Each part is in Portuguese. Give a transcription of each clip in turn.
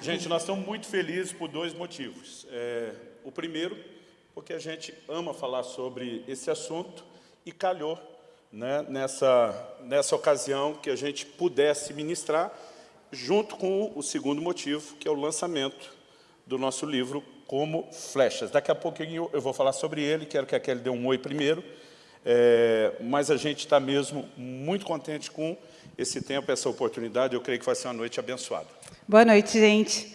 Gente, nós estamos muito felizes por dois motivos. É, o primeiro, porque a gente ama falar sobre esse assunto e calhou né, nessa, nessa ocasião que a gente pudesse ministrar, junto com o segundo motivo, que é o lançamento do nosso livro Como Flechas. Daqui a pouquinho eu vou falar sobre ele, quero que a Kelly dê um oi primeiro, é, mas a gente está mesmo muito contente com esse tempo, essa oportunidade, eu creio que vai ser uma noite abençoada. Boa noite, gente.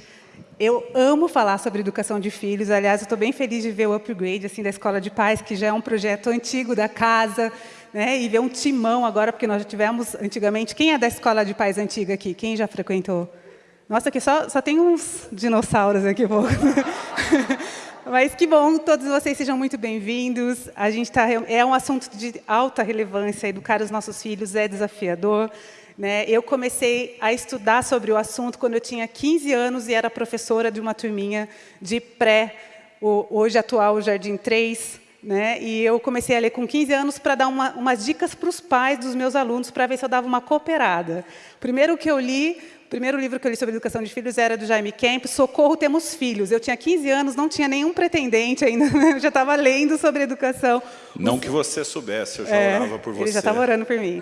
Eu amo falar sobre educação de filhos. Aliás, eu estou bem feliz de ver o upgrade assim, da Escola de Pais, que já é um projeto antigo da casa, né? e ver um timão agora, porque nós já tivemos antigamente... Quem é da Escola de Pais antiga aqui? Quem já frequentou? Nossa, aqui só, só tem uns dinossauros aqui. Mas que bom, todos vocês sejam muito bem-vindos. A gente tá, é um assunto de alta relevância, educar os nossos filhos é desafiador. Né? Eu comecei a estudar sobre o assunto quando eu tinha 15 anos e era professora de uma turminha de pré, o hoje atual Jardim 3. Né? E eu comecei a ler com 15 anos para dar uma, umas dicas para os pais dos meus alunos, para ver se eu dava uma cooperada. Primeiro que eu li primeiro livro que eu li sobre educação de filhos era do Jaime Kemp, Socorro, Temos Filhos. Eu tinha 15 anos, não tinha nenhum pretendente ainda, né? eu já estava lendo sobre educação. Não que você soubesse, eu já é, orava por você. Ele já estava orando por mim.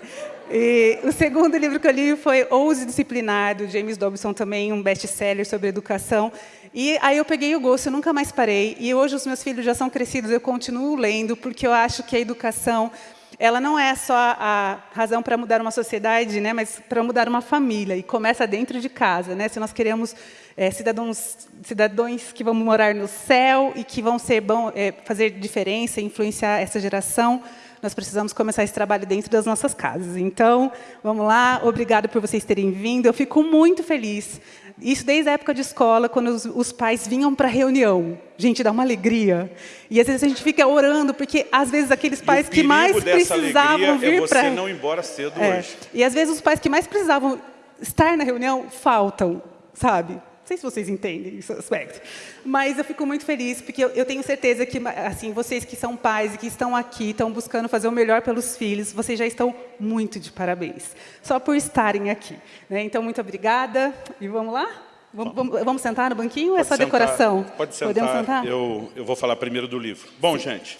E o segundo livro que eu li foi Ouse Disciplinar, do James Dobson, também um best-seller sobre educação. E aí eu peguei o gosto, eu nunca mais parei. E hoje os meus filhos já são crescidos, eu continuo lendo, porque eu acho que a educação ela não é só a razão para mudar uma sociedade, né, mas para mudar uma família, e começa dentro de casa. Né? Se nós queremos é, cidadãos, cidadãos que vão morar no céu e que vão ser bom, é, fazer diferença, influenciar essa geração, nós precisamos começar esse trabalho dentro das nossas casas. Então, vamos lá, obrigado por vocês terem vindo. Eu fico muito feliz isso desde a época de escola, quando os, os pais vinham para a reunião. Gente, dá uma alegria. E às vezes a gente fica orando, porque às vezes aqueles pais que mais precisavam vir é para... não embora cedo é. hoje. E às vezes os pais que mais precisavam estar na reunião faltam, sabe? Sei se vocês entendem esse aspecto. Mas eu fico muito feliz, porque eu, eu, tenho certeza que assim, vocês que são pais e que estão aqui, estão buscando fazer o melhor pelos filhos, vocês já estão muito de parabéns, só por estarem aqui. Né? Então, muito obrigada. E vamos lá? Vamos, vamos, vamos sentar no banquinho ou é só sentar, decoração? Pode sentar. Podemos sentar? Eu, eu vou falar primeiro do livro. Bom, gente,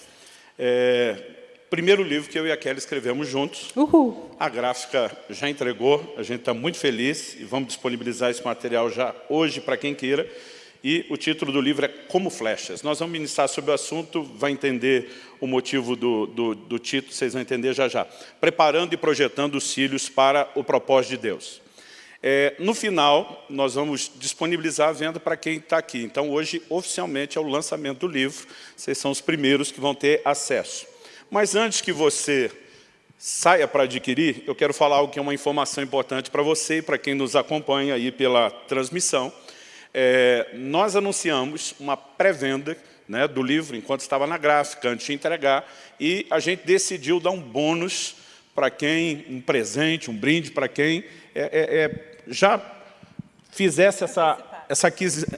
é, primeiro livro que eu e a Kelly escrevemos juntos. Uhul. A gráfica já entregou, a gente está muito feliz e vamos disponibilizar esse material já hoje para quem queira. E o título do livro é Como Flechas. Nós vamos ministrar sobre o assunto, vai entender o motivo do, do, do título, vocês vão entender já já. Preparando e projetando os filhos para o propósito de Deus. É, no final, nós vamos disponibilizar a venda para quem está aqui. Então, hoje, oficialmente, é o lançamento do livro. Vocês são os primeiros que vão ter acesso. Mas antes que você saia para adquirir, eu quero falar algo que é uma informação importante para você e para quem nos acompanha aí pela transmissão. É, nós anunciamos uma pré-venda né, do livro enquanto estava na gráfica, antes de entregar, e a gente decidiu dar um bônus para quem, um presente, um brinde para quem é, é, é já fizesse essa, essa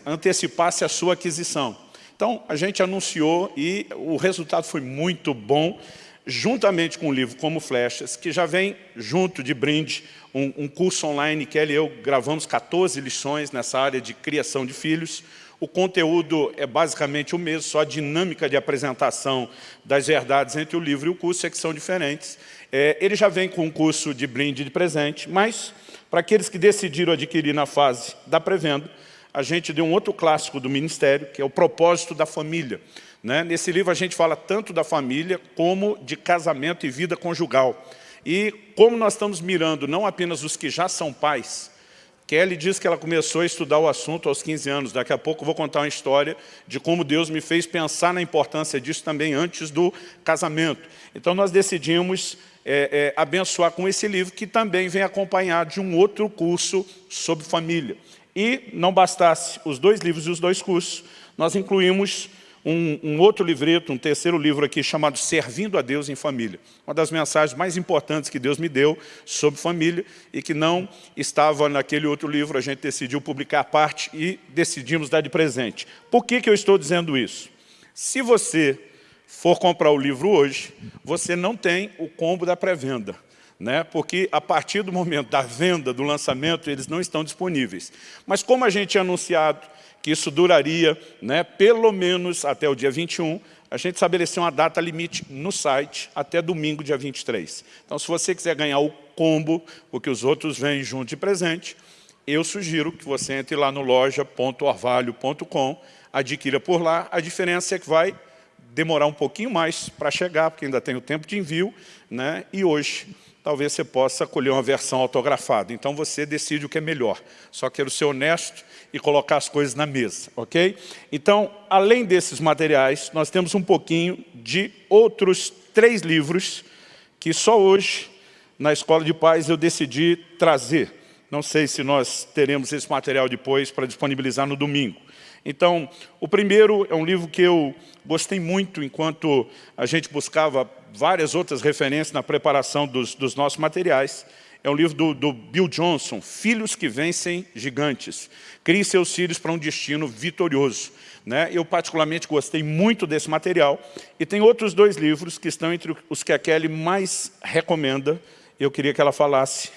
antecipasse a sua aquisição. Então, a gente anunciou e o resultado foi muito bom, juntamente com o livro Como Flechas, que já vem junto de brinde um, um curso online que ele e eu gravamos 14 lições nessa área de criação de filhos. O conteúdo é basicamente o mesmo, só a dinâmica de apresentação das verdades entre o livro e o curso é que são diferentes. É, ele já vem com um curso de brinde de presente, mas para aqueles que decidiram adquirir na fase da pré-venda, a gente deu um outro clássico do Ministério, que é o propósito da família. Né? Nesse livro a gente fala tanto da família como de casamento e vida conjugal. E como nós estamos mirando não apenas os que já são pais, Kelly diz que ela começou a estudar o assunto aos 15 anos. Daqui a pouco eu vou contar uma história de como Deus me fez pensar na importância disso também antes do casamento. Então nós decidimos é, é, abençoar com esse livro, que também vem acompanhado de um outro curso sobre família. E não bastasse os dois livros e os dois cursos, nós incluímos um, um, outro livreto, um terceiro livro aqui, chamado Servindo a Deus em Família. Uma das mensagens mais importantes que Deus me deu sobre família e que não estava naquele outro livro, a gente decidiu publicar a parte e decidimos dar de presente. Por que, que eu estou dizendo isso? Se você for comprar o livro hoje, você não tem o combo da pré-venda. Né? porque a partir do momento da venda, do lançamento, eles não estão disponíveis. Mas como a gente tinha anunciado que isso duraria né, pelo menos até o dia 21, a gente estabeleceu uma data limite no site até domingo, dia 23. Então, se você quiser ganhar o combo, porque os outros vêm junto de presente, eu sugiro que você entre lá no loja.orvalho.com, adquira por lá. A diferença é que vai demorar um pouquinho mais para chegar, porque ainda tem o tempo de envio, né? e hoje talvez você possa colher uma versão autografada. Então você decide o que é melhor. Só quero ser honesto e colocar as coisas na mesa, ok? Então, além desses materiais, nós temos um pouquinho de outros três livros que só hoje, na Escola de Paz, eu decidi trazer. Não sei se nós teremos esse material depois para disponibilizar no domingo. Então, o primeiro é um livro que eu gostei muito enquanto a gente buscava várias outras referências na preparação dos, dos nossos materiais. É um livro do, do, Bill Johnson, Filhos que Vencem Gigantes. Crie seus filhos para um destino vitorioso. Né? Eu particularmente gostei muito desse material. E tem outros dois livros que estão entre os que a Kelly mais recomenda. Eu queria que ela falasse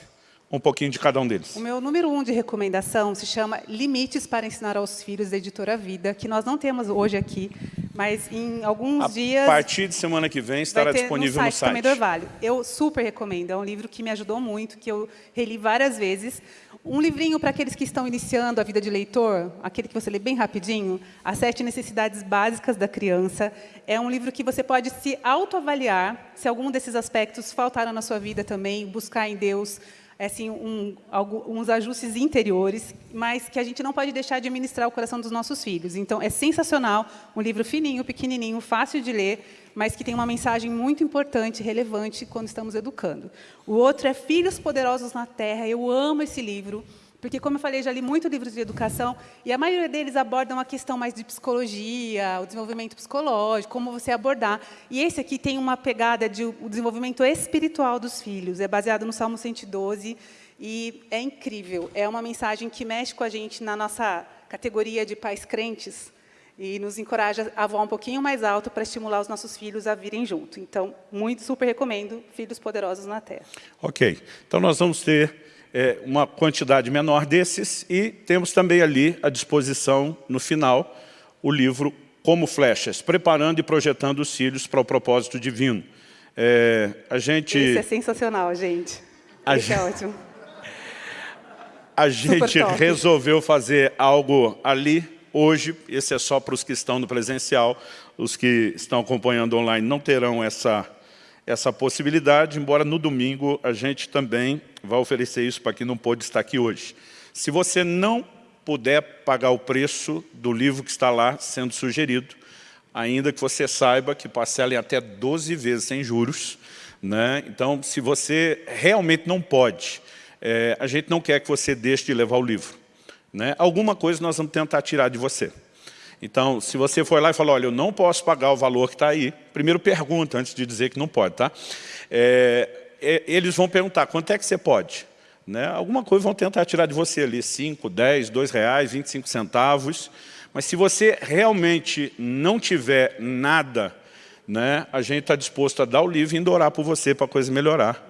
um pouquinho de cada um deles. O meu número um de recomendação se chama Limites para Ensinar aos Filhos, da Editora Vida, que nós não temos hoje aqui, mas em alguns a dias... A partir de semana que vem estará disponível no site. No site. Vale. Eu super recomendo, é um livro que me ajudou muito, que eu reli várias vezes. Um livrinho para aqueles que estão iniciando a vida de leitor, aquele que você lê bem rapidinho, As Sete Necessidades Básicas da Criança. É um livro que você pode se autoavaliar, se algum desses aspectos faltaram na sua vida também, buscar em Deus, assim, um, alguns ajustes interiores, mas que a gente não pode deixar de ministrar o coração dos nossos filhos. Então, é sensacional, um livro fininho, pequenininho, fácil de ler, mas que tem uma mensagem muito importante, relevante, quando estamos educando. O outro é Filhos Poderosos na Terra. Eu amo esse livro. Porque, como eu falei, já li muitos livros de educação e a maioria deles abordam a questão mais de psicologia, o desenvolvimento psicológico, como você abordar. E esse aqui tem uma pegada de o desenvolvimento espiritual dos filhos. É baseado no Salmo 112 e é incrível. É uma mensagem que mexe com a gente na nossa categoria de pais crentes e nos encoraja a voar um pouquinho mais alto para estimular os nossos filhos a virem junto. Então, muito super recomendo Filhos Poderosos na Terra. Ok. Então, nós vamos ter é, uma quantidade menor desses e temos também ali à disposição, no final, o livro Como Flechas, preparando e projetando os filhos para o propósito divino. É, a gente... Isso é sensacional, gente. A Isso gente... é ótimo. A gente resolveu fazer algo ali, hoje, esse é só para os que estão no presencial, os que estão acompanhando online não terão essa essa possibilidade, embora no domingo a gente também vai oferecer isso para quem não pôde estar aqui hoje. Se você não puder pagar o preço do livro que está lá sendo sugerido, ainda que você saiba que parcela em até 12 vezes sem juros, né? então se você realmente não pode, é, a gente não quer que você deixe de levar o livro. Né? Alguma coisa nós vamos tentar tirar de você. Então, se você for lá e falar, olha, eu não posso pagar o valor que está aí, primeiro pergunta antes de dizer que não pode, tá? É, é, eles vão perguntar, quanto é que você pode? Né? Alguma coisa vão tentar tirar de você ali, 5, 10, 2 reais, 25 centavos. Mas se você realmente não tiver nada, né, a gente está disposto a dar o livro e indo orar por você para a coisa melhorar.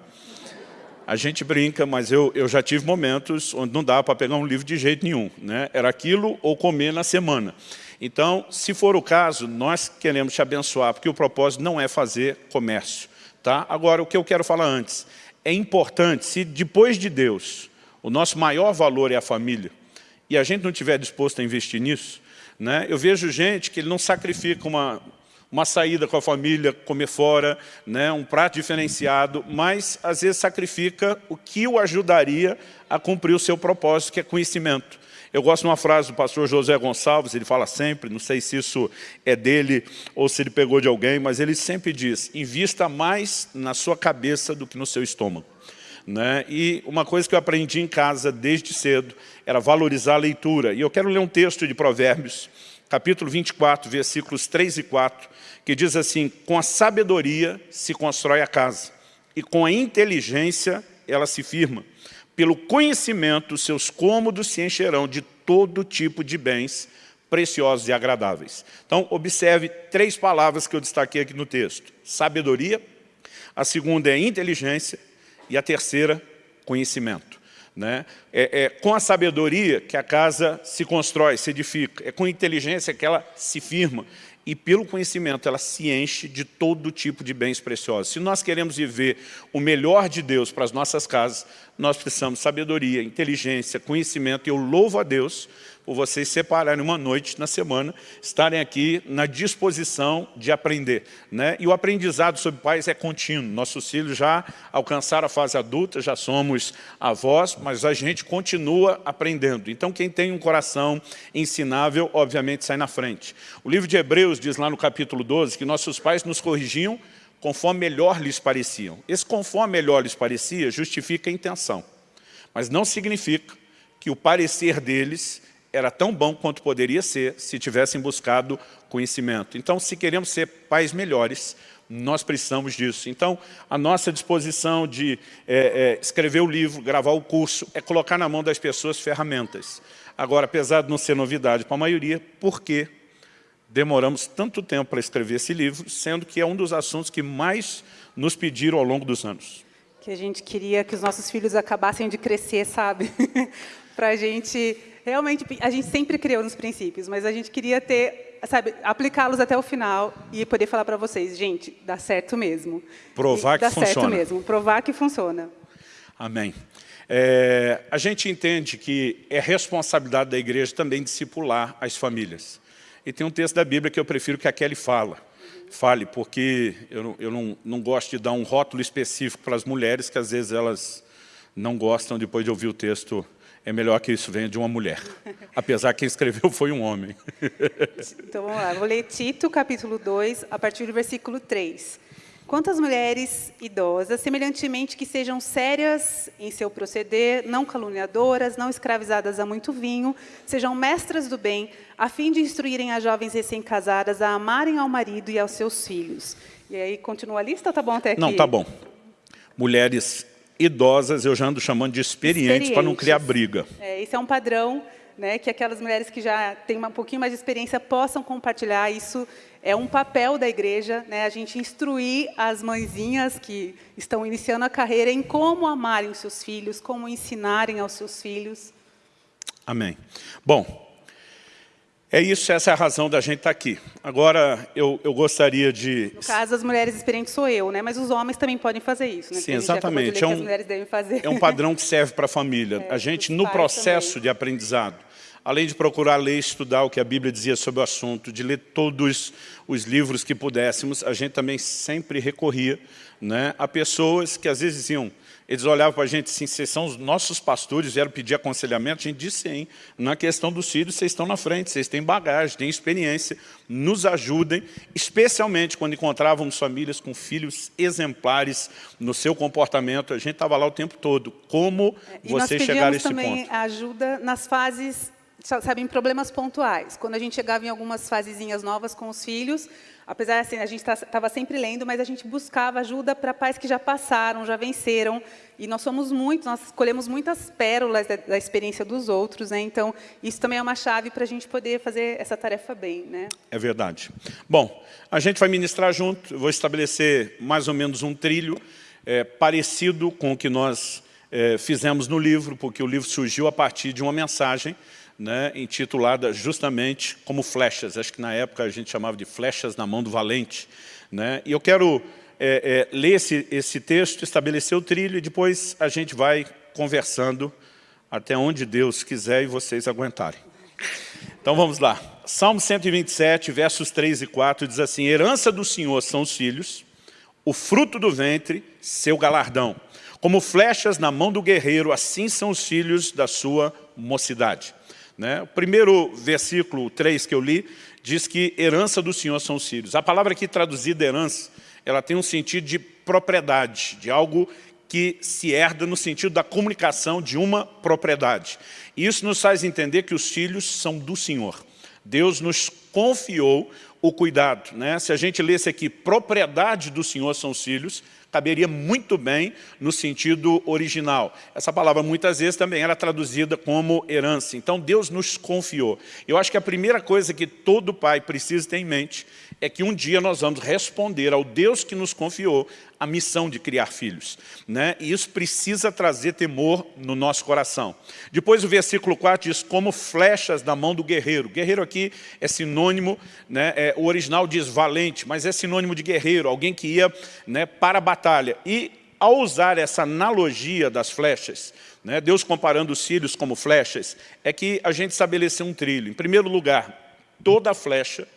A gente brinca, mas eu, eu já tive momentos onde não dava para pegar um livro de jeito nenhum. Né? Era aquilo ou comer na semana. Então, se for o caso, nós queremos te abençoar, porque o propósito não é fazer comércio. Tá? Agora, o que eu quero falar antes, é importante, se depois de Deus, o nosso maior valor é a família, e a gente não estiver disposto a investir nisso, né? eu vejo gente que ele não sacrifica uma, uma saída com a família, comer fora, né? um prato diferenciado, mas às vezes sacrifica o que o ajudaria a cumprir o seu propósito, que é conhecimento. Eu gosto de uma frase do pastor José Gonçalves, ele fala sempre, não sei se isso é dele ou se ele pegou de alguém, mas ele sempre diz, invista mais na sua cabeça do que no seu estômago. Né? E uma coisa que eu aprendi em casa desde cedo era valorizar a leitura. E eu quero ler um texto de Provérbios, capítulo 24, versículos 3 e 4, que diz assim, com a sabedoria se constrói a casa, e com a inteligência ela se firma. Pelo conhecimento, seus cômodos se encherão de todo tipo de bens preciosos e agradáveis. Então, observe três palavras que eu destaquei aqui no texto. Sabedoria, a segunda é inteligência E a terceira, conhecimento. Né? É, é, com a sabedoria que a casa se constrói, se edifica. É com inteligência que ela se firma. E pelo conhecimento ela se enche de todo tipo de bens preciosos. Se nós queremos viver o melhor de Deus para as nossas casas, nós precisamos de sabedoria, inteligência, conhecimento. E eu louvo a Deus por vocês separarem uma noite na semana, estarem aqui na disposição de aprender. Né? E o aprendizado sobre pais é contínuo. Nossos filhos já alcançaram a fase adulta, já somos avós, mas a gente continua aprendendo. Então, quem tem um coração ensinável, obviamente, sai na frente. O livro de Hebreus diz lá no capítulo 12 que nossos pais nos corrigiam conforme melhor lhes pareciam. Esse conforme melhor lhes parecia justifica a intenção, mas não significa que o parecer deles era tão bom quanto poderia ser se tivessem buscado conhecimento. Então, se queremos ser pais melhores, nós precisamos disso. Então, a nossa disposição de é, é, escrever o livro, gravar o curso, é colocar na mão das pessoas ferramentas. Agora, apesar de não ser novidade para a maioria, por que demoramos tanto tempo para escrever esse livro, sendo que é um dos assuntos que mais nos pediram ao longo dos anos? Que a gente queria que os nossos filhos acabassem de crescer, sabe? para a gente realmente, a gente sempre criou nos princípios, mas a gente queria ter, sabe, aplicá-los até o final e poder falar para vocês, gente, dá certo mesmo. Provar que dá funciona. Dá certo mesmo, provar que funciona. Amém. É, a gente entende que é responsabilidade da igreja também discipular as famílias. E tem um texto da Bíblia que eu prefiro que a Kelly fala. Fale, porque eu, eu não, não gosto de dar um rótulo específico para as mulheres, que às vezes elas não gostam depois de ouvir o texto é melhor que isso venha de uma mulher. Apesar que quem escreveu foi um homem. Então, vamos lá. Vou ler Tito, capítulo 2, a partir do versículo 3. Quantas mulheres idosas, semelhantemente que sejam sérias em seu proceder, não caluniadoras, não escravizadas a muito vinho, sejam mestras do bem, a fim de instruírem as jovens recém-casadas a amarem ao marido e aos seus filhos. E aí, continua a lista ou tá bom até aqui? Não, tá bom. Mulheres idosas, eu já ando chamando de experientes, experientes. para não criar briga. É, esse é um padrão, né, que aquelas mulheres que já têm um pouquinho mais de experiência possam compartilhar. Isso é um papel da igreja, né, a gente instruir as mãezinhas que estão iniciando a carreira em como amarem os seus filhos, como ensinarem aos seus filhos. Amém. Bom, é isso, essa é a razão da gente estar tá aqui. Agora, eu, eu gostaria de... No caso, as mulheres experientes sou eu, né? mas os homens também podem fazer isso. Né? Sim, exatamente. É um, é um padrão que serve para a família. É, a gente, no processo também. de aprendizado, além de procurar ler e estudar o que a Bíblia dizia sobre o assunto, de ler todos os livros que pudéssemos, a gente também sempre recorria né, a pessoas que às vezes diziam, eles olhavam para a gente assim, vocês são os nossos pastores, vieram pedir aconselhamento, a gente disse sim, na questão dos filhos vocês estão na frente, vocês têm bagagem, têm experiência, nos ajudem, especialmente quando encontrávamos famílias com filhos exemplares no seu comportamento, a gente estava lá o tempo todo, como e vocês chegaram a esse ponto? nós também ajuda nas fases sabe, em problemas pontuais. Quando a gente chegava em algumas fasezinhas novas com os filhos, apesar assim, a gente estava tá, sempre lendo, mas a gente buscava ajuda para pais que já passaram, já venceram, e nós somos muitos, nós escolhemos muitas pérolas da, da experiência dos outros, né? então isso também é uma chave para a gente poder fazer essa tarefa bem. Né? É verdade. Bom, a gente vai ministrar junto, eu vou estabelecer mais ou menos um trilho é, parecido com o que nós é, fizemos no livro, porque o livro surgiu a partir de uma mensagem né, intitulada justamente como flechas. Acho que na época a gente chamava de flechas na mão do valente. Né? E eu quero é, é, ler esse, esse texto, estabelecer o trilho e depois a gente vai conversando até onde Deus quiser e vocês aguentarem. Então vamos lá. Salmo 127, versos 3 e 4, diz assim, Herança do Senhor são os filhos, o fruto do ventre, seu galardão. Como flechas na mão do guerreiro, assim são os filhos da sua mocidade. Né? O primeiro versículo 3 que eu li diz que herança do Senhor são os filhos. A palavra aqui traduzida herança, ela tem um sentido de propriedade, de algo que se herda no sentido da comunicação de uma propriedade. E isso nos faz entender que os filhos são do Senhor. Deus nos confiou o cuidado. Né? Se a gente lesse aqui, propriedade do Senhor são os filhos, caberia muito bem no sentido original. Essa palavra muitas vezes também era traduzida como herança. Então Deus nos confiou. Eu acho que a primeira coisa que todo pai precisa ter em mente é que um dia nós vamos responder ao Deus que nos confiou a missão de criar filhos. Né? E isso precisa trazer temor no nosso coração. Depois o versículo 4 diz, como flechas da mão do guerreiro. Guerreiro aqui é sinônimo, né? É, o original diz valente, mas é sinônimo de guerreiro, alguém que ia né, para a batalha. E ao usar essa analogia das flechas, né, Deus comparando os cílios como flechas, é que a gente estabeleceu um trilho. Em primeiro lugar, toda flecha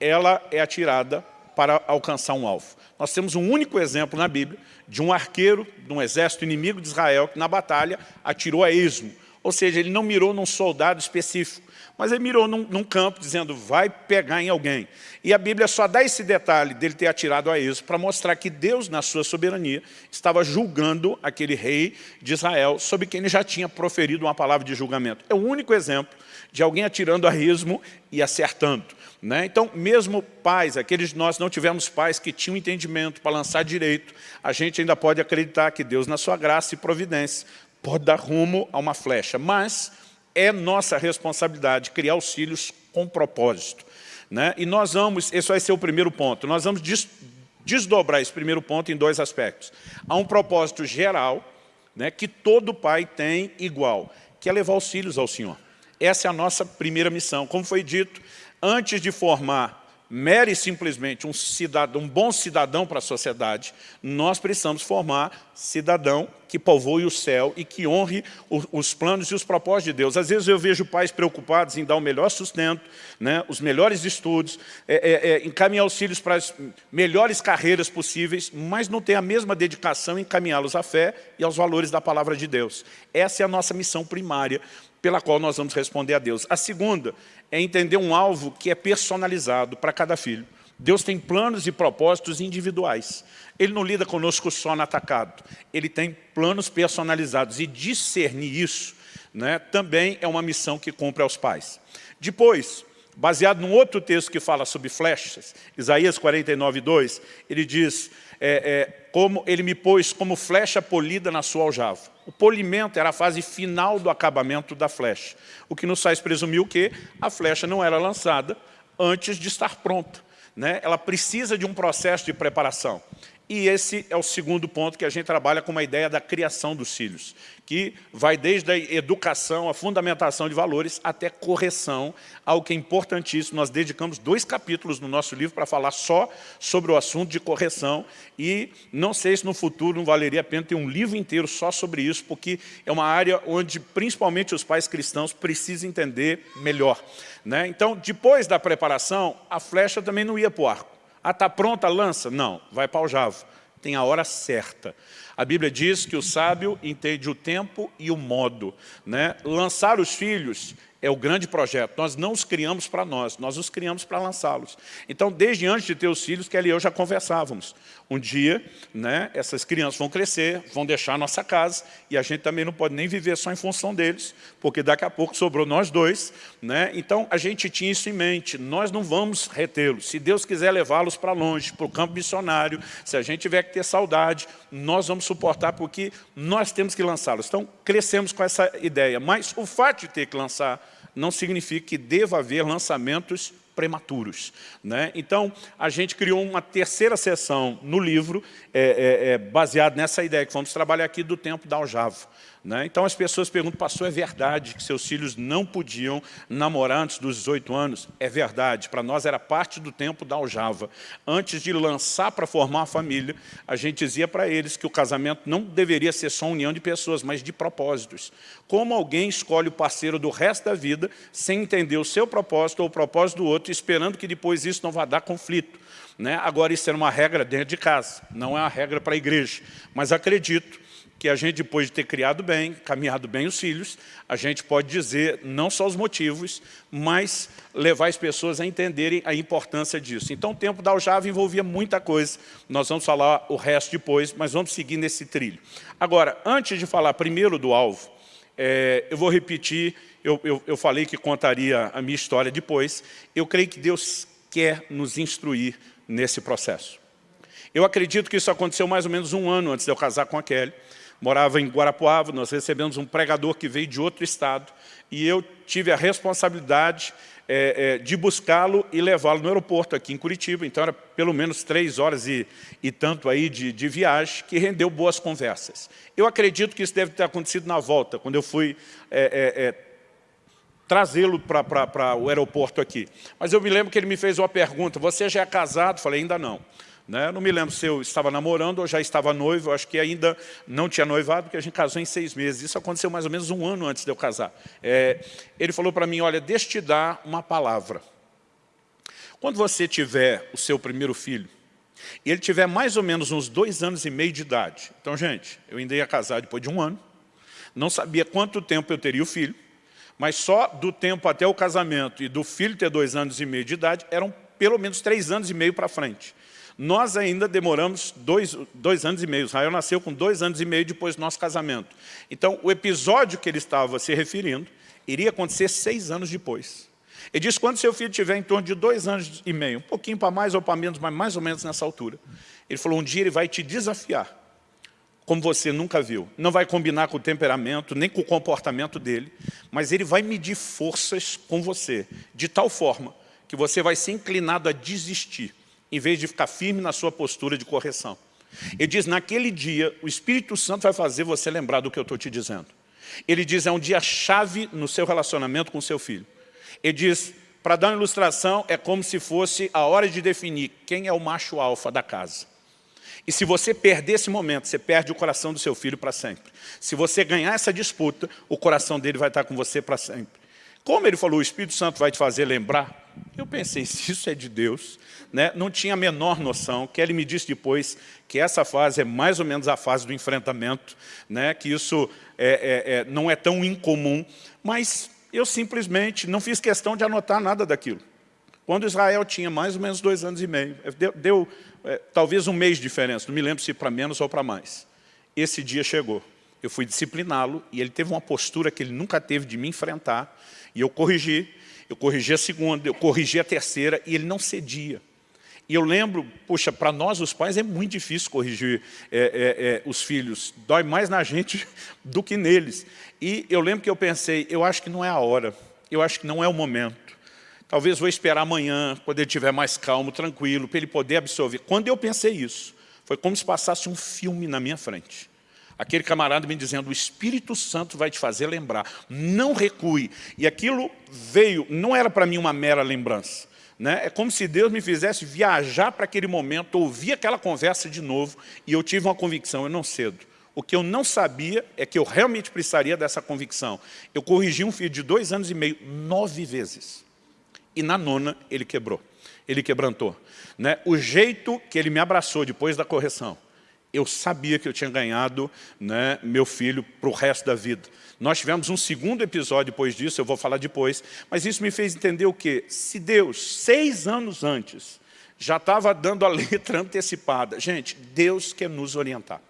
ela é atirada para alcançar um alvo. Nós temos um único exemplo na Bíblia de um arqueiro de um exército inimigo de Israel que na batalha atirou a esmo. Ou seja, ele não mirou num soldado específico, mas ele mirou num, num, campo dizendo, vai pegar em alguém. E a Bíblia só dá esse detalhe dele ter atirado a esmo para mostrar que Deus, na sua soberania, estava julgando aquele rei de Israel, sobre quem ele já tinha proferido uma palavra de julgamento. É o único exemplo de alguém atirando a esmo e acertando. Né? Então, mesmo pais, aqueles de nós não tivemos pais que tinham entendimento para lançar direito, a gente ainda pode acreditar que Deus, na sua graça e providência, pode dar rumo a uma flecha. Mas é nossa responsabilidade criar os filhos com propósito. Né? E nós vamos, esse vai ser o primeiro ponto, nós vamos des, desdobrar esse primeiro ponto em dois aspectos. Há um propósito geral, né, que todo pai tem igual, que é levar os filhos ao Senhor. Essa é a nossa primeira missão. Como foi dito, antes de formar mere e simplesmente um, cidadão, um bom cidadão para a sociedade, nós precisamos formar cidadão que povoe o céu e que honre os planos e os propósitos de Deus. Às vezes eu vejo pais preocupados em dar o melhor sustento, né, os melhores estudos, é, é, é, encaminhar os filhos para as melhores carreiras possíveis, mas não tem a mesma dedicação em encaminhá-los à fé e aos valores da palavra de Deus. Essa é a nossa missão primária pela qual nós vamos responder a Deus. A segunda é entender um alvo que é personalizado para cada filho. Deus tem planos e propósitos individuais. Ele não lida conosco só no atacado. Ele tem planos personalizados. E discernir isso né, também é uma missão que cumpre aos pais. Depois, baseado num outro texto que fala sobre flechas, Isaías 49, 2, ele diz, é, é, como ele me pôs como flecha polida na sua aljava. O polimento era a fase final do acabamento da flecha, o que nos faz presumir que a flecha não era lançada antes de estar pronta. Né? Ela precisa de um processo de preparação. E esse é o segundo ponto que a gente trabalha com uma ideia da criação dos filhos, que vai desde a educação, a fundamentação de valores, até correção, algo que é importantíssimo. Nós dedicamos dois capítulos no nosso livro para falar só sobre o assunto de correção e não sei se no futuro não valeria a pena ter um livro inteiro só sobre isso, porque é uma área onde principalmente os pais cristãos precisam entender melhor. Né? Então, depois da preparação, a flecha também não ia para o arco. Ah, está pronta a lança? Não, vai para o javo. Tem a hora certa. A Bíblia diz que o sábio entende o tempo e o modo. Né? Lançar os filhos é o grande projeto. Nós não os criamos para nós, nós os criamos para lançá-los. Então, desde antes de ter os filhos, Kelly e eu já conversávamos. Um dia, né, essas crianças vão crescer, vão deixar a nossa casa, e a gente também não pode nem viver só em função deles, porque daqui a pouco sobrou nós dois. Né? Então, a gente tinha isso em mente, nós não vamos retê-los. Se Deus quiser levá-los para longe, para o campo missionário, se a gente tiver que ter saudade, nós vamos suportar, porque nós temos que lançá-los. Então, crescemos com essa ideia. Mas o fato de ter que lançar não significa que deva haver lançamentos prematuros. Né? Então, a gente criou uma terceira sessão no livro, é, é, é, baseado nessa ideia que vamos trabalhar aqui do tempo da aljava. Né? Então as pessoas perguntam, pastor, é verdade que seus filhos não podiam namorar antes dos 18 anos? É verdade, para nós era parte do tempo da aljava. Antes de lançar para formar a família, a gente dizia para eles que o casamento não deveria ser só união de pessoas, mas de propósitos. Como alguém escolhe o parceiro do resto da vida sem entender o seu propósito ou o propósito do outro, esperando que depois isso não vá dar conflito. Né? Agora, isso era uma regra dentro de casa, não é uma regra para a igreja. Mas acredito que a gente, depois de ter criado bem, caminhado bem os filhos, a gente pode dizer não só os motivos, mas levar as pessoas a entenderem a importância disso. Então, o tempo da aljava envolvia muita coisa. Nós vamos falar o resto depois, mas vamos seguir nesse trilho. Agora, antes de falar primeiro do alvo, é, eu vou repetir, eu, eu, eu falei que contaria a minha história depois. Eu creio que Deus quer nos instruir nesse processo. Eu acredito que isso aconteceu mais ou menos um ano antes de eu casar com a Kelly. Morava em Guarapuava, nós recebemos um pregador que veio de outro estado e eu tive a responsabilidade é, é, de buscá-lo e levá-lo no aeroporto aqui em Curitiba. Então, era pelo menos três horas e, e tanto aí de, de, viagem, que rendeu boas conversas. Eu acredito que isso deve ter acontecido na volta, quando eu fui é, é, é trazê-lo para o aeroporto aqui. Mas eu me lembro que ele me fez uma pergunta, você já é casado? Falei, ainda não. Né? Não me lembro se eu estava namorando ou já estava noivo, acho que ainda não tinha noivado, porque a gente casou em seis meses. Isso aconteceu mais ou menos um ano antes de eu casar. É, ele falou para mim, olha, deixa te dar uma palavra. Quando você tiver o seu primeiro filho, e ele tiver mais ou menos uns dois anos e meio de idade. Então, gente, eu ainda ia casar depois de um ano, não sabia quanto tempo eu teria o filho, mas só do tempo até o casamento e do filho ter dois anos e meio de idade, eram pelo menos três anos e meio para frente. Nós ainda demoramos dois, dois anos e meio. Israel nasceu com dois anos e meio depois do nosso casamento. Então, o episódio que ele estava se referindo iria acontecer seis anos depois. Ele disse, quando seu filho tiver em torno de dois anos e meio, um pouquinho para mais ou para menos, mas mais ou menos nessa altura, ele falou, um dia ele vai te desafiar, como você nunca viu. Não vai combinar com o temperamento, nem com o comportamento dele, mas ele vai medir forças com você, de tal forma que você vai ser inclinado a desistir em vez de ficar firme na sua postura de correção. Ele diz, naquele dia, o Espírito Santo vai fazer você lembrar do que eu estou te dizendo. Ele diz, é um dia chave no seu relacionamento com seu filho. Ele diz, para dar uma ilustração, é como se fosse a hora de definir quem é o macho alfa da casa. E se você perder esse momento, você perde o coração do seu filho para sempre. Se você ganhar essa disputa, o coração dele vai estar com você para sempre. Como ele falou, o Espírito Santo vai te fazer lembrar, eu pensei, se isso é de Deus, né, não tinha a menor noção, que ele me disse depois que essa fase é mais ou menos a fase do enfrentamento, né, que isso é, é, é, não é tão incomum, mas eu simplesmente não fiz questão de anotar nada daquilo. Quando Israel tinha mais ou menos dois anos e meio, deu, deu é, talvez um mês de diferença, não me lembro se para menos ou para mais. Esse dia chegou, eu fui discipliná-lo e ele teve uma postura que ele nunca teve de me enfrentar, e eu corrigi, eu corrigi a segunda, eu corrigi a terceira e ele não cedia. E eu lembro, poxa, para nós os pais é muito difícil corrigir é, é, é, os filhos, dói mais na gente do que neles. E eu lembro que eu pensei, eu acho que não é a hora, eu acho que não é o momento. Talvez vou esperar amanhã, quando ele estiver mais calmo, tranquilo, para ele poder absorver. Quando eu pensei isso, foi como se passasse um filme na minha frente. Aquele camarada me dizendo, o Espírito Santo vai te fazer lembrar, não recue. E aquilo veio, não era para mim uma mera lembrança. Né? É como se Deus me fizesse viajar para aquele momento, ouvir aquela conversa de novo, e eu tive uma convicção, eu não cedo. O que eu não sabia é que eu realmente precisaria dessa convicção. Eu corrigi um filho de dois anos e meio nove vezes. E na nona ele quebrou, ele quebrantou. Né? O jeito que ele me abraçou depois da correção, eu sabia que eu tinha ganhado né, meu filho para o resto da vida. Nós tivemos um segundo episódio depois disso, eu vou falar depois, mas isso me fez entender o quê? Se Deus, seis anos antes, já estava dando a letra antecipada, gente, Deus quer nos orientar.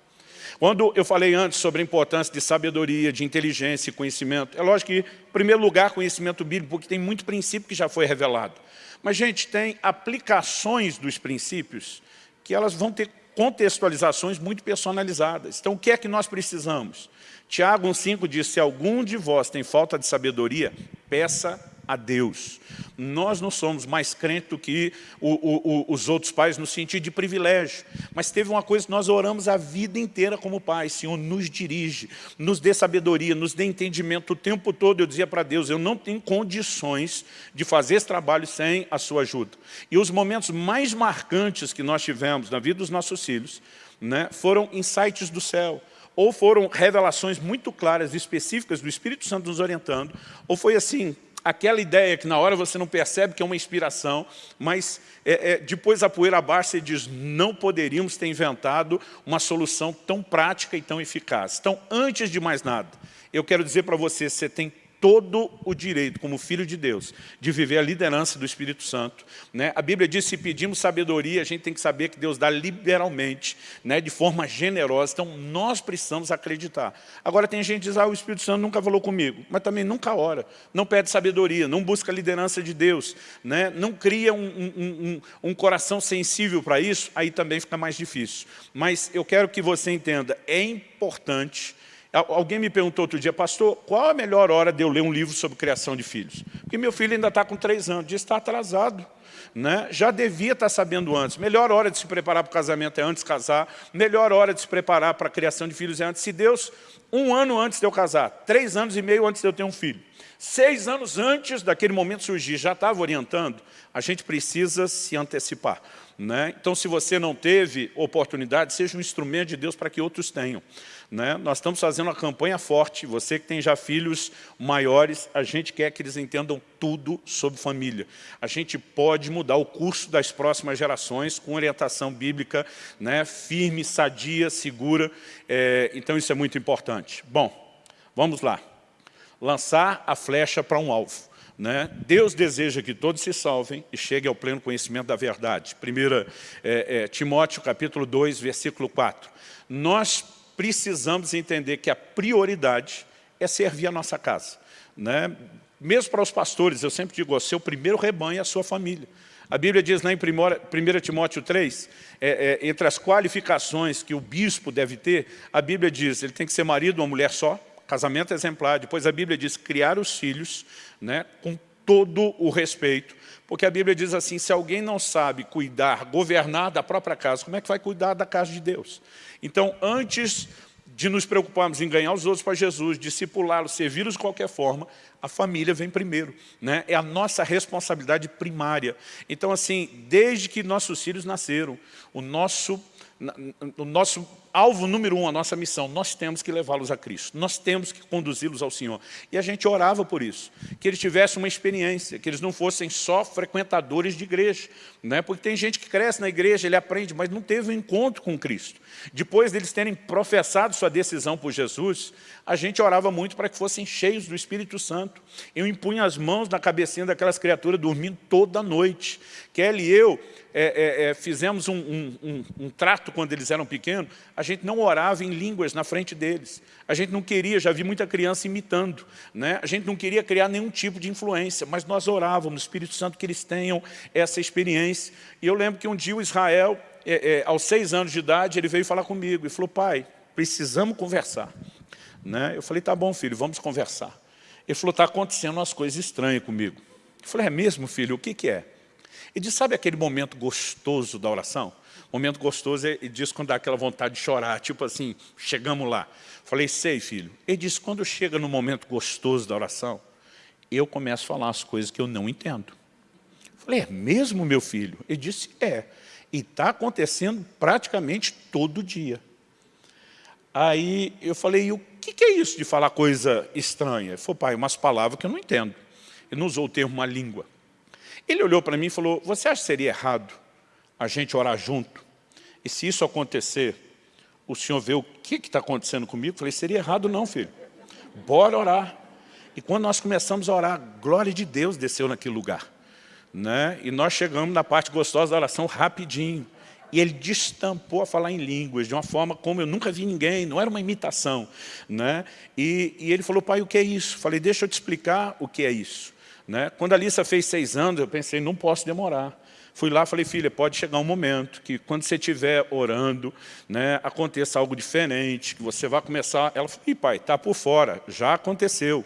Quando eu falei antes sobre a importância de sabedoria, de inteligência e conhecimento, é lógico que, em primeiro lugar, conhecimento bíblico, porque tem muito princípio que já foi revelado. Mas, gente, tem aplicações dos princípios que elas vão ter contextualizações muito personalizadas. Então, o que é que nós precisamos? Tiago 1,5 diz, se algum de vós tem falta de sabedoria, peça a Deus. Nós não somos mais crentes do que o, o, o, os outros pais no sentido de privilégio. Mas teve uma coisa que nós oramos a vida inteira como pais. Senhor, nos dirige, nos dê sabedoria, nos dê entendimento. O tempo todo eu dizia para Deus, eu não tenho condições de fazer esse trabalho sem a sua ajuda. E os momentos mais marcantes que nós tivemos na vida dos nossos filhos né, foram insights do céu ou foram revelações muito claras e específicas do Espírito Santo nos orientando, ou foi assim, aquela ideia que na hora você não percebe que é uma inspiração, mas é, é, depois a poeira abaixa e diz, não poderíamos ter inventado uma solução tão prática e tão eficaz. Então, antes de mais nada, eu quero dizer para você, você tem todo o direito, como filho de Deus, de viver a liderança do Espírito Santo. Né? A Bíblia diz, se pedimos sabedoria, a gente tem que saber que Deus dá liberalmente, né? de forma generosa. Então, nós precisamos acreditar. Agora, tem gente que diz, ah, o Espírito Santo nunca falou comigo, mas também nunca ora, não pede sabedoria, não busca a liderança de Deus, né? não cria um, um, um, um coração sensível para isso, aí também fica mais difícil. Mas eu quero que você entenda, é importante Alguém me perguntou outro dia, pastor, qual a melhor hora de eu ler um livro sobre criação de filhos? Porque meu filho ainda está com três anos, diz está atrasado. Né? Já devia estar tá sabendo antes. Melhor hora de se preparar para o casamento é antes de casar. Melhor hora de se preparar para a criação de filhos é antes. Se Deus, um ano antes de eu casar, três anos e meio antes de eu ter um filho, seis anos antes daquele momento surgir, já estava orientando, a gente precisa se antecipar. Né? Então, se você não teve oportunidade, seja um instrumento de Deus para que outros tenham. Né? Nós estamos fazendo uma campanha forte, você que tem já filhos maiores, a gente quer que eles entendam tudo sobre família. A gente pode mudar o curso das próximas gerações com orientação bíblica né? firme, sadia, segura, é, então isso é muito importante. Bom, vamos lá. Lançar a flecha para um alvo. Né? Deus deseja que todos se salvem e cheguem ao pleno conhecimento da verdade. 1 é, é, Timóteo capítulo 2, versículo 4. Nós precisamos entender que a prioridade é servir a nossa casa. Né? Mesmo para os pastores, eu sempre digo, o seu primeiro rebanho é a sua família. A Bíblia diz lá em 1 Timóteo 3, é, é, entre as qualificações que o bispo deve ter, a Bíblia diz, ele tem que ser marido, uma mulher só, casamento exemplar. Depois a Bíblia diz, criar os filhos né, com todo o respeito. Porque a Bíblia diz assim, se alguém não sabe cuidar, governar da própria casa, como é que vai cuidar da casa de Deus? Então, antes de nos preocuparmos em ganhar os outros para Jesus, discipulá-los, servi-los de qualquer forma, a família vem primeiro. Né? É a nossa responsabilidade primária. Então, assim, desde que nossos filhos nasceram, o nosso, o nosso alvo número um, a nossa missão, nós temos que levá-los a Cristo, nós temos que conduzi-los ao Senhor. E a gente orava por isso, que eles tivessem uma experiência, que eles não fossem só frequentadores de igreja, né? porque tem gente que cresce na igreja, ele aprende, mas não teve um encontro com Cristo. Depois deles terem professado sua decisão por Jesus, a gente orava muito para que fossem cheios do Espírito Santo. Eu impunha as mãos na cabecinha daquelas criaturas dormindo toda noite. Kelly e eu é, é, é, fizemos um, um, um, um, trato quando eles eram pequenos, a gente não orava em línguas na frente deles. A gente não queria, já vi muita criança imitando, né? a gente não queria criar nenhum tipo de influência, mas nós orávamos Espírito Santo que eles tenham essa experiência. E eu lembro que um dia o Israel, é, é, aos seis anos de idade, ele veio falar comigo e falou, pai, precisamos conversar. Né? Eu falei, tá bom filho, vamos conversar. Ele falou, está acontecendo umas coisas estranhas comigo. Eu falei, é mesmo filho, o que, que é? E diz, sabe aquele momento gostoso da oração? Momento gostoso, ele diz quando dá aquela vontade de chorar, tipo assim, chegamos lá. Falei, sei filho. Ele disse, quando chega no momento gostoso da oração, eu começo a falar as coisas que eu não entendo. Falei, é mesmo meu filho? Ele disse, é. E está acontecendo praticamente todo dia. Aí eu falei, e o que, que, é isso de falar coisa estranha? Ele falou, pai, umas palavras que eu não entendo. Ele não usou o termo uma língua. Ele olhou para mim e falou, você acha que seria errado a gente orar junto? E se isso acontecer, o senhor vê o que está acontecendo comigo? Eu falei, seria errado não, filho. Bora orar. E quando nós começamos a orar, a glória de Deus desceu naquele lugar. Né? E nós chegamos na parte gostosa da oração rapidinho. E ele destampou a falar em línguas, de uma forma como eu nunca vi ninguém, não era uma imitação. Né? E, e ele falou, pai, o que é isso? Falei, deixa eu te explicar o que é isso. Né? Quando a Alissa fez seis anos, eu pensei, não posso demorar. Fui lá e falei, filha, pode chegar um momento que quando você estiver orando, né, aconteça algo diferente, que você vai começar... Ela falou, Ih, pai, está por fora, já aconteceu.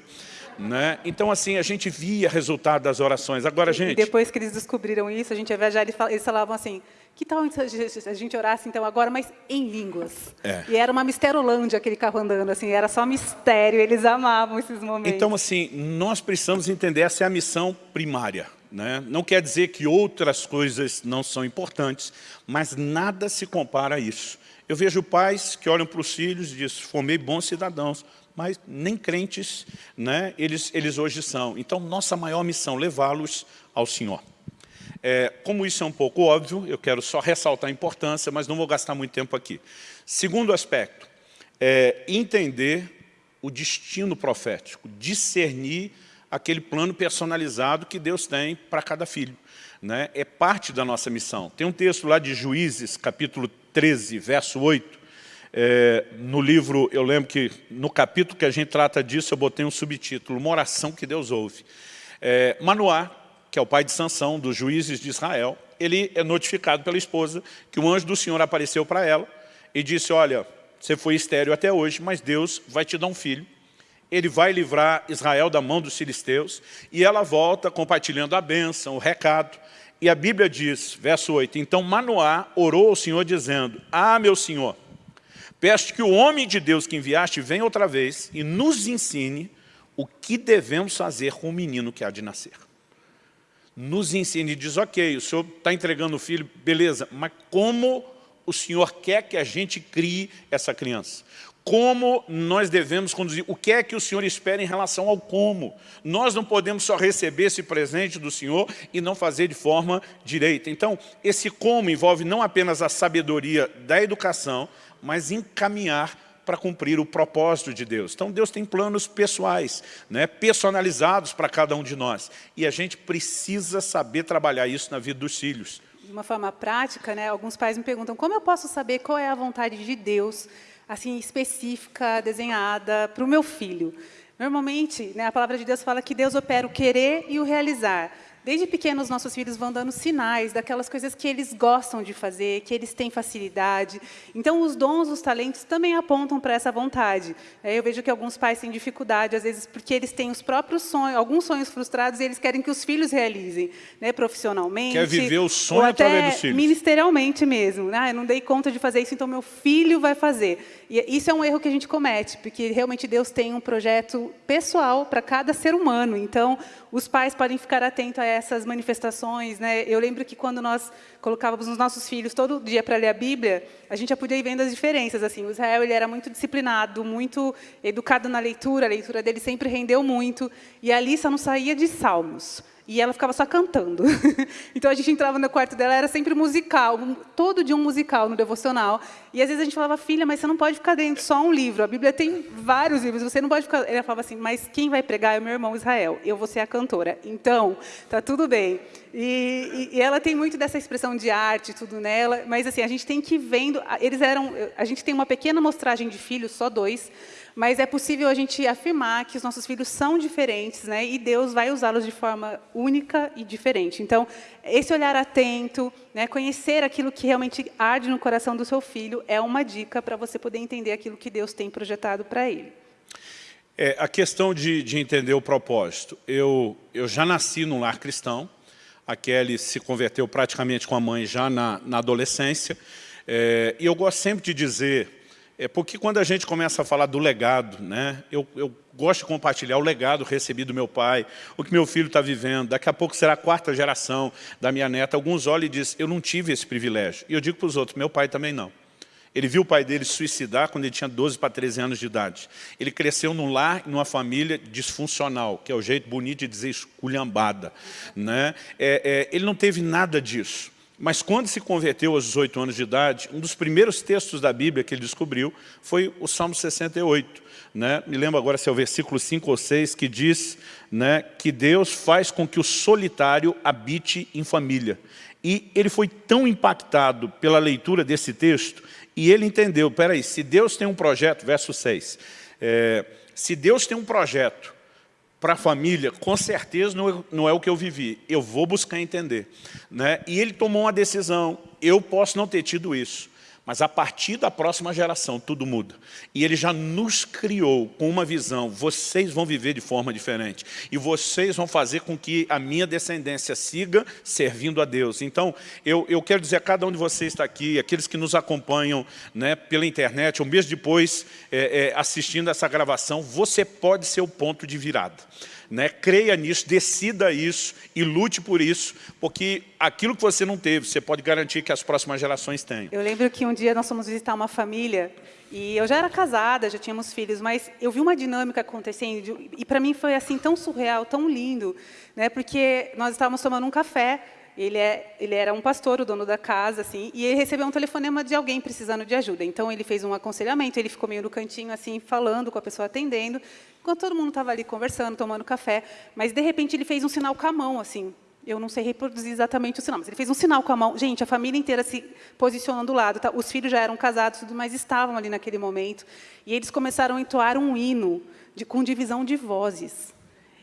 Né? Então, assim, a gente via resultado das orações. Agora, gente... E depois que eles descobriram isso, a gente ia viajar, eles falavam assim, que tal a gente orasse então agora, mas em línguas? É. E era uma misterolândia aquele carro andando, assim, era só mistério, eles amavam esses momentos. Então, assim, nós precisamos entender, essa é a missão primária. Né? Não quer dizer que outras coisas não são importantes, mas nada se compara a isso. Eu vejo pais que olham para os filhos e dizem, formei bons cidadãos, mas nem crentes né, eles, eles hoje são. Então, nossa maior missão, levá-los ao Senhor. É, como isso é um pouco óbvio, eu quero só ressaltar a importância, mas não vou gastar muito tempo aqui. Segundo aspecto, é entender o destino profético, discernir aquele plano personalizado que Deus tem para cada filho. Né? É parte da nossa missão. Tem um texto lá de Juízes, capítulo 13, verso 8. É, no livro, eu lembro que no capítulo que a gente trata disso, eu botei um subtítulo, uma oração que Deus ouve. É, Manoá, que é o pai de Sansão, dos juízes de Israel, ele é notificado pela esposa que o anjo do Senhor apareceu para ela e disse, olha, você foi estéreo até hoje, mas Deus vai te dar um filho. Ele vai livrar Israel da mão dos filisteus. E ela volta compartilhando a bênção, o recado. E a Bíblia diz, verso 8, Então Manoá orou ao Senhor dizendo, Ah, meu Senhor, peço que o homem de Deus que enviaste venha outra vez e nos ensine o que devemos fazer com o menino que há de nascer. Nos ensine, diz, ok, o senhor está entregando o filho, beleza, mas como o Senhor quer que a gente crie essa criança. Como nós devemos conduzir, o que é que o Senhor espera em relação ao como. Nós não podemos só receber esse presente do Senhor e não fazer de forma direita. Então, esse como envolve não apenas a sabedoria da educação, mas encaminhar para cumprir o propósito de Deus. Então, Deus tem planos pessoais, né, personalizados para cada um de nós. E a gente precisa saber trabalhar isso na vida dos filhos de uma forma prática, né, alguns pais me perguntam como eu posso saber qual é a vontade de Deus, assim, específica, desenhada para o meu filho. Normalmente, né, a palavra de Deus fala que Deus opera o querer e o realizar. Desde pequenos, nossos filhos vão dando sinais daquelas coisas que eles gostam de fazer, que eles têm facilidade. Então, os dons, os talentos também apontam para essa vontade. É, eu vejo que alguns pais têm dificuldade, às vezes, porque eles têm os próprios sonhos, alguns sonhos frustrados, e eles querem que os filhos realizem, né, profissionalmente. Quer viver o sonho através dos filhos. ministerialmente mesmo. Ah, eu não dei conta de fazer isso, então meu filho vai fazer. E isso é um erro que a gente comete, porque realmente Deus tem um projeto pessoal para cada ser humano. Então, os pais podem ficar atentos a essas manifestações. Né? Eu lembro que quando nós colocávamos os nossos filhos todo dia para ler a Bíblia, a gente já podia ir vendo as diferenças. Assim, o Israel ele era muito disciplinado, muito educado na leitura, a leitura dele sempre rendeu muito, e a Alissa não saía de salmos e ela ficava só cantando. então a gente entrava no quarto dela, era sempre musical, todo dia um musical no devocional. E às vezes a gente falava, filha, mas você não pode ficar dentro só um livro. A Bíblia tem vários livros, você não pode ficar. Ela falava assim, mas quem vai pregar é o meu irmão Israel, eu vou ser a cantora. Então, tá tudo bem. E, e, e ela tem muito dessa expressão de arte, tudo nela, mas assim, a gente tem que ir vendo. Eles eram. A gente tem uma pequena mostragem de filhos, só dois mas é possível a gente afirmar que os nossos filhos são diferentes, né? E Deus vai usá-los de forma única e diferente. Então, esse olhar atento, né, conhecer aquilo que realmente arde no coração do seu filho, é uma dica para você poder entender aquilo que Deus tem projetado para ele. É, a questão de, de entender o propósito. Eu, eu já nasci num lar cristão, a Kelly se converteu praticamente com a mãe já na, na adolescência, é, e eu gosto sempre de dizer é porque quando a gente começa a falar do legado, né, eu, eu gosto de compartilhar o legado recebido do meu pai, o que meu filho está vivendo, daqui a pouco será a quarta geração da minha neta. Alguns olham e dizem, eu não tive esse privilégio. E eu digo para os outros, meu pai também não. Ele viu o pai dele suicidar quando ele tinha 12 para 13 anos de idade. Ele cresceu num lar, numa família disfuncional, que é o jeito bonito de dizer esculhambada. Né? É, é, ele não teve nada disso. Mas quando se converteu aos 18 anos de idade, um dos primeiros textos da Bíblia que ele descobriu foi o Salmo 68. Né? Me lembro agora se é o versículo 5 ou 6, que diz né, que Deus faz com que o solitário habite em família. E ele foi tão impactado pela leitura desse texto, e ele entendeu, peraí, se Deus tem um projeto, verso 6, é, se Deus tem um projeto para a família, com certeza não, é, não é o que eu vivi. Eu vou buscar entender. Né? E ele tomou uma decisão. Eu posso não ter tido isso. Mas a partir da próxima geração, tudo muda. E ele já nos criou com uma visão, vocês vão viver de forma diferente. E vocês vão fazer com que a minha descendência siga servindo a Deus. Então, eu, eu quero dizer a cada um de vocês está aqui, aqueles que nos acompanham né, pela internet, ou mesmo depois é, é, assistindo essa gravação, você pode ser o ponto de virada. Né? Creia nisso, decida isso e lute por isso, porque aquilo que você não teve, você pode garantir que as próximas gerações têm. Eu lembro que um dia nós fomos visitar uma família e eu já era casada, já tínhamos filhos, mas eu vi uma dinâmica acontecendo e para mim foi assim tão surreal, tão lindo, né? porque nós estávamos tomando um café Ele, é, ele era um pastor, o dono da casa, assim, e ele recebeu um telefonema de alguém precisando de ajuda. Então, ele fez um aconselhamento, ele ficou meio no cantinho, assim, falando com a pessoa atendendo, enquanto todo mundo estava ali conversando, tomando café. Mas, de repente, ele fez um sinal com a mão, assim, eu não sei reproduzir exatamente o sinal, mas ele fez um sinal com a mão. Gente, a família inteira se posicionando do lado. Tá? Os filhos já eram casados, tudo, mas estavam ali naquele momento. E eles começaram a entoar um hino de, com divisão de vozes.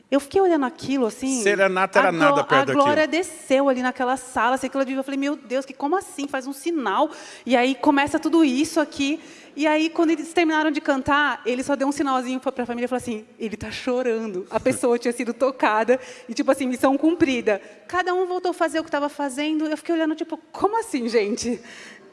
Eu fiquei olhando aquilo assim. Serenata era nada perto daquilo. A glória desceu ali naquela sala, assim, aquilo eu falei, meu Deus, que como assim? Faz um sinal. E aí começa tudo isso aqui. E aí, quando eles terminaram de cantar, ele só deu um sinalzinho para a família e falou assim: ele está chorando. A pessoa tinha sido tocada e, tipo assim, missão cumprida. Cada um voltou a fazer o que estava fazendo. Eu fiquei olhando, tipo, como assim, gente?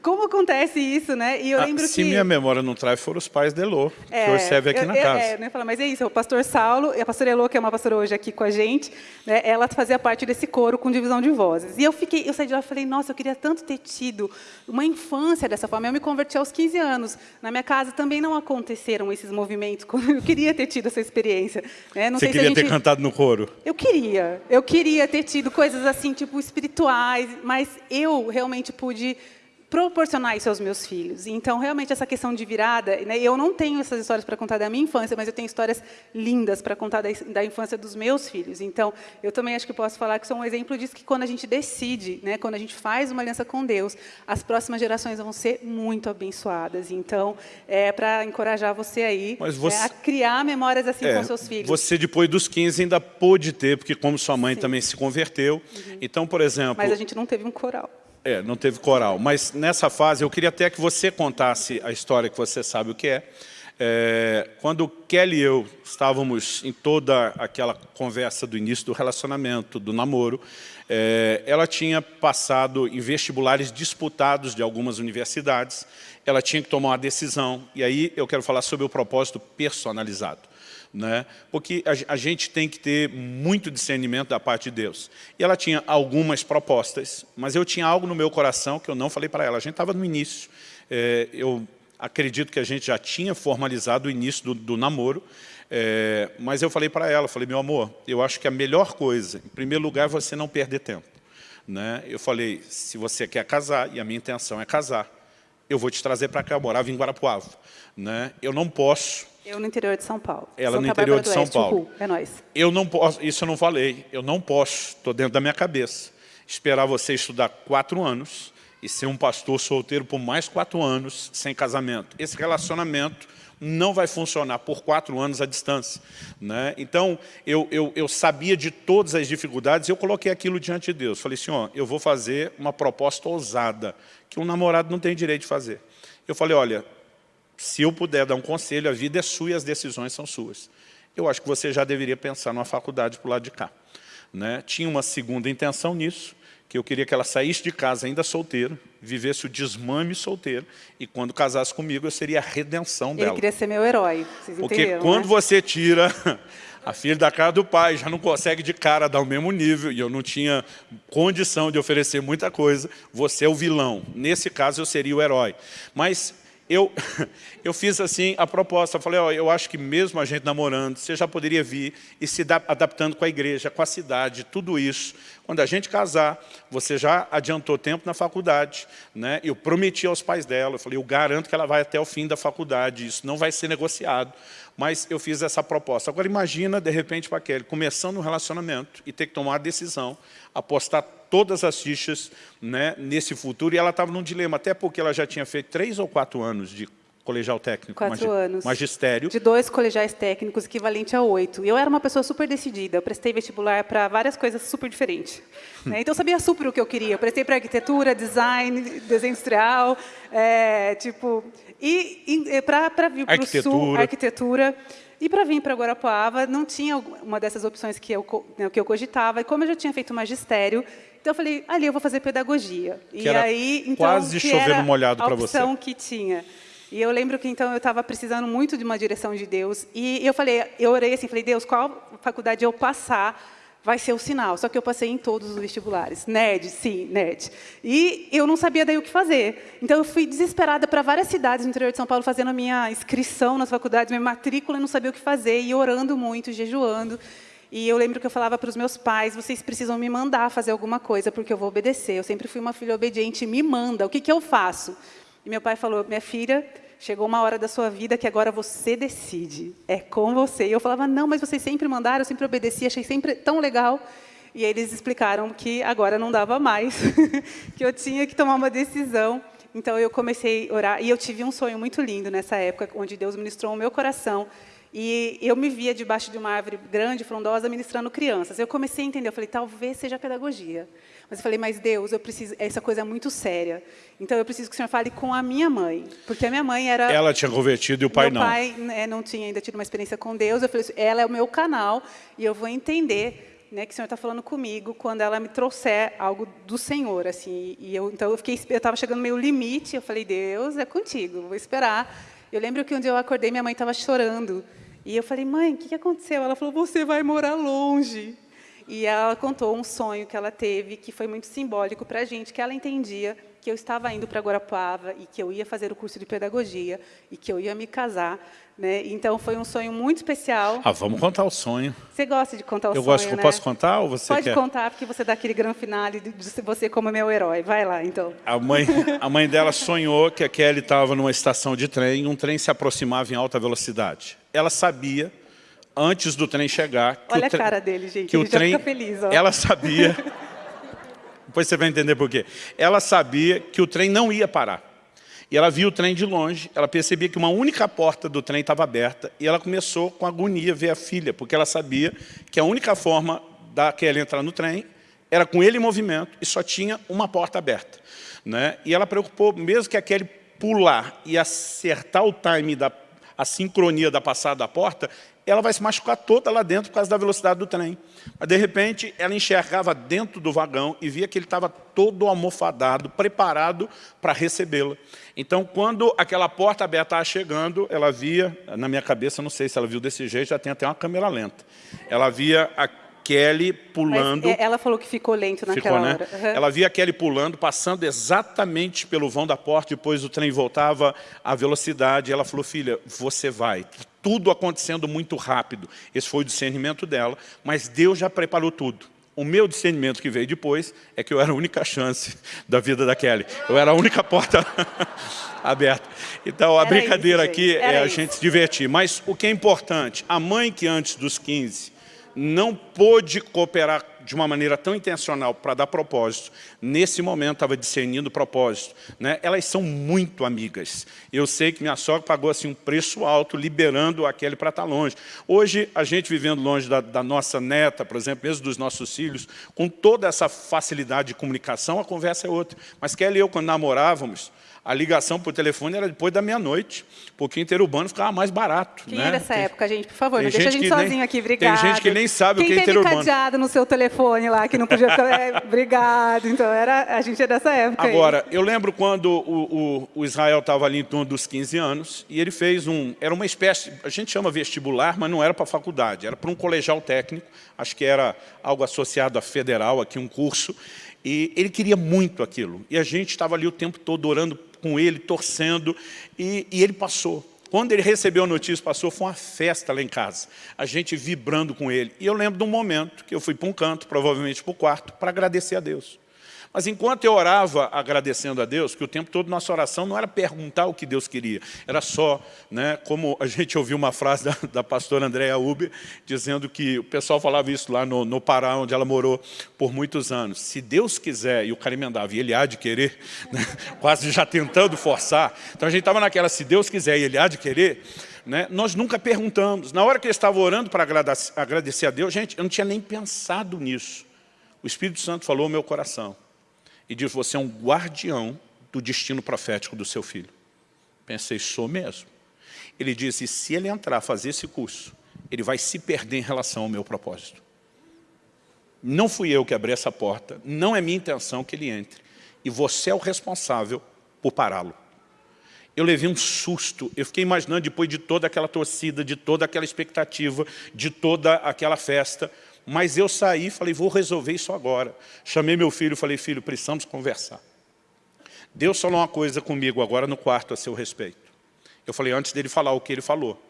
Como acontece isso, né? E eu ah, lembro se que... Se minha memória não traz, foram os pais de Elô, é, que o serve aqui eu, na casa. É, né, falar, mas é isso, o pastor Saulo e a pastora Elô, que é uma pastora hoje aqui com a gente, né, ela fazia parte desse coro com divisão de vozes. E eu fiquei, eu saí de lá e falei, nossa, eu queria tanto ter tido uma infância dessa forma. Eu me converti aos 15 anos. Na minha casa também não aconteceram esses movimentos. Eu queria ter tido essa experiência. Né? Não Você queria gente... ter cantado no coro? Eu queria. Eu queria ter tido coisas assim, tipo, espirituais, mas eu realmente pude proporcionar isso aos meus filhos. Então, realmente, essa questão de virada, né, eu não tenho essas histórias para contar da minha infância, mas eu tenho histórias lindas para contar da, da, infância dos meus filhos. Então, eu também acho que posso falar que sou um exemplo disso, que quando a gente decide, né, quando a gente faz uma aliança com Deus, as próximas gerações vão ser muito abençoadas. Então, é para encorajar você aí você, é, a criar memórias assim é, com seus filhos. Você, depois dos 15, ainda pôde ter, porque como sua mãe Sim. também se converteu. Uhum. Então, por exemplo... Mas a gente não teve um coral. É, não teve coral. Mas nessa fase eu queria até que você contasse a história que você sabe o que é. é quando Kelly e eu estávamos em toda aquela conversa do início do relacionamento, do namoro, é, ela tinha passado em vestibulares disputados de algumas universidades, ela tinha que tomar uma decisão, e aí eu quero falar sobre o propósito personalizado né? porque a, a, gente tem que ter muito discernimento da parte de Deus. E ela tinha algumas propostas, mas eu tinha algo no meu coração que eu não falei para ela. A gente estava no início, é, eu acredito que a gente já tinha formalizado o início do, do namoro, é, mas eu falei para ela, falei, meu amor, eu acho que a melhor coisa, em primeiro lugar, é você não perder tempo. Né? Eu falei, se você quer casar, e a minha intenção é casar, eu vou te trazer para cá, eu morava em Guarapuava. Né? Eu não posso eu no interior de São Paulo. Ela Santa no interior de São Oeste, Paulo. é nós. Eu não posso, isso eu não falei, eu não posso, estou dentro da minha cabeça, esperar você estudar quatro anos e ser um pastor solteiro por mais quatro anos sem casamento. Esse relacionamento não vai funcionar por quatro anos à distância. Né? Então, eu, eu, eu sabia de todas as dificuldades eu coloquei aquilo diante de Deus. Falei assim, ó, eu vou fazer uma proposta ousada, que um namorado não tem direito de fazer. Eu falei, olha, se eu puder dar um conselho, a vida é sua e as decisões são suas. Eu acho que você já deveria pensar numa faculdade para o lado de cá. Né? Tinha uma segunda intenção nisso, que eu queria que ela saísse de casa ainda solteira, vivesse o desmame solteiro, e quando casasse comigo, eu seria a redenção dela. Ele queria ser meu herói, vocês Porque quando né? você tira a filha da cara do pai, já não consegue de cara dar o mesmo nível, e eu não tinha condição de oferecer muita coisa, você é o vilão. Nesse caso, eu seria o herói. Mas eu, eu fiz assim a proposta, falei, ó, eu acho que mesmo a gente namorando, você já poderia vir e se adaptando com a igreja, com a cidade, tudo isso. Quando a gente casar, você já adiantou tempo na faculdade, né? eu prometi aos pais dela, eu falei, eu garanto que ela vai até o fim da faculdade, isso não vai ser negociado, mas eu fiz essa proposta. Agora imagina, de repente, para Kelly, começando um relacionamento e ter que tomar a decisão, apostar todas as fichas né, nesse futuro, e ela estava num dilema, até porque ela já tinha feito três ou quatro anos de colegial técnico, Quatro magi anos. magistério. De dois colegiais técnicos, equivalente a oito. E eu era uma pessoa super decidida. Eu prestei vestibular para várias coisas super diferentes. né? Então, eu sabia super o que eu queria. Eu prestei para arquitetura, design, desenho industrial, é, tipo... E, e para vir para o sul, arquitetura... E para vir para Guarapuava, não tinha uma dessas opções que eu, né, que eu cogitava. E como eu já tinha feito magistério, então eu falei, ali eu vou fazer pedagogia. Que e aí, então, quase chovendo molhado para você. a opção que tinha. E eu lembro que então eu estava precisando muito de uma direção de Deus. E eu falei, eu orei assim, falei, Deus, qual faculdade eu passar vai ser o sinal. Só que eu passei em todos os vestibulares. NED, sim, NED. E eu não sabia daí o que fazer. Então, eu fui desesperada para várias cidades no interior de São Paulo, fazendo a minha inscrição nas faculdades, minha matrícula, e não sabia o que fazer, e orando muito, jejuando. E eu lembro que eu falava para os meus pais, vocês precisam me mandar fazer alguma coisa, porque eu vou obedecer. Eu sempre fui uma filha obediente, me manda, o que, que eu faço? E meu pai falou, minha filha, chegou uma hora da sua vida que agora você decide, é com você. E eu falava, não, mas vocês sempre mandaram, eu sempre obedeci, achei sempre tão legal. E eles explicaram que agora não dava mais, que eu tinha que tomar uma decisão. Então, eu comecei a orar, e eu tive um sonho muito lindo nessa época, onde Deus ministrou o meu coração, e eu me via debaixo de uma árvore grande, frondosa, ministrando crianças. Eu comecei a entender, eu falei, talvez seja pedagogia. Mas eu falei, mas Deus, eu preciso, essa coisa é muito séria. Então eu preciso que o Senhor fale com a minha mãe, porque a minha mãe era Ela tinha convertido e o pai meu não. Pai né, não tinha ainda tido uma experiência com Deus. Eu falei, ela é o meu canal e eu vou entender né, que o Senhor está falando comigo quando ela me trouxer algo do Senhor, assim. E eu, então eu fiquei, eu estava chegando no meu limite. Eu falei, Deus, é contigo, vou esperar. Eu lembro que um dia eu acordei, minha mãe estava chorando. E eu falei, mãe, o que aconteceu? Ela falou, você vai morar longe. E ela contou um sonho que ela teve, que foi muito simbólico para a gente, que ela entendia que eu estava indo para Guarapuava e que eu ia fazer o curso de pedagogia e que eu ia me casar. Né? Então, foi um sonho muito especial. Ah, vamos contar o sonho. Você gosta de contar o eu sonho, gosto, né? Eu posso contar ou você Pode quer? contar, porque você dá aquele grande finale de você como meu herói. Vai lá, então. A mãe, a mãe dela sonhou que a Kelly estava numa estação de trem e um trem se aproximava em alta velocidade. Ela sabia antes do trem chegar. Que Olha o a cara dele, gente. Que Ele o trem, feliz. Ó. Ela sabia. depois você vai entender por quê. Ela sabia que o trem não ia parar. E ela viu o trem de longe, ela percebia que uma única porta do trem estava aberta e ela começou com agonia a ver a filha, porque ela sabia que a única forma da Kelly entrar no trem era com ele em movimento e só tinha uma porta aberta. Né? E ela preocupou, mesmo que a Kelly pular e acertar o time da a sincronia da passada da porta, ela vai se machucar toda lá dentro por causa da velocidade do trem. Mas, de repente, ela enxergava dentro do vagão e via que ele estava todo almofadado, preparado para recebê-la. Então, quando aquela porta aberta estava chegando, ela via, na minha cabeça, não sei se ela viu desse jeito, já tem até uma câmera lenta. Ela via a Kelly pulando. Mas ela falou que ficou lento naquela ficou, né? hora. Uhum. Ela via a Kelly pulando, passando exatamente pelo vão da porta, depois o trem voltava à velocidade. Ela falou, filha, você vai. Tudo acontecendo muito rápido. Esse foi o discernimento dela, mas Deus já preparou tudo. O meu discernimento que veio depois é que eu era a única chance da vida da Kelly. Eu era a única porta aberta. Então, a era brincadeira isso, aqui é a isso. gente se divertir. Mas o que é importante, a mãe que antes dos 15 não pôde cooperar de uma maneira tão intencional para dar propósito, nesse momento estava discernindo propósito. Né? Elas são muito amigas. Eu sei que minha sogra pagou assim, um preço alto, liberando a Kelly para estar longe. Hoje, a gente vivendo longe da, da nossa neta, por exemplo, mesmo dos nossos filhos, com toda essa facilidade de comunicação, a conversa é outra. Mas Kelly e eu, quando namorávamos, a ligação por telefone era depois da meia-noite, porque interurbano ficava mais barato. Quem né? é dessa Tem- época, gente? Por favor, tem não deixa a gente que nem- sozinho aqui, tem obrigado. gente que nem sabe o Quem que é teve interurbano. cadeado no seu telefone lá, que não podia ficar... É, obrigado. Então, era, a gente é dessa época aí. Agora, eu lembro quando o, o- o Israel estava ali em torno dos 15 anos, e ele fez um... Era uma espécie... A gente chama vestibular, mas não era para faculdade, era para um colegial técnico, acho que era algo associado à federal, aqui um curso, e ele queria muito aquilo. E a gente estava ali o tempo todo orando com ele, torcendo, e, e ele passou. Quando ele recebeu a notícia, passou, foi uma festa lá em casa. A gente vibrando com ele. E eu lembro de um momento que eu fui para um canto, provavelmente para o quarto, para agradecer a Deus. Mas enquanto eu orava agradecendo a Deus, que o tempo todo nossa oração não era perguntar o que Deus queria, era só, né, como a gente ouviu uma frase da, da pastora Andréa Uber, dizendo que o pessoal falava isso lá no, no Pará, onde ela morou por muitos anos. Se Deus quiser, e o cara emendava, e ele há de querer, né, quase já tentando forçar. Então a gente estava naquela, se Deus quiser e ele há de querer, né, nós nunca perguntamos. Na hora que eu estava orando para agradecer, a Deus, gente, eu não tinha nem pensado nisso. O Espírito Santo falou ao meu coração e diz, você é um guardião do destino profético do seu filho. Pensei, sou mesmo. Ele disse, se ele entrar a fazer esse curso, ele vai se perder em relação ao meu propósito. Não fui eu que abri essa porta, não é minha intenção que ele entre. E você é o responsável por pará-lo. Eu levei um susto, eu fiquei imaginando depois de toda aquela torcida, de toda aquela expectativa, de toda aquela festa, mas eu saí e falei, vou resolver isso agora. Chamei meu filho e falei, filho, precisamos conversar. Deus falou uma coisa comigo agora no quarto a seu respeito. Eu falei, antes dele falar o que ele falou,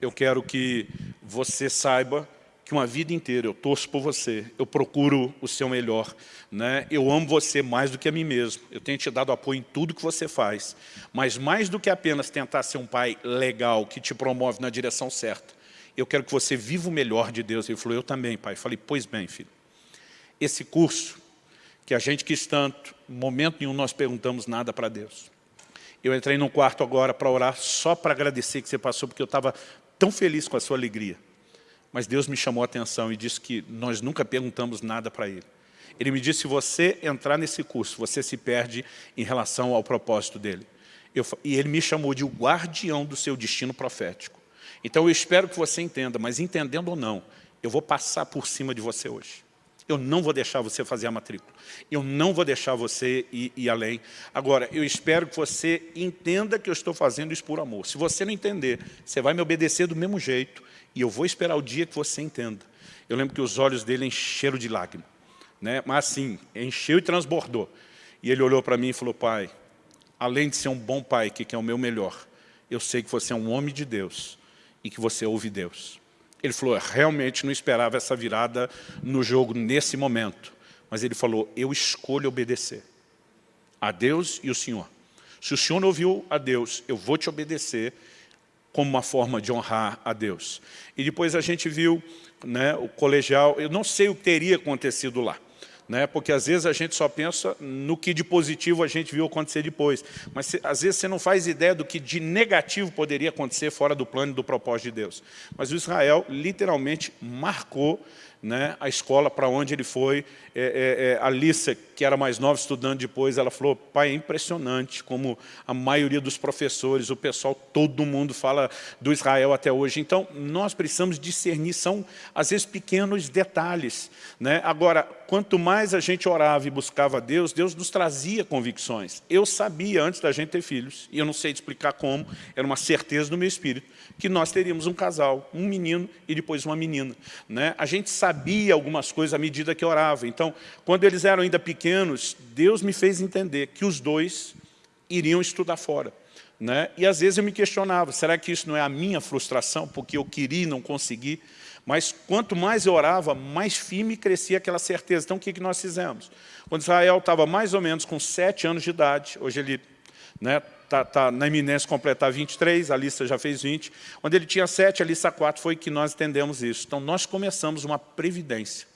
eu quero que você saiba que uma vida inteira eu torço por você, eu procuro o seu melhor, né? eu amo você mais do que a mim mesmo, eu tenho te dado apoio em tudo que você faz, mas mais do que apenas tentar ser um pai legal, que te promove na direção certa, eu quero que você viva o melhor de Deus. Ele falou, eu também, pai. Eu falei, pois bem, filho, esse curso, que a gente quis tanto, em momento nenhum nós perguntamos nada para Deus. Eu entrei num quarto agora para orar só para agradecer que você passou, porque eu estava tão feliz com a sua alegria. Mas Deus me chamou a atenção e disse que nós nunca perguntamos nada para Ele. Ele me disse, se você entrar nesse curso, você se perde em relação ao propósito dele. Eu, e ele me chamou de o guardião do seu destino profético. Então eu espero que você entenda, mas entendendo ou não, eu vou passar por cima de você hoje. Eu não vou deixar você fazer a matrícula. Eu não vou deixar você ir, ir, além. Agora, eu espero que você entenda que eu estou fazendo isso por amor. Se você não entender, você vai me obedecer do mesmo jeito e eu vou esperar o dia que você entenda. Eu lembro que os olhos dele encheram de lágrimas. Né? Mas assim, encheu e transbordou. E ele olhou para mim e falou, pai, além de ser um bom pai, que é o meu melhor, eu sei que você é um homem de Deus e que você ouve Deus. Ele falou, realmente não esperava essa virada no jogo nesse momento. Mas ele falou, eu escolho obedecer a Deus e o Senhor. Se o Senhor não ouviu a Deus, eu vou te obedecer como uma forma de honrar a Deus. E depois a gente viu né, o colegial, eu não sei o que teria acontecido lá né? porque às vezes a gente só pensa no que de positivo a gente viu acontecer depois. Mas às vezes você não faz ideia do que de negativo poderia acontecer fora do plano e do propósito de Deus. Mas o Israel literalmente marcou né, a escola para onde ele foi. É, é, é, a Lissa, que era mais nova, estudando depois, ela falou, pai, é impressionante como a maioria dos professores, o pessoal, todo mundo fala do Israel até hoje. Então, nós precisamos discernir, são às vezes pequenos detalhes. Né? Agora, quanto mais a gente orava e buscava Deus, Deus nos trazia convicções. Eu sabia, antes da gente ter filhos, e eu não sei explicar como, era uma certeza do meu espírito, que nós teríamos um casal, um menino e depois uma menina. Né? A gente sabia algumas coisas à medida que orava. Então, quando eles eram ainda pequenos, Deus me fez entender que os dois iriam estudar fora. Né? E às vezes eu me questionava, será que isso não é a minha frustração, porque eu queria e não consegui? Mas quanto mais eu orava, mais firme crescia aquela certeza. Então o que, que nós fizemos? Quando Israel estava mais ou menos com sete anos de idade, hoje ele né, está tá na iminência completar 23, a lista já fez 20. Quando ele tinha 7, a lista 4 foi que nós entendemos isso. Então, nós começamos uma previdência.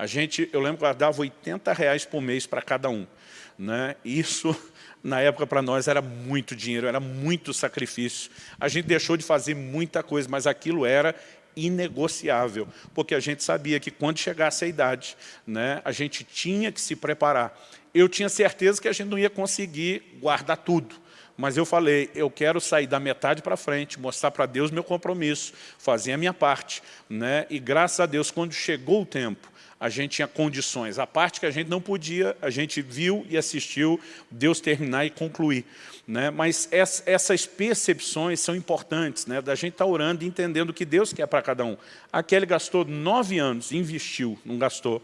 A gente, eu lembro que guardava 80 reais por mês para cada um. Né? Isso, na época, para nós era muito dinheiro, era muito sacrifício. A gente deixou de fazer muita coisa, mas aquilo era inegociável, porque a gente sabia que quando chegasse a idade, né, a gente tinha que se preparar. Eu tinha certeza que a gente não ia conseguir guardar tudo, mas eu falei, eu quero sair da metade para frente, mostrar para Deus meu compromisso, fazer a minha parte. Né? E graças a Deus, quando chegou o tempo, a gente tinha condições. A parte que a gente não podia, a gente viu e assistiu Deus terminar e concluir. Né? Mas essas percepções são importantes, né? da gente estar tá orando e entendendo o que Deus quer para cada um. A Kelly gastou nove anos, investiu, não gastou,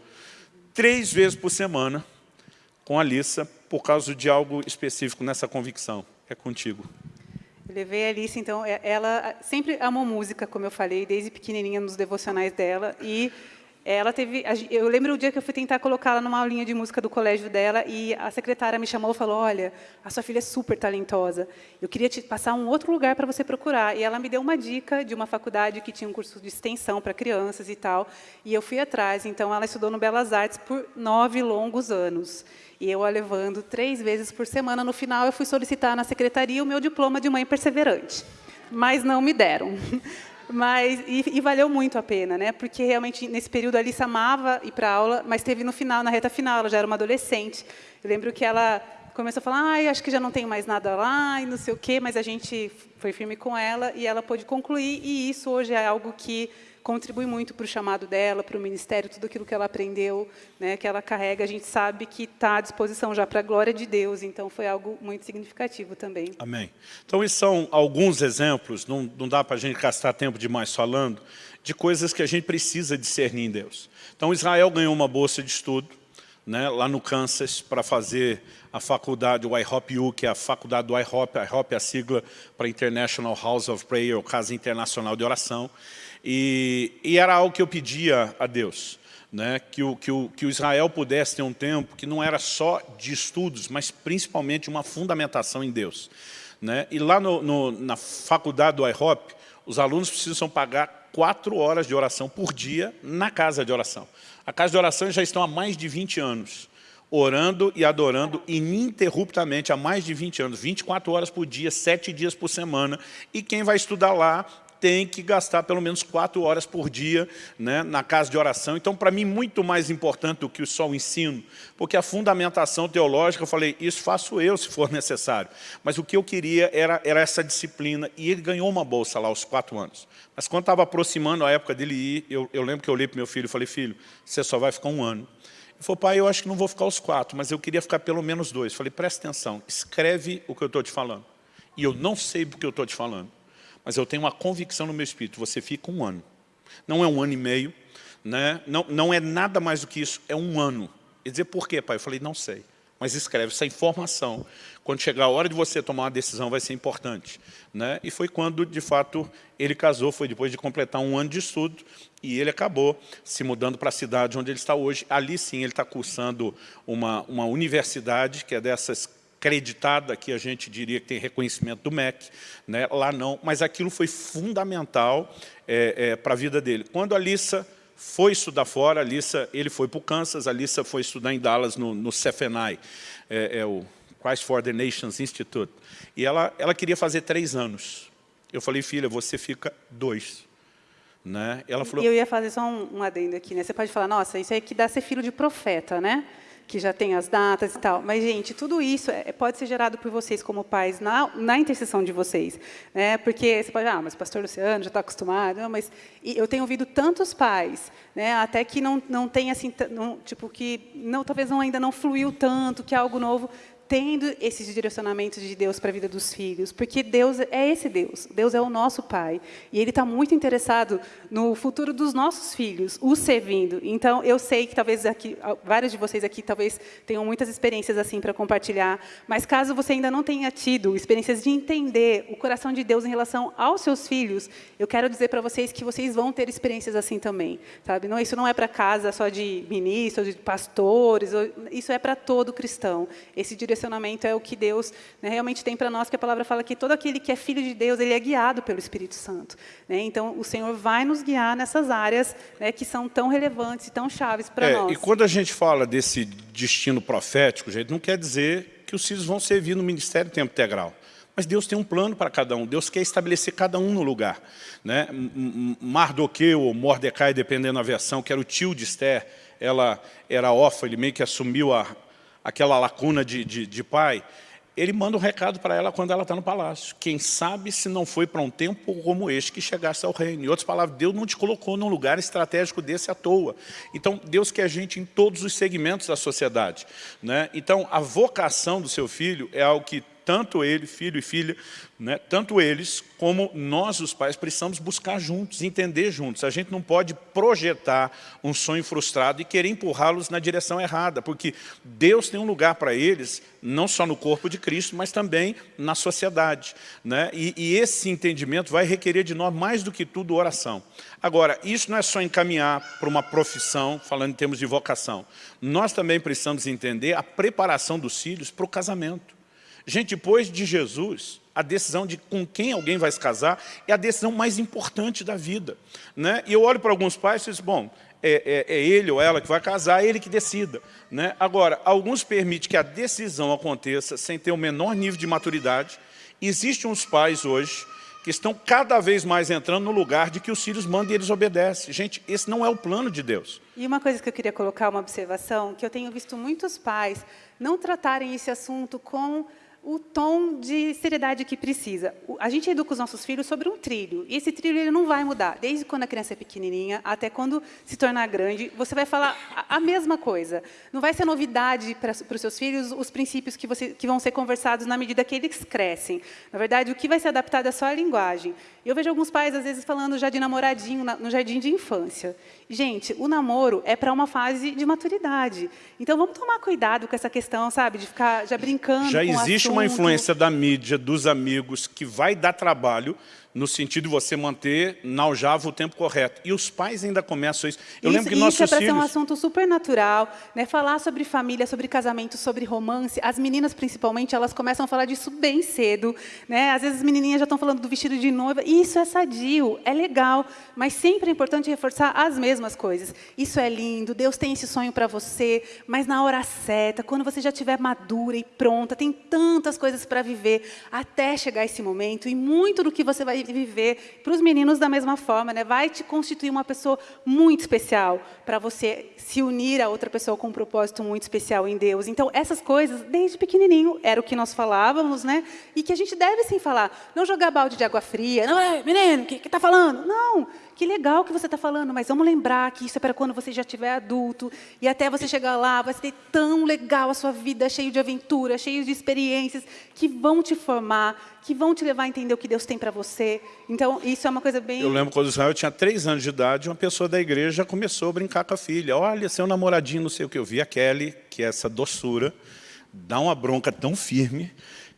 três vezes por semana com a Alissa, por causa de algo específico nessa convicção é contigo. Eu levei a Alice, então, ela sempre amou música, como eu falei, desde pequenininha nos devocionais dela, e ela teve, eu lembro o dia que eu fui tentar colocá-la numa aulinha de música do colégio dela e a secretária me chamou e falou, olha, a sua filha é super talentosa, eu queria te passar um outro lugar para você procurar. E ela me deu uma dica de uma faculdade que tinha um curso de extensão para crianças e tal, e eu fui atrás. Então, ela estudou no Belas Artes por nove longos anos. E eu a levando três vezes por semana. No final, eu fui solicitar na secretaria o meu diploma de mãe perseverante. Mas não me deram. Mas, e, e, valeu muito a pena, né? porque realmente nesse período a Alice amava ir para aula, mas teve no final, na reta final, ela já era uma adolescente. Eu lembro que ela começou a falar, ah, acho que já não tenho mais nada lá, e não sei o quê, mas a gente foi firme com ela e ela pôde concluir, e isso hoje é algo que contribui muito para o chamado dela, para o ministério, tudo aquilo que ela aprendeu, né, que ela carrega, a gente sabe que está à disposição já para a glória de Deus, então foi algo muito significativo também. Amém. Então, esses são alguns exemplos, não, não dá para a gente gastar tempo demais falando, de coisas que a gente precisa discernir em Deus. Então, Israel ganhou uma bolsa de estudo, né, lá no Kansas, para fazer a faculdade, o IHOP-U, que é a faculdade do IHOP, IHOP é a sigla para International House of Prayer, ou Casa Internacional de Oração. E, e era algo que eu pedia a Deus. Né, que, o, que, o, que o Israel pudesse ter um tempo que não era só de estudos, mas principalmente uma fundamentação em Deus. Né? E lá no, no, na faculdade do IHOP, os alunos precisam pagar quatro horas de oração por dia na casa de oração. A casa de oração já estão há mais de 20 anos orando e adorando ininterruptamente há mais de 20 anos, 24 horas por dia, 7 dias por semana. E quem vai estudar lá tem que gastar pelo menos quatro horas por dia né, na casa de oração. Então, para mim, muito mais importante do que só o ensino, porque a fundamentação teológica, eu falei, isso faço eu se for necessário. Mas o que eu queria era, era essa disciplina, e ele ganhou uma bolsa lá aos quatro anos. Mas quando estava aproximando a época dele ir, eu, eu lembro que eu olhei para meu filho e falei, filho, você só vai ficar um ano. Ele falou, pai, eu acho que não vou ficar os quatro, mas eu queria ficar pelo menos dois. Eu falei, presta atenção, escreve o que eu estou te falando. E eu não sei o que eu estou te falando, mas eu tenho uma convicção no meu espírito, você fica um ano. Não é um ano e meio, né? não, não é nada mais do que isso, é um ano. Ele dizia, por quê, pai? Eu falei, não sei. Mas escreve essa informação. Quando chegar a hora de você tomar uma decisão, vai ser importante. Né? E foi quando, de fato, ele casou, foi depois de completar um ano de estudo, e ele acabou se mudando para a cidade onde ele está hoje. Ali sim ele está cursando uma, uma universidade, que é dessas acreditada, que a gente diria que tem reconhecimento do MEC, né? lá não, mas aquilo foi fundamental é, é, para a vida dele. Quando a Lissa foi estudar fora, a Lissa, ele foi para o Kansas, a Lissa foi estudar em Dallas, no, no CFNI, é, é o Christ for the Nations Institute, e ela, ela queria fazer três anos. Eu falei, filha, você fica dois. Né? Ela falou... E eu ia fazer só um, um adendo aqui, né? Você pode falar, nossa, isso aí que dá ser filho de profeta, né? Que já tem as datas e tal. Mas, gente, tudo isso é, pode ser gerado por vocês como pais na, na intercessão de vocês. Né? Porque você pode, ah, mas o pastor Luciano já está acostumado. Não, mas eu tenho ouvido tantos pais, né, até que não, não tem, assim, não, tipo, que não, talvez não, ainda não fluiu tanto, que é algo novo, tendo esses direcionamentos de Deus para a vida dos filhos, porque Deus é esse Deus, Deus é o nosso Pai, e Ele está muito interessado no futuro dos nossos filhos, os servindo. Então, eu sei que talvez aqui, vários de vocês aqui talvez tenham muitas experiências assim para compartilhar, mas caso você ainda não tenha tido experiências de entender o coração de Deus em relação aos seus filhos, eu quero dizer para vocês que vocês vão ter experiências assim também, sabe? Não, isso não é para casa só de ministros, de pastores, isso é para todo cristão. Esse direcionamento direcionamento é o que Deus né, realmente tem para nós, que a palavra fala que todo aquele que é filho de Deus, ele é guiado pelo Espírito Santo. Né? Então, o Senhor vai nos guiar nessas áreas né, que são tão relevantes e tão chaves para é, nós. E quando a gente fala desse destino profético, gente, não quer dizer que os filhos vão servir no ministério tempo integral. Mas Deus tem um plano para cada um, Deus quer estabelecer cada um no lugar. Né? Mardoqueu ou Mordecai, dependendo da versão, que era o tio de Esther, ela era órfã, ele meio que assumiu a, aquela lacuna de, de, de pai, ele manda um recado para ela quando ela está no palácio. Quem sabe se não foi para um tempo como este que chegasse ao reino. Em outras palavras, Deus não te colocou num lugar estratégico desse à toa. Então, Deus quer gente em todos os segmentos da sociedade. Né? Então, a vocação do seu filho é algo que tanto ele, filho e filha, né, tanto eles como nós, os pais, precisamos buscar juntos, entender juntos. A gente não pode projetar um sonho frustrado e querer empurrá-los na direção errada, porque Deus tem um lugar para eles, não só no corpo de Cristo, mas também na sociedade. Né? E, e esse entendimento vai requerer de nós, mais do que tudo, oração. Agora, isso não é só encaminhar para uma profissão, falando em termos de vocação. Nós também precisamos entender a preparação dos filhos para o casamento. Gente, depois de Jesus, a decisão de com quem alguém vai se casar é a decisão mais importante da vida. Né? E eu olho para alguns pais e digo, bom, é, é, é, ele ou ela que vai casar, é ele que decida. Né? Agora, alguns permitem que a decisão aconteça sem ter o menor nível de maturidade. Existem uns pais hoje que estão cada vez mais entrando no lugar de que os filhos mandam e eles obedecem. Gente, esse não é o plano de Deus. E uma coisa que eu queria colocar, uma observação, que eu tenho visto muitos pais não tratarem esse assunto com o tom de seriedade que precisa. A gente educa os nossos filhos sobre um trilho, e esse trilho ele não vai mudar. Desde quando a criança é pequenininha até quando se tornar grande, você vai falar a mesma coisa. Não vai ser novidade para, para os seus filhos os princípios que, você, que vão ser conversados na medida que eles crescem. Na verdade, o que vai ser adaptado é só a linguagem. Eu vejo alguns pais, às vezes, falando já de namoradinho no jardim de infância. Gente, o namoro é para uma fase de maturidade. Então, vamos tomar cuidado com essa questão, sabe? De ficar já brincando Já existe uma influência da mídia, dos amigos, que vai dar trabalho no sentido de você manter na aljava o tempo correto. E os pais ainda começam isso. Eu isso, lembro que isso nossos é para filhos... ser um assunto super natural, né? falar sobre família, sobre casamento, sobre romance. As meninas, principalmente, elas começam a falar disso bem cedo. Né? Às vezes as menininhas já estão falando do vestido de noiva. Isso é sadio, é legal, mas sempre é importante reforçar as mesmas coisas. Isso é lindo, Deus tem esse sonho para você, mas na hora certa, quando você já estiver madura e pronta, tem tantas coisas para viver até chegar esse momento. E muito do que você vai viver, para os meninos da mesma forma, né? vai te constituir uma pessoa muito especial para você se unir a outra pessoa com um propósito muito especial em Deus. Então, essas coisas, desde pequenininho, era o que nós falávamos, né? e que a gente deve sim falar. Não jogar balde de água fria, não, é, menino, o que está falando? Não, que legal que você está falando, mas vamos lembrar que isso é para quando você já estiver adulto, e até você chegar lá, vai ser tão legal a sua vida, cheio de aventura, cheio de experiências, que vão te formar, que vão te levar a entender o que Deus tem para você. Então, isso é uma coisa bem... Eu lembro quando Israel tinha três anos de idade, uma pessoa da igreja começou a brincar com a filha. Olha, seu namoradinho, não sei o que. Eu vi a Kelly, que é essa doçura, dá uma bronca tão firme,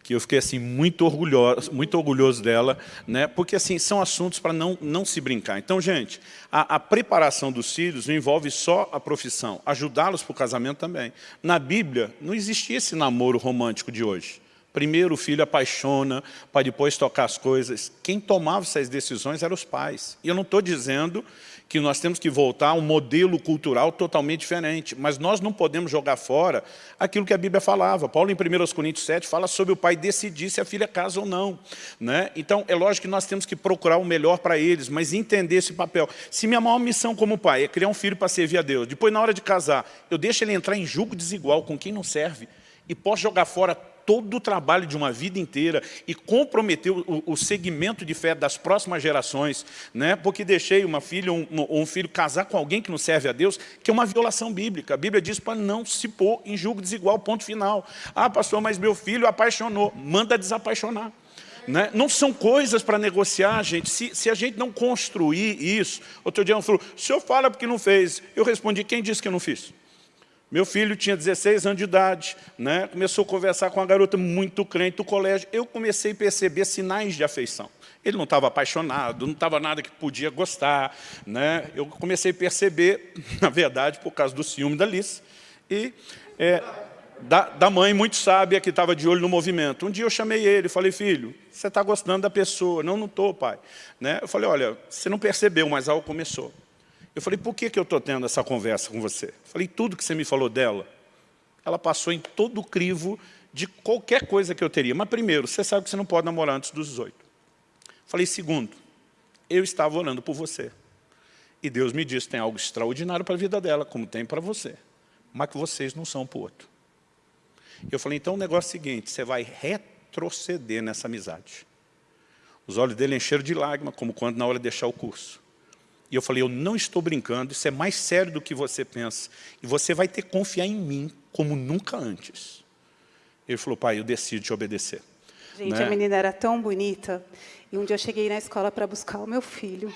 que eu fiquei assim muito orgulhoso, muito orgulhoso dela, né? porque assim são assuntos para não, não se brincar. Então, gente, a, a preparação dos filhos não envolve só a profissão, ajudá-los para o casamento também. Na Bíblia, não existia esse namoro romântico de hoje. Primeiro o filho apaixona, para depois tocar as coisas. Quem tomava essas decisões eram os pais. E eu não estou dizendo que nós temos que voltar a um modelo cultural totalmente diferente. Mas nós não podemos jogar fora aquilo que a Bíblia falava. Paulo, em 1 Coríntios 7, fala sobre o pai decidir se a filha casa ou não. Né? Então, é lógico que nós temos que procurar o melhor para eles, mas entender esse papel. Se minha maior missão como pai é criar um filho para servir a Deus, depois, na hora de casar, eu deixo ele entrar em julgo desigual com quem não serve, e posso jogar fora todo o trabalho de uma vida inteira e comprometer o, o segmento de fé das próximas gerações, né? porque deixei uma filha ou um, um, filho casar com alguém que não serve a Deus, que é uma violação bíblica. A Bíblia diz para não se pôr em julgo desigual, ponto final. Ah, pastor, mas meu filho apaixonou. Manda desapaixonar. Né? Não são coisas para negociar, gente. Se, se, a gente não construir isso... Outro dia um falou, o senhor fala porque não fez. Eu respondi, quem disse que eu não fiz? Meu filho tinha 16 anos de idade, né? começou a conversar com uma garota muito crente do colégio. Eu comecei a perceber sinais de afeição. Ele não estava apaixonado, não estava nada que podia gostar. Né? Eu comecei a perceber, na verdade, por causa do ciúme da Alice, e é, da, da, mãe muito sábia que estava de olho no movimento. Um dia eu chamei ele e falei, filho, você está gostando da pessoa? Não, não estou, pai. Né? Eu falei, olha, você não percebeu, mas algo começou. Eu falei, por que, que eu estou tendo essa conversa com você? Eu falei, tudo que você me falou dela, ela passou em todo o crivo de qualquer coisa que eu teria. Mas primeiro, você sabe que você não pode namorar antes dos 18. Falei, segundo, eu estava orando por você. E Deus me disse, tem algo extraordinário para a vida dela, como tem para você. Mas que vocês não são para o outro. Eu falei, então o negócio é o seguinte, você vai retroceder nessa amizade. Os olhos dele encheram de lágrimas, como quando na hora de deixar o curso. E eu falei, eu não estou brincando, isso é mais sério do que você pensa. E você vai ter que confiar em mim como nunca antes. Ele falou, pai, eu decido te obedecer. Gente, né? a menina era tão bonita. E um dia eu cheguei na escola para buscar o meu filho.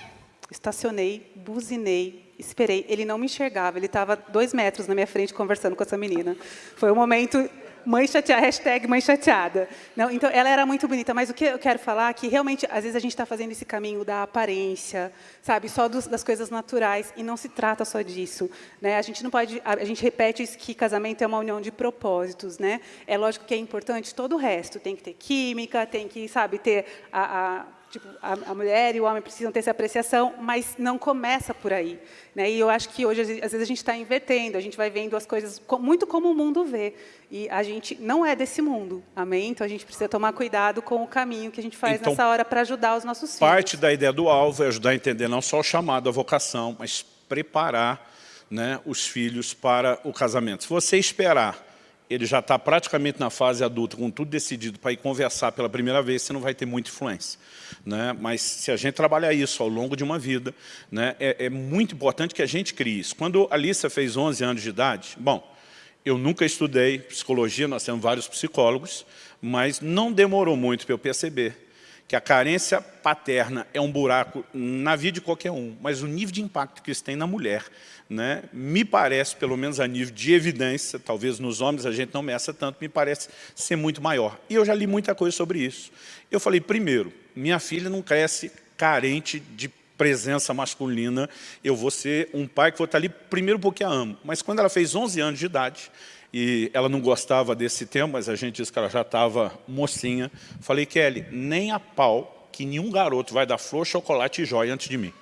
Estacionei, buzinei, esperei. Ele não me enxergava, ele estava dois metros na minha frente conversando com essa menina. Foi um momento mãe chateada, hashtag mãe chateada. Não, então, ela era muito bonita, mas o que eu quero falar é que, realmente, às vezes a gente está fazendo esse caminho da aparência, sabe, só dos, das coisas naturais, e não se trata só disso. Né? A gente não pode, a, a gente repete que casamento é uma união de propósitos, né? É lógico que é importante todo o resto, tem que ter química, tem que, sabe, ter a, a Tipo, a, a, mulher e o homem precisam ter essa apreciação, mas não começa por aí. Né? E eu acho que hoje, às vezes, a gente está invertendo, a gente vai vendo as coisas muito como o mundo vê. E a gente não é desse mundo, amém? Então, a gente precisa tomar cuidado com o caminho que a gente faz então, nessa hora para ajudar os nossos filhos. Parte da ideia do alvo é ajudar a entender não só o chamado, a vocação, mas preparar né, os filhos para o casamento. Se você esperar ele já está praticamente na fase adulta, com tudo decidido para ir conversar pela primeira vez, você não vai ter muita influência. Né? Mas se a gente trabalhar isso ao longo de uma vida, né, é, é muito importante que a gente crie isso. Quando a Alissa fez 11 anos de idade, bom, eu nunca estudei psicologia, nós temos vários psicólogos, mas não demorou muito para eu perceber que a carência paterna é um buraco na vida de qualquer um, mas o nível de impacto que isso tem na mulher, né, me parece, pelo menos a nível de evidência, talvez nos homens a gente não meça tanto, me parece ser muito maior. E eu já li muita coisa sobre isso. Eu falei, primeiro, minha filha não cresce carente de presença masculina, eu vou ser um pai que vou estar ali primeiro porque a amo. Mas quando ela fez 11 anos de idade, e ela não gostava desse tema, mas a gente disse que ela já estava mocinha. Falei, Kelly, nem a pau que nenhum garoto vai dar flor, chocolate e joia antes de mim.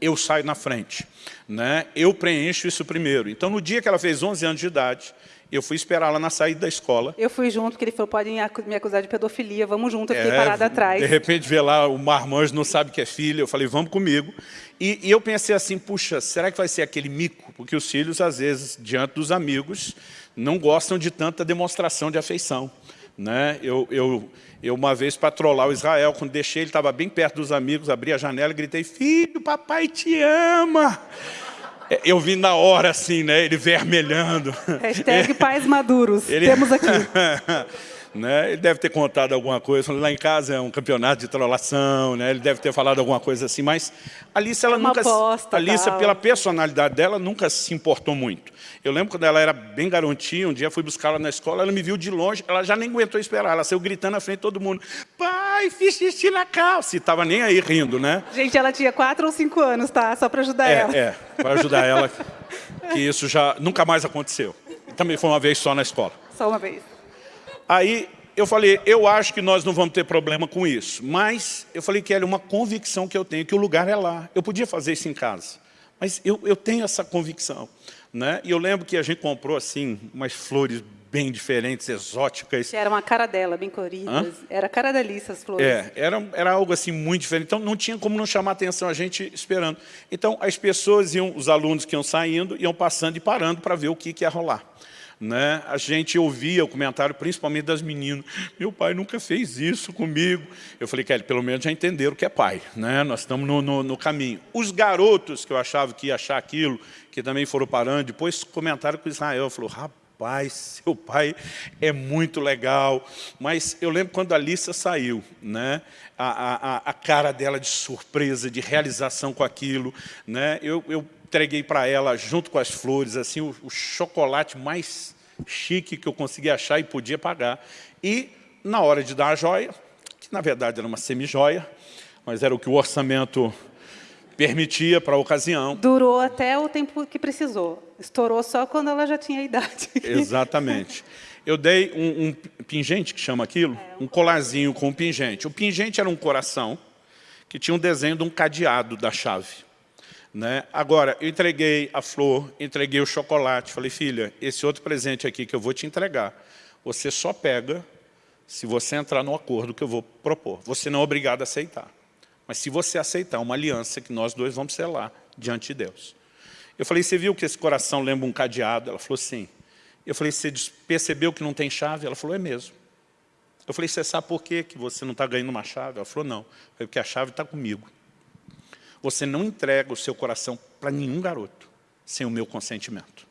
Eu saio na frente. Né? Eu preencho isso primeiro. Então, no dia que ela fez 11 anos de idade, eu fui esperar ela na saída da escola. Eu fui junto, porque ele falou, podem me acusar de pedofilia, vamos junto, eu fiquei é, parada atrás. De repente vê lá, o marmanjo não sabe que é filha, eu falei, vamos comigo. E, e, eu pensei assim, puxa, será que vai ser aquele mico? Porque os filhos, às vezes, diante dos amigos, não gostam de tanta demonstração de afeição. Né? Eu, eu, eu, uma vez, para trollar o Israel, quando deixei, ele estava bem perto dos amigos, abri a janela e gritei, filho, papai te ama. É, eu vi na hora, assim, né? Ele vermelhando. Hashtag pais maduros. Ele... Temos aqui. né? Ele deve ter contado alguma coisa, lá em casa é um campeonato de trollação, né? ele deve ter falado alguma coisa assim, mas Alice, ela Uma nunca, aposta, Alice, tal. pela personalidade dela, nunca se importou muito. Eu lembro quando ela era bem garotinha, um dia fui buscá-la na escola, ela me viu de longe, ela já nem aguentou esperar, ela saiu gritando na frente de todo mundo, pai, fiz xixi na calça, e estava nem aí rindo, né? Gente, ela tinha quatro ou cinco anos, tá? Só para ajudar é, ela. É, para ajudar ela, que isso já nunca mais aconteceu. Também foi uma vez só na escola. Só uma vez. Aí eu falei, eu acho que nós não vamos ter problema com isso. Mas eu falei que era uma convicção que eu tenho, que o lugar é lá. Eu podia fazer isso em casa. Mas eu, eu tenho essa convicção. Né? E eu lembro que a gente comprou assim umas flores bem diferentes, exóticas. Era uma cara dela, bem coloridas. Hã? Era a cara da Alice, as flores. É, era, era algo assim muito diferente. Então não tinha como não chamar atenção a gente esperando. Então as pessoas iam, os alunos que iam saindo, iam passando e parando para ver o que, que ia rolar né, a gente ouvia o comentário, principalmente das meninas, meu pai nunca fez isso comigo. Eu falei, Kelly, pelo menos já entenderam que é pai, né? nós estamos no, no, no, caminho. Os garotos que eu achava que ia achar aquilo, que também foram parando, depois comentaram com Israel, falou, rapaz, seu pai é muito legal. Mas eu lembro quando a Alissa saiu, né? A, a, a, cara dela de surpresa, de realização com aquilo. Né? Eu, eu entreguei para ela, junto com as flores, assim, o, o, chocolate mais chique que eu consegui achar e podia pagar. E, na hora de dar a joia, que na verdade era uma semi-joia, mas era o que o orçamento permitia para a ocasião. Durou até o tempo que precisou. Estourou só quando ela já tinha idade. Exatamente. Eu dei um, um pingente, que chama aquilo, um colarzinho com um pingente. O pingente era um coração que tinha um desenho de um cadeado da chave. Né? Agora, eu entreguei a flor, entreguei o chocolate, falei, filha, esse outro presente aqui que eu vou te entregar, você só pega se você entrar no acordo que eu vou propor. Você não é obrigado a aceitar. Mas se você aceitar uma aliança que nós dois vamos selar diante de Deus. Eu falei, você viu que esse coração lembra um cadeado? Ela falou, sim. Eu falei, você percebeu que não tem chave? Ela falou, é mesmo. Eu falei, você sabe por quê que você não está ganhando uma chave? Ela falou, não. Eu falei, porque a chave está comigo. Você não entrega o seu coração para nenhum garoto sem o meu consentimento.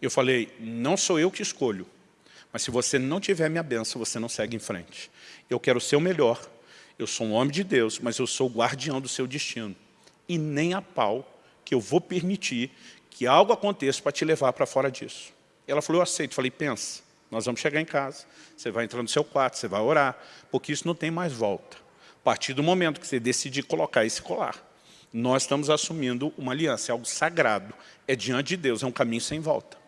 Eu falei, não sou eu que escolho, mas se você não tiver minha bênção, você não segue em frente. Eu quero ser o melhor, eu sou um homem de Deus, mas eu sou o guardião do seu destino. E nem a pau que eu vou permitir que algo aconteça para te levar para fora disso. Ela falou, eu aceito. Falei, pensa, nós vamos chegar em casa, você vai entrar no seu quarto, você vai orar, porque isso não tem mais volta. A partir do momento que você decidir colocar esse colar, nós estamos assumindo uma aliança, é algo sagrado, é diante de Deus, é um caminho sem volta.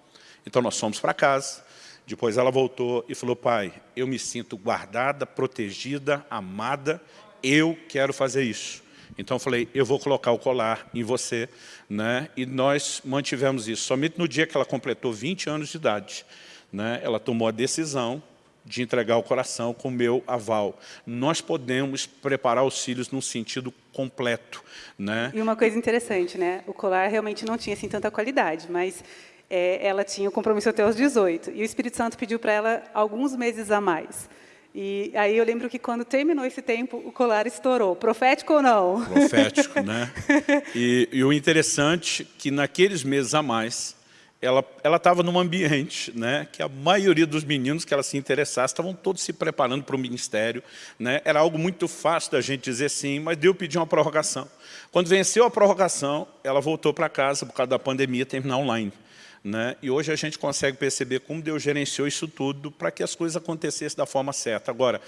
Então nós fomos para casa, depois ela voltou e falou, pai, eu me sinto guardada, protegida, amada, eu quero fazer isso. Então eu falei, eu vou colocar o colar em você, né? e nós mantivemos isso. Somente no dia que ela completou 20 anos de idade, né? ela tomou a decisão de entregar o coração com o meu aval. Nós podemos preparar os filhos num sentido completo. Né? E uma coisa interessante, né? o colar realmente não tinha assim, tanta qualidade, mas é, ela tinha o compromisso até os 18. E o Espírito Santo pediu para ela alguns meses a mais. E aí eu lembro que quando terminou esse tempo, o colar estourou. Profético ou não? Profético, né? E, e o interessante é que naqueles meses a mais, ela estava num ambiente né, que a maioria dos meninos que ela se interessasse estavam todos se preparando para o ministério. Né? Era algo muito fácil da gente dizer sim, mas Deus pediu uma prorrogação. Quando venceu a prorrogação, ela voltou para casa por causa da pandemia terminar online. Né? E hoje a gente consegue perceber como Deus gerenciou isso tudo para que as coisas acontecessem da forma certa. Agora,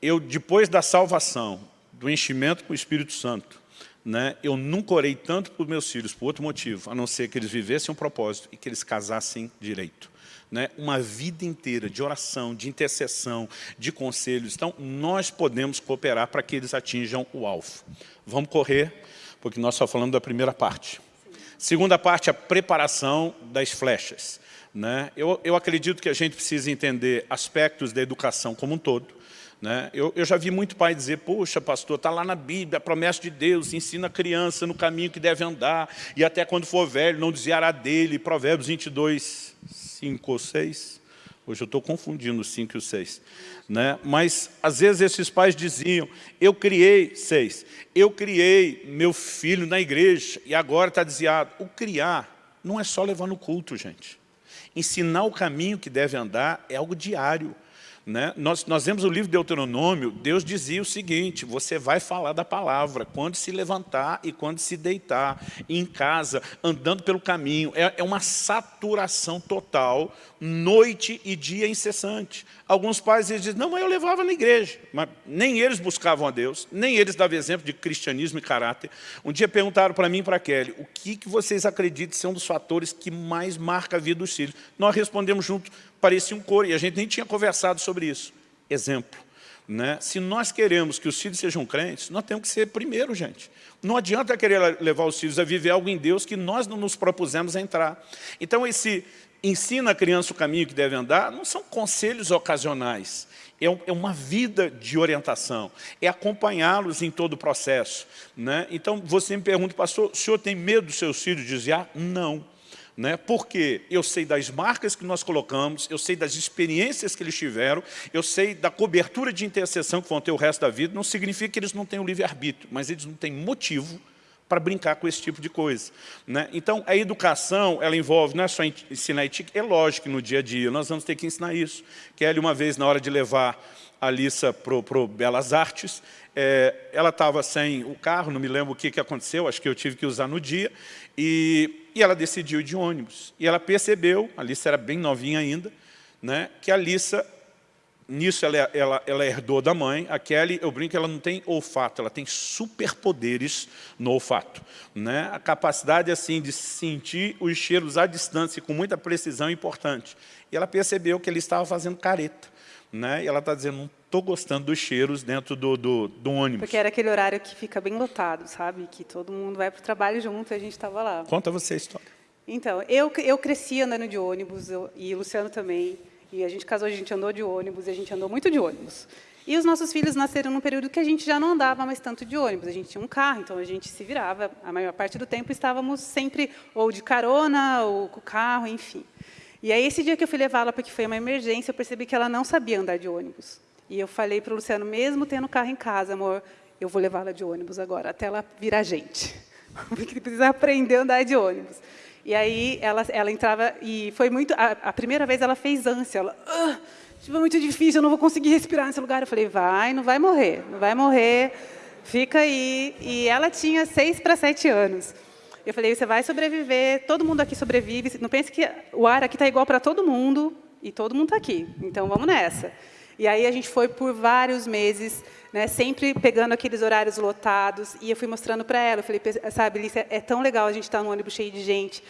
eu depois da salvação, do enchimento com o Espírito Santo, né, eu nunca orei tanto para os meus filhos, por outro motivo, a não ser que eles vivessem um propósito e que eles casassem direito. Né, uma vida inteira de oração, de intercessão, de conselhos. Então, nós podemos cooperar para que eles atinjam o alvo. Vamos correr, porque nós só falamos da primeira parte. Segunda parte, a preparação das flechas. Né? Eu, eu acredito que a gente precisa entender aspectos da educação como um todo, né? Eu, eu, já vi muito pai dizer, poxa, pastor, está lá na Bíblia, a promessa de Deus, ensina a criança no caminho que deve andar, e até quando for velho, não desviará dele. Provérbios 22, 5 ou 6. Hoje eu estou confundindo o 5 e o 6. Né? Mas, às vezes, esses pais diziam, eu criei, 6, eu criei meu filho na igreja, e agora está desviado. O criar não é só levar no culto, gente. Ensinar o caminho que deve andar é algo diário. Né? Nós, nós vemos o livro de Deuteronômio, Deus dizia o seguinte, você vai falar da palavra, quando se levantar e quando se deitar, em casa, andando pelo caminho. É, é uma saturação total, noite e dia incessante. Alguns pais dizem, não, mas eu levava na igreja. Mas nem eles buscavam a Deus, nem eles davam exemplo de cristianismo e caráter. Um dia perguntaram para mim e para Kelly, o que, que vocês acreditam ser um dos fatores que mais marca a vida dos filhos? Nós respondemos junto, parecia um coro, e a gente nem tinha conversado sobre isso. Exemplo. Né? Se nós queremos que os filhos sejam crentes, nós temos que ser primeiro, gente. Não adianta querer levar os filhos a viver algo em Deus que nós não nos propusemos a entrar. Então, esse ensina a criança o caminho que deve andar, não são conselhos ocasionais. É, é uma vida de orientação, é acompanhá-los em todo o processo. Né? Então, você me pergunta, pastor, o senhor tem medo dos seus filhos desviar? Não. Né? Porque eu sei das marcas que nós colocamos, eu sei das experiências que eles tiveram, eu sei da cobertura de intercessão que vão ter o resto da vida, não significa que eles não tenham livre-arbítrio, mas eles não têm motivo para brincar com esse tipo de coisa. Né? Então, a educação, ela envolve, não é só ensinar ética, é lógico que no dia a dia nós vamos ter que ensinar isso. Kelly, uma vez, na hora de levar a Alissa para o Belas Artes, é, ela estava sem o carro, não me lembro o que, que aconteceu, acho que eu tive que usar no dia, e e ela decidiu ir de ônibus. E ela percebeu, a Alissa era bem novinha ainda, né, que a Alissa, nisso ela, ela, ela herdou da mãe, a Kelly, eu brinco, ela não tem olfato, ela tem superpoderes no olfato. Né? A capacidade assim, de sentir os cheiros à distância com muita precisão é importante. E ela percebeu que ele estava fazendo careta. Né? E ela está dizendo, não estou gostando dos cheiros dentro do, do, do, ônibus. Porque era aquele horário que fica bem lotado, sabe? Que todo mundo vai para o trabalho junto e a gente estava lá. Conta você a história. Então, eu, eu cresci andando de ônibus, eu, e o Luciano também. E a gente casou, a gente andou de ônibus, e a gente andou muito de ônibus. E os nossos filhos nasceram num período que a gente já não andava mais tanto de ônibus. A gente tinha um carro, então a gente se virava. A maior parte do tempo estávamos sempre ou de carona, ou com o carro, enfim. E aí, esse dia que eu fui levá-la, porque foi uma emergência, eu percebi que ela não sabia andar de ônibus. E eu falei para o Luciano, mesmo tendo carro em casa, amor, eu vou levá-la de ônibus agora, até ela virar gente. Porque precisa aprender a andar de ônibus. E aí ela, ela entrava, e foi muito. A, a primeira vez ela fez ânsia. Ela, ah, tipo, muito difícil, eu não vou conseguir respirar nesse lugar. Eu falei, vai, não vai morrer, não vai morrer, fica aí. E ela tinha seis para sete anos. Eu falei, você vai sobreviver, todo mundo aqui sobrevive. Não pense que o ar aqui está igual para todo mundo, e todo mundo está aqui. Então, vamos nessa. E aí a gente foi por vários meses, né, sempre pegando aqueles horários lotados, e eu fui mostrando para ela, eu falei, sabe, Lícia, é tão legal a gente estar tá no ônibus cheio de gente,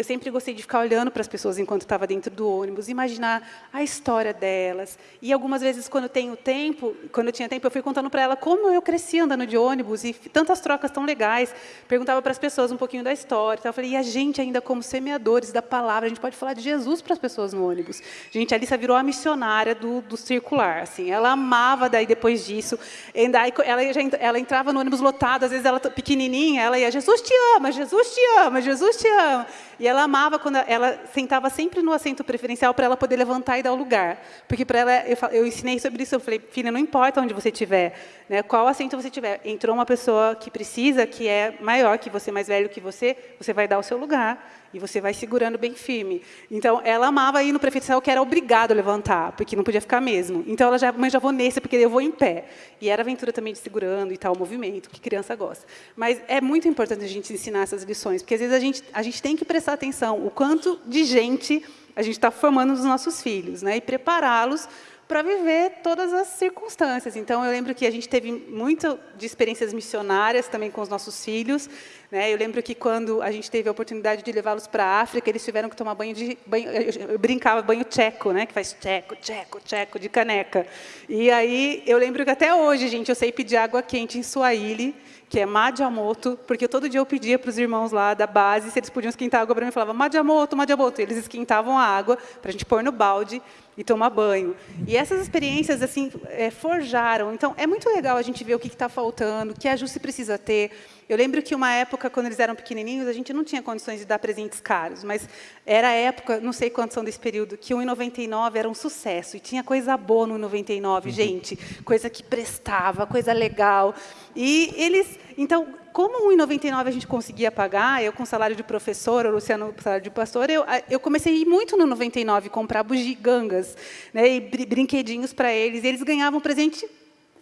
eu sempre gostei de ficar olhando para as pessoas enquanto estava dentro do ônibus, imaginar a história delas. E algumas vezes, quando eu tenho tempo, quando eu tinha tempo, eu fui contando para ela como eu cresci andando de ônibus e tantas trocas tão legais. Perguntava para as pessoas um pouquinho da história. Então, eu falei, e a gente ainda como semeadores da palavra, a gente pode falar de Jesus para as pessoas no ônibus. Gente, a Alissa virou a missionária do, do circular. Assim, ela amava daí depois disso. Ela, já, ela entrava no ônibus lotado, às vezes ela pequenininha, ela ia, Jesus te ama, Jesus te ama, Jesus te ama. E ela amava quando ela sentava sempre no assento preferencial para ela poder levantar e dar o lugar. Porque para ela, eu, eu, ensinei sobre isso, eu falei, filha, não importa onde você estiver, né, qual assento você tiver, entrou uma pessoa que precisa, que é maior que você, mais velho que você, você vai dar o seu lugar. E você vai segurando bem firme. Então, ela amava ir no prefeito que era obrigado a levantar, porque não podia ficar mesmo. Então, ela já, mas já vou nesse, porque eu vou em pé. E era aventura também de segurando e tal, o movimento, que criança gosta. Mas é muito importante a gente ensinar essas lições, porque às vezes a gente, a gente tem que prestar atenção o quanto de gente a gente está formando nos nossos filhos, né? e prepará-los para viver todas as circunstâncias. Então, eu lembro que a gente teve muito de experiências missionárias também com os nossos filhos. Né? Eu lembro que quando a gente teve a oportunidade de levá-los para a África, eles tiveram que tomar banho de... Banho, eu brincava banho tcheco, né? que faz tcheco, tcheco, tcheco, de caneca. E aí, eu lembro que até hoje, gente, eu sei pedir água quente em Swahili, que é Madiamoto, porque todo dia eu pedia para os irmãos lá da base se eles podiam esquentar água para mim. Eu falava, Madiamoto, Madiamoto. E eles esquentavam a água para a gente pôr no balde e tomar banho. E essas experiências assim é, forjaram. Então, é muito legal a gente ver o que está faltando, o que a Ju precisa ter. Eu lembro que uma época, quando eles eram pequenininhos, a gente não tinha condições de dar presentes caros, mas era a época, não sei quantos são desse período, que o 1,99 era um sucesso, e tinha coisa boa no 1,99, uhum. gente, coisa que prestava, coisa legal. E eles, então, como 1,99 a gente conseguia pagar, eu com salário de professor, o Luciano com salário de pastor, eu, eu comecei a ir muito no 99 comprar bugigangas, né, e brinquedinhos para eles, e eles ganhavam presente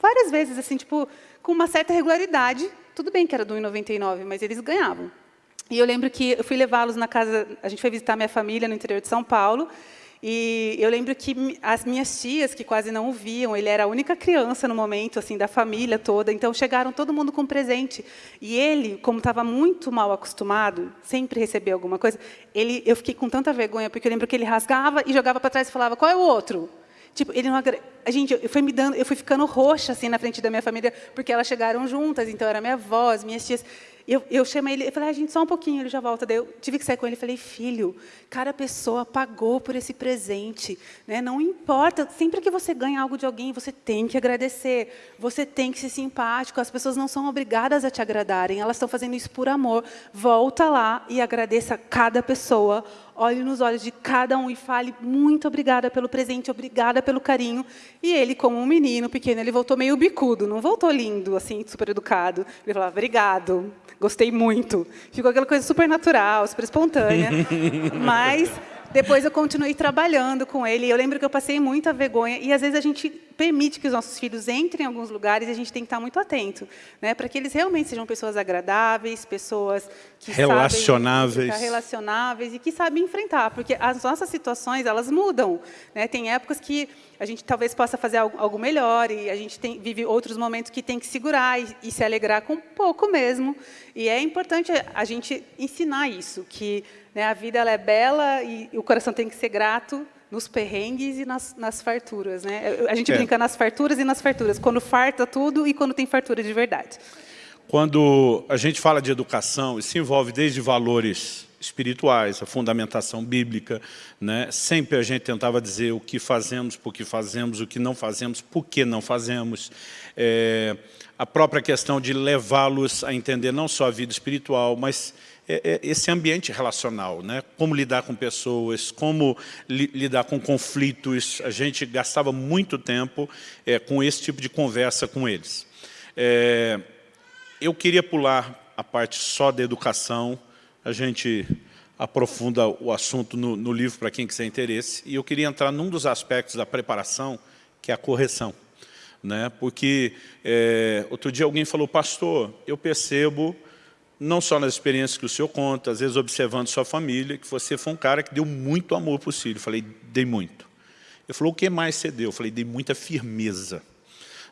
várias vezes, assim, tipo, com uma certa regularidade, tudo bem que era do 1,99, mas eles ganhavam. E eu lembro que eu fui levá-los na casa, a gente foi visitar minha família no interior de São Paulo, e eu lembro que as minhas tias, que quase não o viam, ele era a única criança no momento, assim, da família toda, então chegaram todo mundo com presente. E ele, como estava muito mal acostumado, sempre receber alguma coisa, ele, eu fiquei com tanta vergonha, porque eu lembro que ele rasgava e jogava para trás e falava, qual é o outro? Tipo, ele não a gente, eu fui me dando, eu fui ficando roxa assim na frente da minha família, porque elas chegaram juntas, então era minha avó, as minhas tias. Eu, eu chamei ele, eu falei, ah, gente, só um pouquinho, ele já volta. Daí eu tive que sair com ele falei, filho, cada pessoa pagou por esse presente. Né? Não importa, sempre que você ganha algo de alguém, você tem que agradecer, você tem que ser simpático, as pessoas não são obrigadas a te agradarem, elas estão fazendo isso por amor. Volta lá e agradeça cada pessoa, olhe nos olhos de cada um e fale muito obrigada pelo presente, obrigada pelo carinho. E ele, como um menino pequeno, ele voltou meio bicudo, não voltou lindo, assim, super educado. Ele falava, obrigado, gostei muito. Ficou aquela coisa super natural, super espontânea. Mas depois eu continuei trabalhando com ele. Eu lembro que eu passei muita vergonha. E, às vezes, a gente permite que os nossos filhos entrem em alguns lugares e a gente tem que estar muito atento, né, para que eles realmente sejam pessoas agradáveis, pessoas que relacionáveis, sabem relacionáveis e que sabem enfrentar, porque as nossas situações elas mudam. Né? Tem épocas que a gente talvez possa fazer algo, algo melhor e a gente tem, vive outros momentos que tem que segurar e, e se alegrar com pouco mesmo. E é importante a gente ensinar isso, que né, a vida ela é bela e o coração tem que ser grato nos perrengues e nas, nas farturas. Né? A gente é. brinca nas farturas e nas farturas, quando farta tudo e quando tem fartura de verdade. Quando a gente fala de educação, isso envolve desde valores espirituais, a fundamentação bíblica, né? sempre a gente tentava dizer o que fazemos, por que fazemos, o que não fazemos, por que não fazemos. É, a própria questão de levá-los a entender não só a vida espiritual, mas esse ambiente relacional, né? como lidar com pessoas, como li, lidar com conflitos. A gente gastava muito tempo é, com esse tipo de conversa com eles. É, eu queria pular a parte só da educação, a gente aprofunda o assunto no, no livro para quem quiser interesse, e eu queria entrar num dos aspectos da preparação, que é a correção. Né? Porque é, outro dia alguém falou, pastor, eu percebo não só nas experiências que o senhor conta, às vezes observando sua família, que você foi um cara que deu muito amor para o filho. Eu falei, dei muito. Ele falou, o que mais você deu? Eu falei, dei muita firmeza.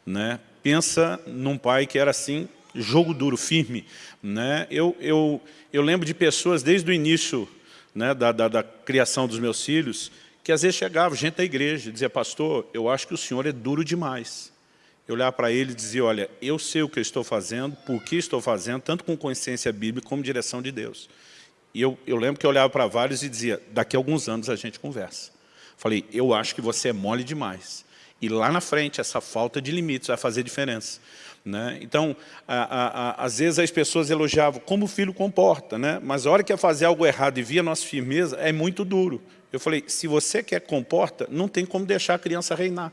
Né? Pensa num pai que era assim, jogo duro, firme. Né? Eu, eu, eu lembro de pessoas desde o início né, da, da, da criação dos meus filhos, que às vezes chegava gente da igreja e dizia, pastor, eu acho que o senhor é duro demais eu olhar para ele e dizer, olha, eu sei o que eu estou fazendo, por que estou fazendo, tanto com consciência bíblica como direção de Deus. E eu, eu lembro que eu olhava para vários e dizia, daqui a alguns anos a gente conversa. Falei, eu acho que você é mole demais. E lá na frente, essa falta de limites vai fazer diferença. Né? Então, a, a, a, às vezes as pessoas elogiavam como o filho comporta, né? mas a hora que ia fazer algo errado e via nossa firmeza, é muito duro. Eu falei, se você quer comporta, não tem como deixar a criança reinar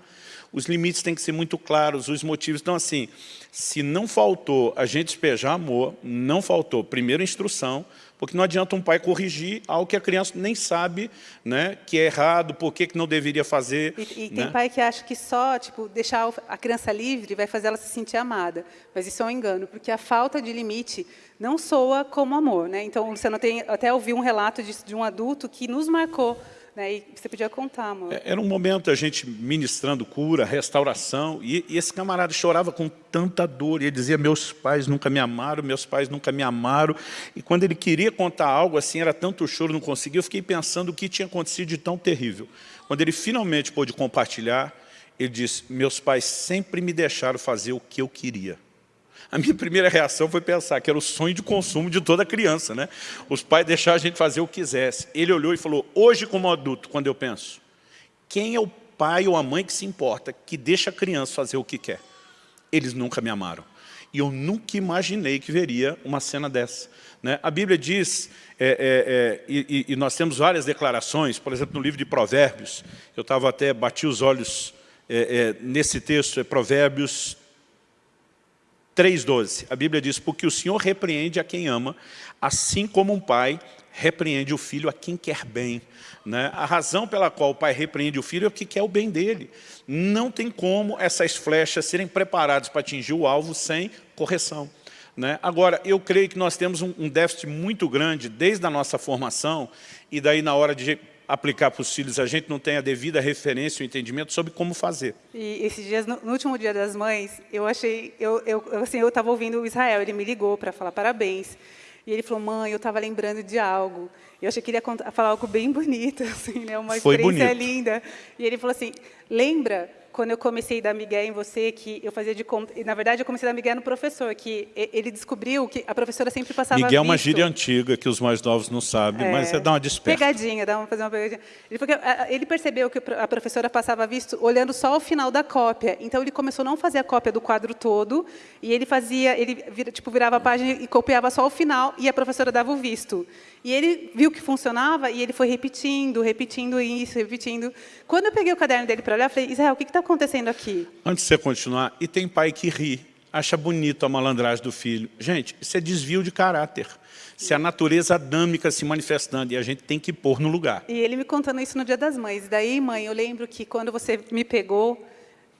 os limites têm que ser muito claros, os motivos. Então, assim, se não faltou a gente despejar amor, não faltou, primeiro, instrução, Porque não adianta um pai corrigir algo que a criança nem sabe né, que é errado, por que não deveria fazer. E, e né? tem pai que acha que só tipo, deixar a criança livre vai fazer ela se sentir amada. Mas isso é um engano, porque a falta de limite não soa como amor. Né? Então, você não tem, até ouvi um relato de, de um adulto que nos marcou né? E você podia contar, amor. É, era um momento a gente ministrando cura, restauração, e, e, esse camarada chorava com tanta dor, e ele dizia, meus pais nunca me amaram, meus pais nunca me amaram, e quando ele queria contar algo assim, era tanto choro, não conseguia, eu fiquei pensando o que tinha acontecido de tão terrível. Quando ele finalmente pôde compartilhar, ele disse, meus pais sempre me deixaram fazer o que eu queria. A minha primeira reação foi pensar que era o sonho de consumo de toda criança. Né? Os pais deixaram a gente fazer o que quisesse. Ele olhou e falou, hoje como adulto, quando eu penso, quem é o pai ou a mãe que se importa, que deixa a criança fazer o que quer? Eles nunca me amaram. E eu nunca imaginei que veria uma cena dessa. Né? A Bíblia diz, é, é, é, e, e, nós temos várias declarações, por exemplo, no livro de Provérbios, eu estava até, bati os olhos é, é, nesse texto, é Provérbios 3,12, a Bíblia diz, porque o Senhor repreende a quem ama, assim como um pai repreende o filho a quem quer bem. Né? A razão pela qual o pai repreende o filho é porque quer o bem dele. Não tem como essas flechas serem preparadas para atingir o alvo sem correção. Né? Agora, eu creio que nós temos um, um déficit muito grande desde a nossa formação, e daí na hora de aplicar para os filhos, a gente não tem a devida referência e entendimento sobre como fazer. E esses dias, no, no último dia das mães, eu achei, eu, eu assim, eu estava ouvindo o Israel, ele me ligou para falar parabéns, e ele falou, mãe, eu estava lembrando de algo. Eu achei que ele ia contar, falar algo bem bonito, assim, né? uma Foi experiência bonito. linda. E ele falou assim, lembra quando eu comecei a dar migué em você, que eu fazia de conta... Na verdade, eu comecei a dar migué no professor, que ele descobriu que a professora sempre passava Miguel é uma visto. gíria antiga, que os mais novos não sabem, É, mas é dar uma desperta. Pegadinha, dá uma, fazer uma pegadinha. Ele, porque, ele percebeu que a professora passava visto olhando só o final da cópia. Então, ele começou a não fazer a cópia do quadro todo, e ele fazia, ele vira- tipo, virava a página e copiava só o final, e a professora dava o visto. E ele viu que funcionava, e ele foi repetindo, repetindo isso, repetindo. Quando eu peguei o caderno dele para olhar, eu falei, Israel, o que está acontecendo aqui? Antes de você continuar, e tem pai que ri, acha bonito a malandragem do filho. Gente, isso é desvio de caráter. Se a natureza adâmica se manifestando, e a gente tem que pôr no lugar. E ele me contando isso no Dia das Mães. Daí, mãe, eu lembro que quando você me pegou,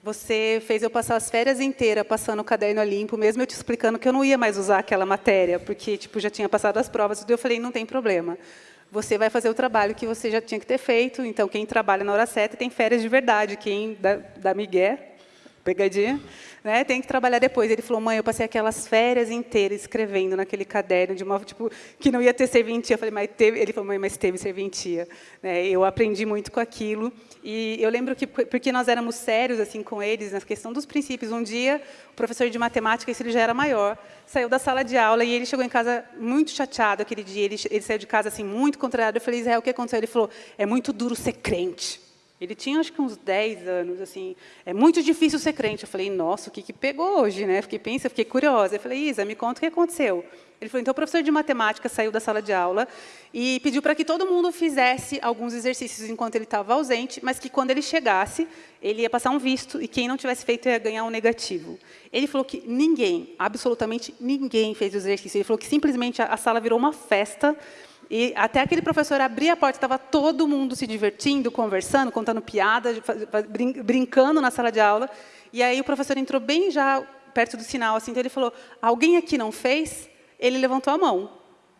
você fez eu passar as férias inteiras passando o caderno a limpo, mesmo eu te explicando que eu não ia mais usar aquela matéria, porque tipo já tinha passado as provas. Eu falei, não tem problema. Você vai fazer o trabalho que você já tinha que ter feito. Então, quem trabalha na hora certa tem férias de verdade. Quem dá, dá migué, pegadinha, né, tem que trabalhar depois. Ele falou, mãe, eu passei aquelas férias inteiras escrevendo naquele caderno, de uma, tipo, que não ia ter serventia. Eu falei, mas teve. Ele falou, mãe, mas teve serventia. Né, eu aprendi muito com aquilo. E eu lembro que, porque nós éramos sérios assim com eles, na questão dos princípios, um dia, o professor de matemática, esse ele já era maior, saiu da sala de aula e ele chegou em casa muito chateado aquele dia. Ele, ele saiu de casa assim muito contrariado. Eu falei, Israel, o que aconteceu? Ele falou, é muito duro ser crente. Ele tinha, acho que uns 10 anos, assim. É muito difícil ser crente. Eu falei, nossa, o que, que pegou hoje, né? Fiquei pensa, fiquei curiosa. Eu falei, Isa, me conta o que aconteceu. Ele falou, então o professor de matemática saiu da sala de aula e pediu para que todo mundo fizesse alguns exercícios enquanto ele estava ausente, mas que quando ele chegasse, ele ia passar um visto e quem não tivesse feito ia ganhar um negativo. Ele falou que ninguém, absolutamente ninguém fez o exercício. Ele falou que simplesmente a, a sala virou uma festa e até aquele professor abrir a porta, estava todo mundo se divertindo, conversando, contando piadas, brin brincando na sala de aula. E aí o professor entrou bem já perto do sinal, assim, então ele falou, alguém aqui não fez? Ele levantou a mão.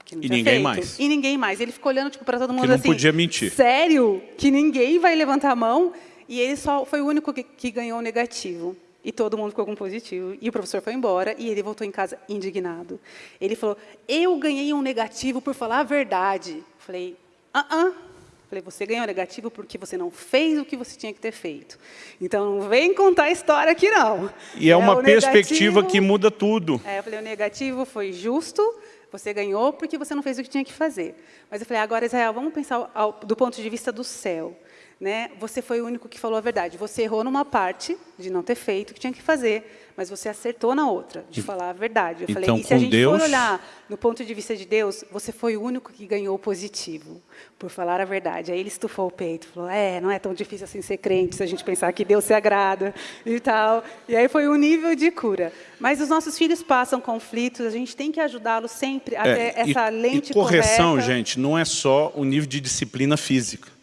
que não E ninguém feito. mais. E ninguém mais. Ele ficou olhando tipo, para todo mundo Que não assim, podia mentir. sério? Que ninguém vai levantar a mão? E ele só foi o único que, que ganhou o negativo. E todo mundo ficou com positivo. E o professor foi embora e ele voltou em casa indignado. Ele falou, eu ganhei um negativo por falar a verdade. Falei, ah, ah. Falei, você ganhou negativo porque você não fez o que você tinha que ter feito. Então, não vem contar a história aqui, não. E é uma o perspectiva que muda tudo. é, eu falei, o negativo foi justo, você ganhou porque você não fez o que tinha que fazer. Mas eu falei, agora, Israel, vamos pensar ao- do ponto de vista do céu. Né? Você foi o único que falou a verdade. Você errou numa parte de não ter feito o que tinha que fazer, mas você acertou na outra, de falar a verdade. Eu então, falei, e se a gente Deus... for olhar no ponto de vista de Deus, você foi o único que ganhou o positivo, por falar a verdade. Aí ele estufou o peito, falou, é, não é tão difícil assim ser crente, se a gente pensar que Deus se agrada e tal. E aí foi um nível de cura. Mas os nossos filhos passam conflitos, a gente tem que ajudá-los sempre até é, essa e, lente e correção, correta. gente, não é só o nível de disciplina física.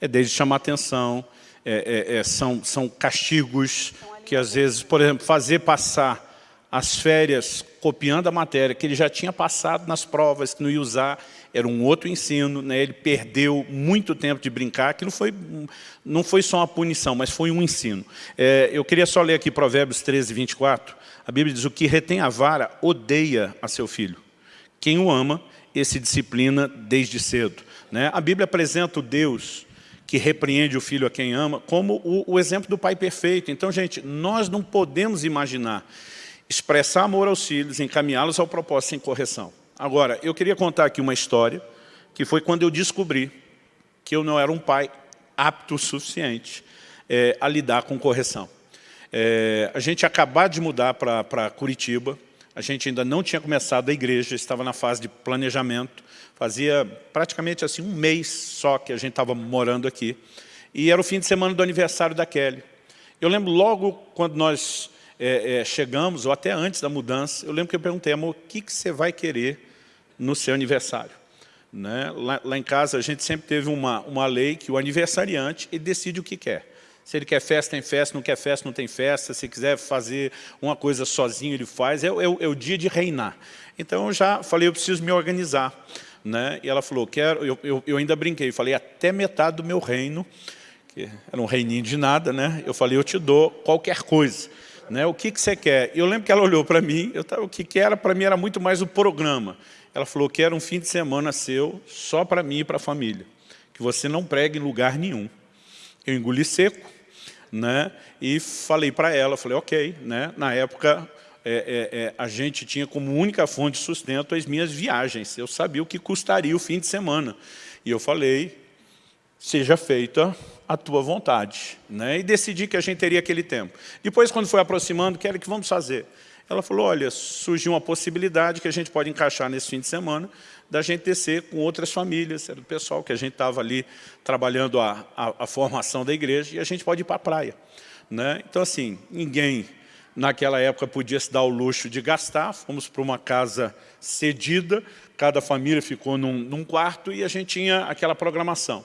É desde chamar atenção, é, é, é são, são castigos, que às vezes, por exemplo, fazer passar as férias copiando a matéria que ele já tinha passado nas provas, que não ia usar, era um outro ensino, né? ele perdeu muito tempo de brincar, aquilo foi, não foi só uma punição, mas foi um ensino. É, eu queria só ler aqui Provérbios 13, 24, a Bíblia diz, o que retém a vara odeia a seu filho. Quem o ama, esse disciplina desde cedo. Né? A Bíblia apresenta o Deus que repreende o filho a quem ama, como o, o exemplo do pai perfeito. Então, gente, nós não podemos imaginar expressar amor aos filhos, encaminhá-los ao propósito sem correção. Agora, eu queria contar aqui uma história, que foi quando eu descobri que eu não era um pai apto o suficiente é, a lidar com correção. É, a gente acabou de mudar para Curitiba, a gente ainda não tinha começado a igreja, estava na fase de planejamento, fazia praticamente assim um mês só que a gente estava morando aqui, e era o fim de semana do aniversário da Kelly. Eu lembro logo quando nós é, é, chegamos, ou até antes da mudança, eu lembro que eu perguntei, amor, o que, que você vai querer no seu aniversário? Né? Lá, lá, em casa a gente sempre teve uma, uma lei que o aniversariante ele decide o que quer. Se ele quer festa, tem festa, não quer festa, não tem festa. Se quiser fazer uma coisa sozinho, ele faz. É, é, é o dia de reinar. Então, eu já falei, eu preciso me organizar. Né? E ela falou, quero, eu, eu, eu ainda brinquei, falei, até metade do meu reino, que era um reininho de nada, né? eu falei, eu te dou qualquer coisa. Né? O que, que você quer? Eu lembro que ela olhou para mim, eu tava, o que, que era para mim era muito mais o programa. Ela falou que era um fim de semana seu, só para mim e para a família. Que você não prega em lugar nenhum. Eu engoli seco, né? E falei para ela, falei, ok, né? Na época é, é, é, a gente tinha como única fonte de sustento as minhas viagens. Eu sabia o que custaria o fim de semana. E eu falei, seja feita a tua vontade. Né? E decidi que a gente teria aquele tempo. Depois, quando foi aproximando, que era que vamos fazer? Ela falou, olha, surgiu uma possibilidade que a gente pode encaixar nesse fim de semana, da gente descer com outras famílias, era do pessoal que a gente estava ali trabalhando a, a, a, formação da igreja, e a gente pode ir para a praia. Né? Então, assim, ninguém naquela época podia se dar o luxo de gastar, fomos para uma casa cedida, cada família ficou num, num quarto e a gente tinha aquela programação.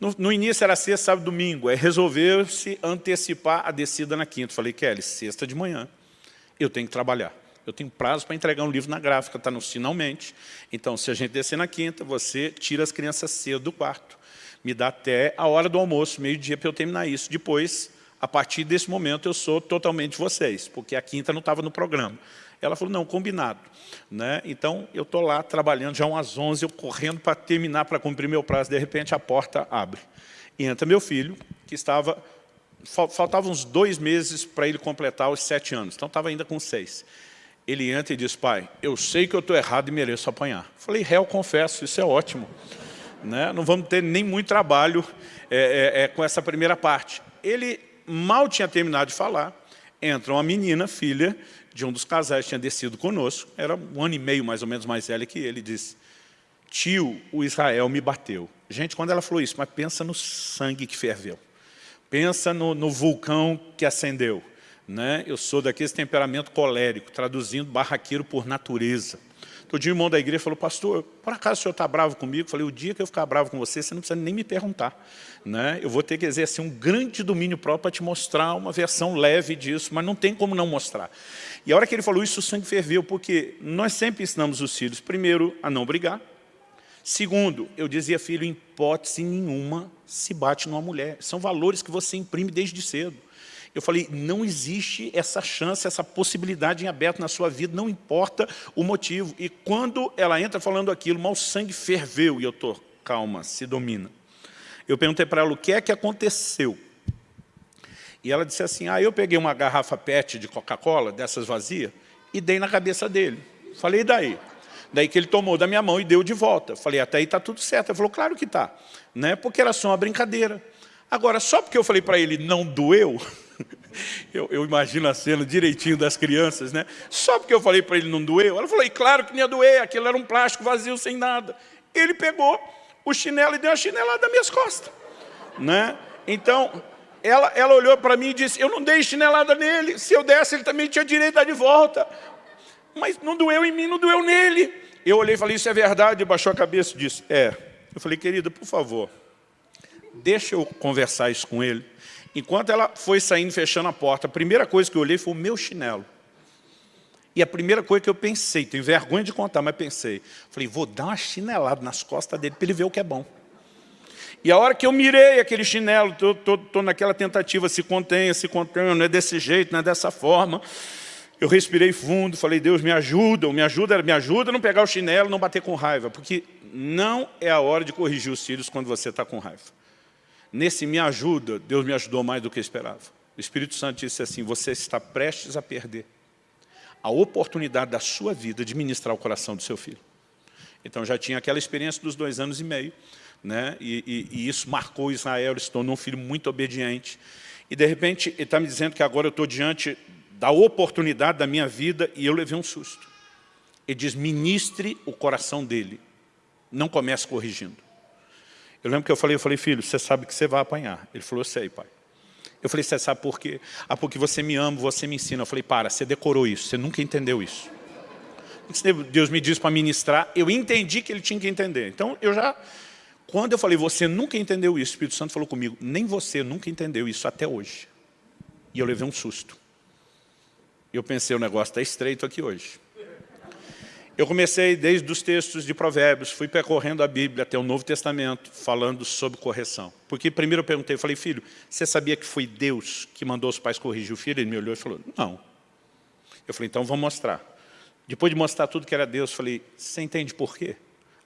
No, no início era sexta, sábado, domingo, aí resolveu-se antecipar a descida na quinta. Falei, Kelly, sexta de manhã, eu tenho que trabalhar. Eu tenho prazo para entregar um livro na gráfica, está no finalmente. Então, se a gente descer na quinta, você tira as crianças cedo do quarto. Me dá até a hora do almoço, meio-dia, para eu terminar isso. Depois, a partir desse momento, eu sou totalmente vocês, porque a quinta não estava no programa. Ela falou, não, combinado. Né? Então, eu estou lá trabalhando, já umas 11, eu correndo para terminar, para cumprir meu prazo. De repente, a porta abre. E entra meu filho, que estava... Faltavam uns dois meses para ele completar os sete anos. Então, estava ainda com seis ele entra e diz, pai, eu sei que eu estou errado e mereço apanhar. Falei, réu, confesso, isso é ótimo. Né? Não vamos ter nem muito trabalho é, é, é, com essa primeira parte. Ele mal tinha terminado de falar, entra uma menina, filha de um dos casais que tinha descido conosco, era um ano e meio mais ou menos mais velha que ele, disse, tio, o Israel me bateu. Gente, quando ela falou isso, mas pensa no sangue que ferveu. Pensa no, no vulcão que acendeu né? eu sou daquele temperamento colérico, traduzindo barraqueiro por natureza. Todo dia o irmão da igreja falou, pastor, por acaso o senhor está bravo comigo? Eu falei, o dia que eu ficar bravo com você, você não precisa nem me perguntar. Né? Eu vou ter que exercer um grande domínio próprio para te mostrar uma versão leve disso, mas não tem como não mostrar. E a hora que ele falou isso, o sangue ferveu, porque nós sempre ensinamos os filhos, primeiro, a não brigar. Segundo, eu dizia, filho, em hipótese nenhuma se bate numa mulher. São valores que você imprime desde cedo. Eu falei, não existe essa chance, essa possibilidade em aberto na sua vida, não importa o motivo. E quando ela entra falando aquilo, mal sangue ferveu, e eu estou, calma, se domina. Eu perguntei para ela o que é que aconteceu. E ela disse assim, ah, eu peguei uma garrafa PET de Coca-Cola, dessas vazias, e dei na cabeça dele. Falei, e daí? Daí que ele tomou da minha mão e deu de volta. Falei, até aí está tudo certo. Ele falou, claro que está. Né? Porque era só uma brincadeira. Agora, só porque eu falei para ele, não doeu, eu, eu, imagino a cena direitinho das crianças, né? Só porque eu falei para ele, não doeu, ela falou, e claro que não ia doer, aquilo era um plástico vazio, sem nada. Ele pegou o chinelo e deu uma chinelada nas minhas costas, né? Então, ela, ela olhou para mim e disse, eu não dei chinelada nele, se eu desse ele também tinha direito a de volta. Mas não doeu em mim, não doeu nele. Eu olhei e falei, isso é verdade, baixou a cabeça e disse, é. Eu falei, querida, por favor, deixa eu conversar isso com ele. Enquanto ela foi saindo, fechando a porta, a primeira coisa que eu olhei foi o meu chinelo. E a primeira coisa que eu pensei, tenho vergonha de contar, mas pensei, falei, vou dar uma chinelada nas costas dele para ele ver o que é bom. E a hora que eu mirei aquele chinelo, estou naquela tentativa, se contenha, se contenha, não é desse jeito, não é dessa forma. Eu respirei fundo, falei, Deus me ajuda, me ajuda, me ajuda a não pegar o chinelo, não bater com raiva, porque não é a hora de corrigir os filhos quando você está com raiva. Nesse me ajuda, Deus me ajudou mais do que eu esperava. O Espírito Santo disse assim, você está prestes a perder a oportunidade da sua vida de ministrar o coração do seu filho. Então já tinha aquela experiência dos dois anos e meio, né? E, e, e, isso marcou Israel, ele se tornou um filho muito obediente. E de repente ele está me dizendo que agora eu estou diante da oportunidade da minha vida e eu levei um susto. Ele diz, ministre o coração dele, não comece corrigindo. Eu lembro que eu falei, eu falei, filho, você sabe que você vai apanhar. Ele falou, sei, pai. Eu falei, você sabe por quê? Ah, porque você me ama, você me ensina. Eu falei, para, você decorou isso, você nunca entendeu isso. Deus me disse para ministrar, eu entendi que ele tinha que entender. Então, eu já quando eu falei, você nunca entendeu isso, o Espírito Santo falou comigo, nem você nunca entendeu isso até hoje. E eu levei um susto. Eu pensei, o negócio está estreito aqui hoje. Eu comecei desde os textos de provérbios, fui percorrendo a Bíblia até o Novo Testamento, falando sobre correção. Porque primeiro eu perguntei, eu falei, filho, você sabia que foi Deus que mandou os pais corrigir o filho? Ele me olhou e falou, não. Eu falei, então vamos mostrar. Depois de mostrar tudo que era Deus, eu falei, você entende por quê?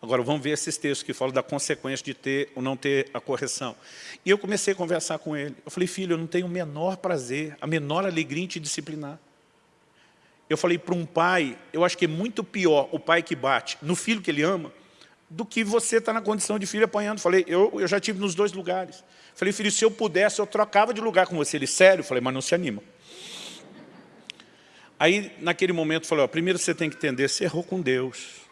Agora vamos ver esses textos que falam da consequência de ter ou não ter a correção. E eu comecei a conversar com ele. Eu falei, filho, eu não tenho o menor prazer, a menor alegria em te disciplinar. Eu falei para um pai, eu acho que é muito pior o pai que bate no filho que ele ama, do que você estar tá na condição de filho apanhando. Falei, eu, eu já tive nos dois lugares. Falei, filho, se eu pudesse, eu trocava de lugar com você. Ele, sério? Falei, mas não se anima. Aí, naquele momento, falei, ó, primeiro você tem que entender, você errou com Deus.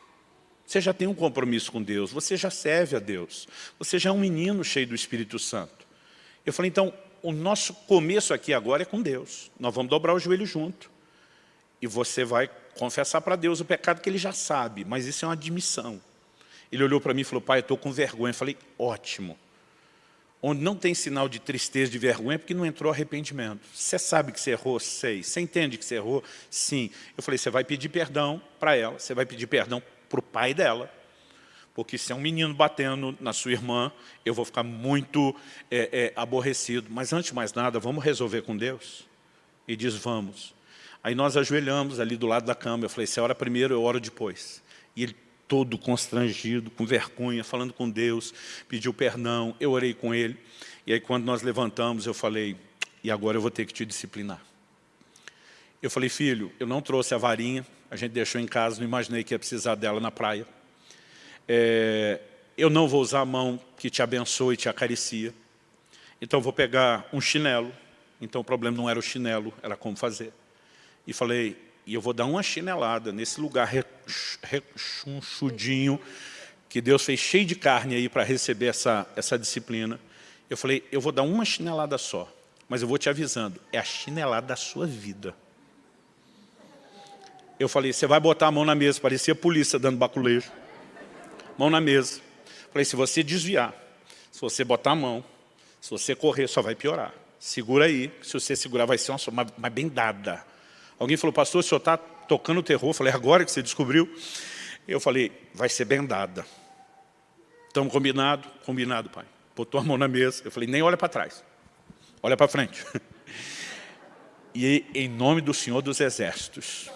Você já tem um compromisso com Deus, você já serve a Deus, você já é um menino cheio do Espírito Santo. Eu falei, então, o nosso começo aqui agora é com Deus. Nós vamos dobrar o joelho junto. E você vai confessar para Deus o pecado que ele já sabe, mas isso é uma admissão. Ele olhou para mim e falou, pai, eu estou com vergonha. Eu falei, ótimo. Onde não tem sinal de tristeza, de vergonha, é porque não entrou arrependimento. Você sabe que você errou? Sei. Você entende que você errou? Sim. Eu falei, você vai pedir perdão para ela, você vai pedir perdão para o pai dela. Porque se é um menino batendo na sua irmã, eu vou ficar muito é, é, aborrecido. Mas antes de mais nada, vamos resolver com Deus? E diz, vamos. Aí nós ajoelhamos ali do lado da cama. Eu falei, você ora primeiro, eu oro depois. E ele todo constrangido, com vergonha, falando com Deus, pediu perdão, eu orei com ele. E aí quando nós levantamos, eu falei, e agora eu vou ter que te disciplinar. Eu falei, filho, eu não trouxe a varinha, a gente deixou em casa, não imaginei que ia precisar dela na praia. É, eu não vou usar a mão que te abençoa e te acaricia. Então vou pegar um chinelo. Então o problema não era o chinelo, era como fazer. E falei, e eu vou dar uma chinelada nesse lugar rechonchudinho que Deus fez cheio de carne aí para receber essa, essa disciplina. Eu falei, eu vou dar uma chinelada só, mas eu vou te avisando, é a chinelada da sua vida. Eu falei, você vai botar a mão na mesa, parecia polícia dando baculejo. Mão na mesa. Falei, se você desviar, se você botar a mão, se você correr, só vai piorar. Segura aí, se você segurar vai ser uma, uma bem dada. Alguém falou, pastor, o senhor está tocando terror? Eu falei, agora que você descobriu? Eu falei, vai ser bem dada. Estamos combinado? Combinado, pai. Botou a mão na mesa. Eu falei, nem olha para trás. Olha para frente. E em nome do Senhor dos Exércitos,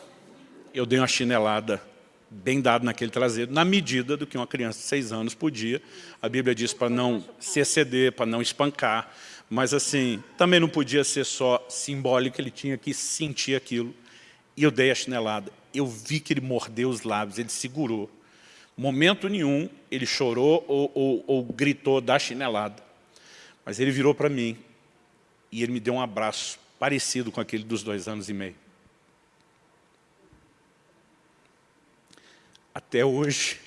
eu dei uma chinelada bem naquele traseiro, na medida do que uma criança de seis anos podia. A Bíblia diz para não se exceder, para não espancar, mas assim, também não podia ser só simbólico, ele tinha que sentir aquilo. E eu dei a chinelada. Eu vi que ele mordeu os lábios, ele segurou. Momento nenhum ele chorou ou, ou, ou gritou da chinelada. Mas ele virou para mim e ele me deu um abraço parecido com aquele dos dois anos e meio. Até hoje,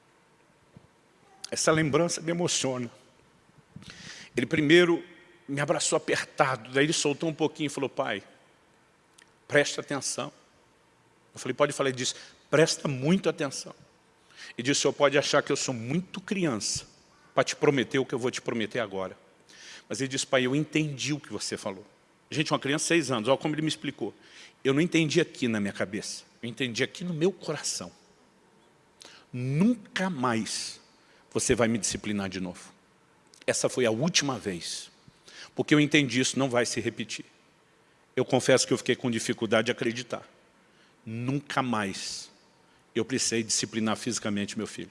essa lembrança me emociona. Ele primeiro me abraçou apertado, daí ele soltou um pouquinho e falou, pai, presta atenção. Eu falei, pode falar disso, presta muito atenção. E disse, o senhor pode achar que eu sou muito criança para te prometer o que eu vou te prometer agora. Mas ele disse, pai, eu entendi o que você falou. Gente, uma criança de seis anos, olha como ele me explicou. Eu não entendi aqui na minha cabeça, eu entendi aqui no meu coração. Nunca mais você vai me disciplinar de novo. Essa foi a última vez. Porque eu entendi isso não vai se repetir. Eu confesso que eu fiquei com dificuldade de acreditar. Nunca mais eu precisei disciplinar fisicamente meu filho.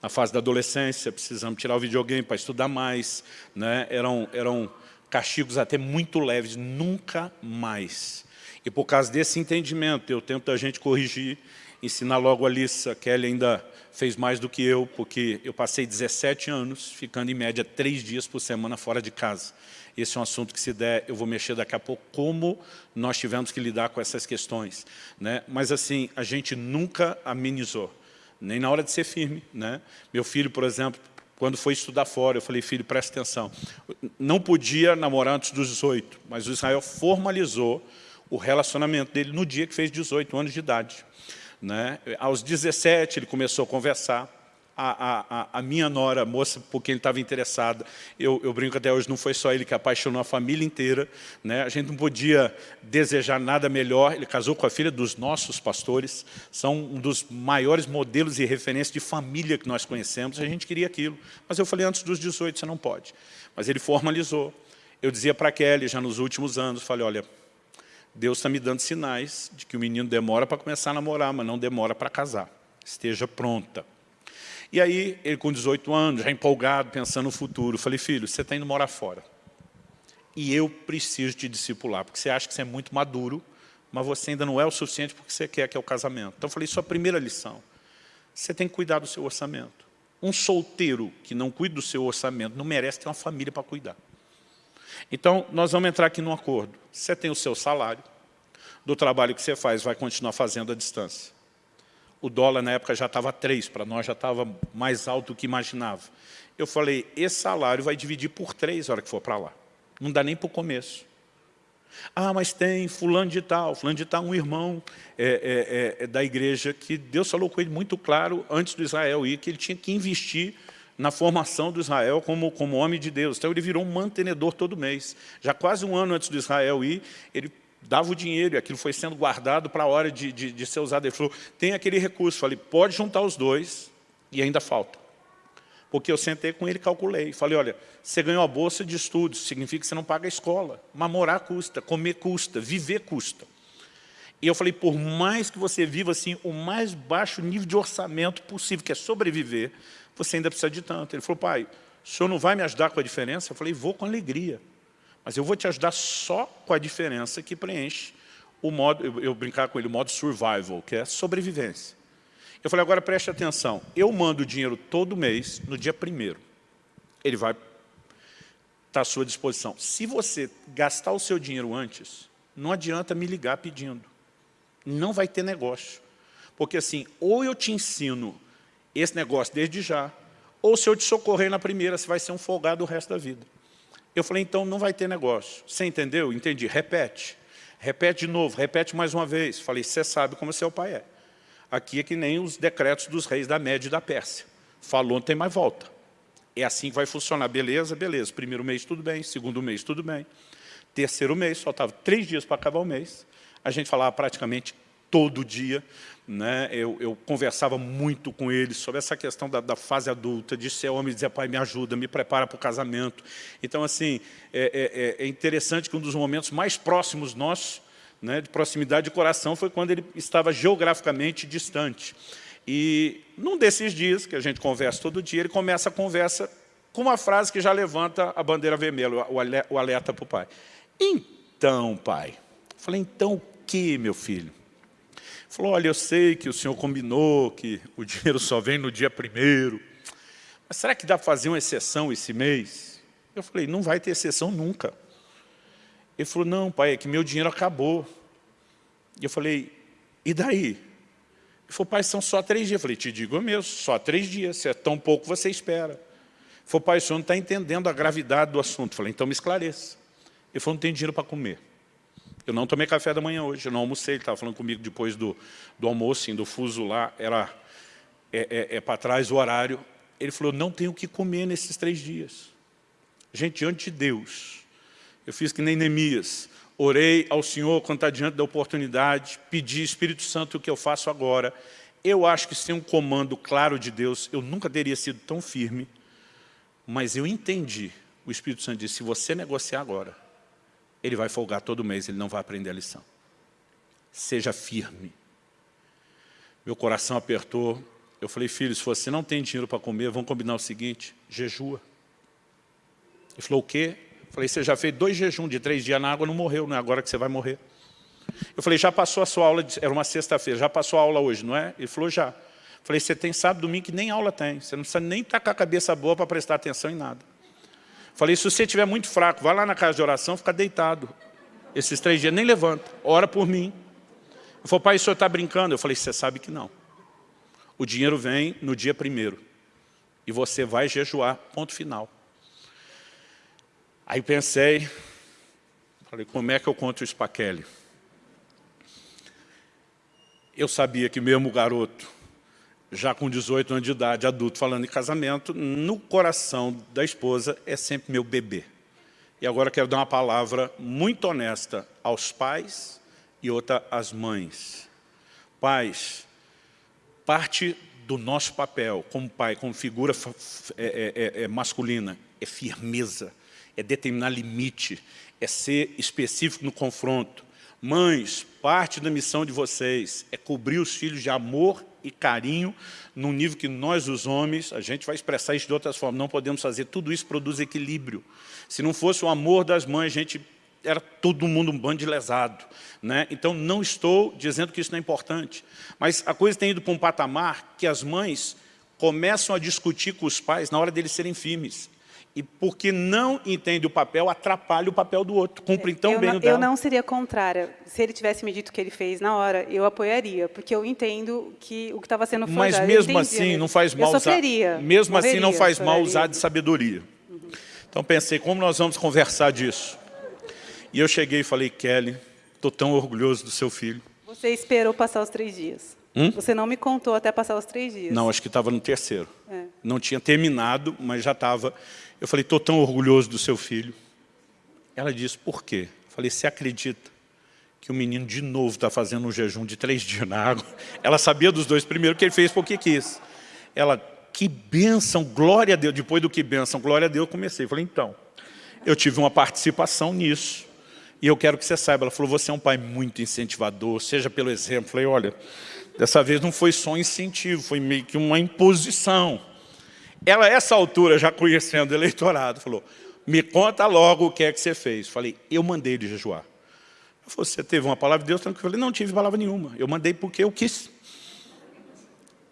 Na fase da adolescência, precisamos tirar o videogame para estudar mais. Né? Eram, eram castigos até muito leves. Nunca mais. E por causa desse entendimento, eu tento a gente corrigir, ensinar logo a Alissa. Kelly ainda fez mais do que eu, porque eu passei 17 anos ficando em média três dias por semana fora de casa. Esse é um assunto que se der, eu vou mexer daqui a pouco, como nós tivemos que lidar com essas questões. Né? Mas assim, a gente nunca amenizou, nem na hora de ser firme. Né? Meu filho, por exemplo, quando foi estudar fora, eu falei, filho, presta atenção. Não podia namorar antes dos 18, mas o Israel formalizou o relacionamento dele no dia que fez 18 anos de idade. Né? Aos 17 ele começou a conversar, a, a, a, minha nora, a moça por quem ele estava interessada, eu, eu, brinco até hoje, não foi só ele que apaixonou a família inteira, né? a gente não podia desejar nada melhor, ele casou com a filha dos nossos pastores, são um dos maiores modelos e referências de família que nós conhecemos, a gente queria aquilo, mas eu falei, antes dos 18 você não pode, mas ele formalizou, eu dizia para Kelly, já nos últimos anos, falei, olha, Deus está me dando sinais de que o menino demora para começar a namorar, mas não demora para casar. Esteja pronta. E aí, ele com 18 anos, já empolgado, pensando no futuro, falei, filho, você está indo morar fora. E eu preciso te discipular, porque você acha que você é muito maduro, mas você ainda não é o suficiente porque você quer que é o casamento. Então eu falei, sua primeira lição, você tem que cuidar do seu orçamento. Um solteiro que não cuida do seu orçamento não merece ter uma família para cuidar. Então, nós vamos entrar aqui num acordo. Você tem o seu salário, do trabalho que você faz, vai continuar fazendo à distância. O dólar na época já estava 3, para nós já estava mais alto do que imaginava. Eu falei, esse salário vai dividir por 3 na hora que for para lá. Não dá nem para o começo. Ah, mas tem fulano de tal, fulano de tal, um irmão é, é, é, é, da igreja que Deus falou com ele muito claro antes do Israel ir, que ele tinha que investir na formação do Israel como, como homem de Deus. Então ele virou um mantenedor todo mês. Já quase um ano antes do Israel ir, ele dava o dinheiro e aquilo foi sendo guardado para a hora de, de, de ser usado. Ele falou, tem aquele recurso. Falei, pode juntar os dois e ainda falta. Porque eu sentei com ele e calculei. Falei, olha, você ganhou a bolsa de estudos, significa que você não paga a escola. Mas morar custa, comer custa, viver custa. E eu falei, por mais que você viva assim, o mais baixo nível de orçamento possível, que é sobreviver, você ainda precisa de tanto. Ele falou, pai, o senhor não vai me ajudar com a diferença? Eu falei, vou com alegria. Mas eu vou te ajudar só com a diferença que preenche o modo, eu, eu brincar com ele, o modo survival, que é sobrevivência. Eu falei, agora preste atenção, eu mando o dinheiro todo mês, no dia primeiro. Ele vai estar tá à sua disposição. Se você gastar o seu dinheiro antes, não adianta me ligar pedindo. Não vai ter negócio. Porque assim, ou eu te ensino esse negócio desde já, ou se eu te socorrer na primeira, você vai ser um folgado o resto da vida. Eu falei, então não vai ter negócio. Você entendeu? Entendi. Repete. Repete de novo, repete mais uma vez. Falei, você sabe como seu pai é. Aqui é que nem os decretos dos reis da Média e da Pérsia. Falou, não tem mais volta. É assim que vai funcionar. Beleza? Beleza. Primeiro mês, tudo bem. Segundo mês, tudo bem. Terceiro mês, faltava três dias para acabar o mês. A gente falava praticamente todo dia. Né? Eu, eu, conversava muito com ele sobre essa questão da, da, fase adulta, de ser homem e dizer, pai, me ajuda, me prepara para o casamento. Então, assim, é, é, é, interessante que um dos momentos mais próximos nossos, né, de proximidade de coração, foi quando ele estava geograficamente distante. E num desses dias, que a gente conversa todo dia, ele começa a conversa com uma frase que já levanta a bandeira vermelha, o alerta para o pai. Então, pai. Falei, então o que, meu filho? Falou, olha, eu sei que o senhor combinou que o dinheiro só vem no dia primeiro, mas será que dá para fazer uma exceção esse mês? Eu falei, não vai ter exceção nunca. Ele falou, não, pai, é que meu dinheiro acabou. E eu falei, e daí? Ele falou, pai, são só três dias. Eu falei, te digo mesmo, só três dias, se é tão pouco você espera. Ele falou, pai, o senhor não está entendendo a gravidade do assunto. Eu falei, então me esclareça. Ele falou, não tem dinheiro para comer. Eu não tomei café da manhã hoje, eu não almocei, ele estava falando comigo depois do, do almoço, assim, do fuso lá, era é, é, é para trás o horário. Ele falou, não tenho o que comer nesses três dias. Gente, diante de Deus, eu fiz que nem Neemias, orei ao Senhor quando está diante da oportunidade, pedi, Espírito Santo, o que eu faço agora. Eu acho que sem um comando claro de Deus, eu nunca teria sido tão firme, mas eu entendi. O Espírito Santo disse, se você negociar agora, ele vai folgar todo mês, ele não vai aprender a lição. Seja firme. Meu coração apertou. Eu falei, filho, se você não tem dinheiro para comer, vamos combinar o seguinte, jejua. Ele falou, o quê? Eu falei, você já fez dois jejuns de três dias na água, não morreu, não é agora que você vai morrer. Eu falei, já passou a sua aula, de... era uma sexta-feira, já passou a aula hoje, não é? Ele falou, já. Eu falei, você tem sábado, domingo que nem aula tem, você não precisa nem estar com a cabeça boa para prestar atenção em nada. Falei, se você estiver muito fraco, vai lá na casa de oração, fica deitado. Esses três dias, nem levanta, ora por mim. Ele falou, pai, o senhor está brincando? Eu falei, você sabe que não. O dinheiro vem no dia primeiro. E você vai jejuar, ponto final. Aí pensei, falei, como é que eu conto isso para Kelly? Eu sabia que mesmo o garoto já com 18 anos de idade, adulto, falando em casamento, no coração da esposa é sempre meu bebê. E agora quero dar uma palavra muito honesta aos pais e outra às mães. Pais, parte do nosso papel como pai, como figura é, é, é, é masculina, é firmeza, é determinar limite, é ser específico no confronto. Mães, parte da missão de vocês é cobrir os filhos de amor e carinho num nível que nós, os homens, a gente vai expressar isso de outras formas, não podemos fazer. Tudo isso produz equilíbrio. Se não fosse o amor das mães, a gente era todo mundo um bando de lesado. Né? Então, não estou dizendo que isso não é importante. Mas a coisa tem ido para um patamar que as mães começam a discutir com os pais na hora deles serem firmes e porque não entende o papel, atrapalha o papel do outro, cumpre tão eu bem não, o dela. Eu não seria contrária. Se ele tivesse me dito o que ele fez na hora, eu apoiaria, porque eu entendo que o que estava sendo forjado... Mas mesmo assim, não faz mal usar... Mesmo assim, não faz mal usar de sabedoria. Uhum. Então, pensei, como nós vamos conversar disso? E eu cheguei e falei, Kelly, estou tão orgulhoso do seu filho. Você esperou passar os três dias. Hum? Você não me contou até passar os três dias. Não, acho que estava no terceiro. É. Não tinha terminado, mas já estava... Eu falei, estou tão orgulhoso do seu filho. Ela disse, por quê? Eu falei, você acredita que o menino de novo está fazendo um jejum de três dias na água? Ela sabia dos dois primeiro que ele fez porque quis. Ela, que bênção, glória a Deus. Depois do que bênção, glória a Deus, eu comecei. Eu falei, então, eu tive uma participação nisso. E eu quero que você saiba. Ela falou, você é um pai muito incentivador, seja pelo exemplo. Eu falei, olha, dessa vez não foi só um incentivo, foi meio que uma imposição. Ela, a essa altura, já conhecendo o eleitorado, falou, me conta logo o que é que você fez. Falei, eu mandei ele jejuar. Falei, você teve uma palavra de Deus? Eu falei, não tive palavra nenhuma. Eu mandei porque eu quis.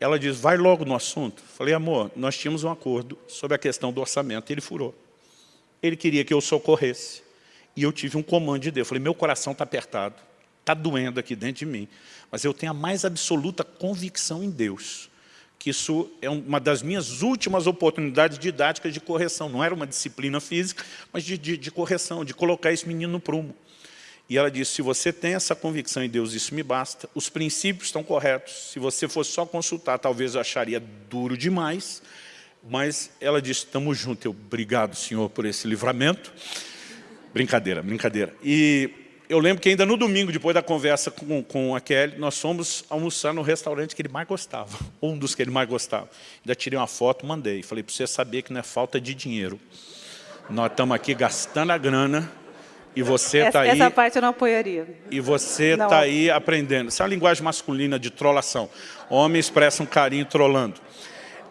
Ela diz, vai logo no assunto. Falei, amor, nós tínhamos um acordo sobre a questão do orçamento. Ele furou. Ele queria que eu socorresse. E eu tive um comando de Deus. Falei, meu coração está apertado. Está doendo aqui dentro de mim. Mas eu tenho a mais absoluta convicção em Deus que isso é uma das minhas últimas oportunidades didáticas de correção. Não era uma disciplina física, mas de, de, de correção, de colocar esse menino no prumo. E ela disse, se você tem essa convicção em Deus, isso me basta. Os princípios estão corretos. Se você fosse só consultar, talvez eu acharia duro demais. Mas ela disse, estamos juntos. Eu, obrigado, Senhor, por esse livramento. Brincadeira, brincadeira. E eu lembro que ainda no domingo, depois da conversa com, com a Kelly, nós fomos almoçar no restaurante que ele mais gostava, um dos que ele mais gostava. Ainda tirei uma foto, mandei. Falei, para você saber que não é falta de dinheiro. Nós estamos aqui gastando a grana e você está aí... Essa parte eu não apoiaria. E você está aí aprendendo. Essa é a linguagem masculina de trollação. Homem expressa um carinho trollando.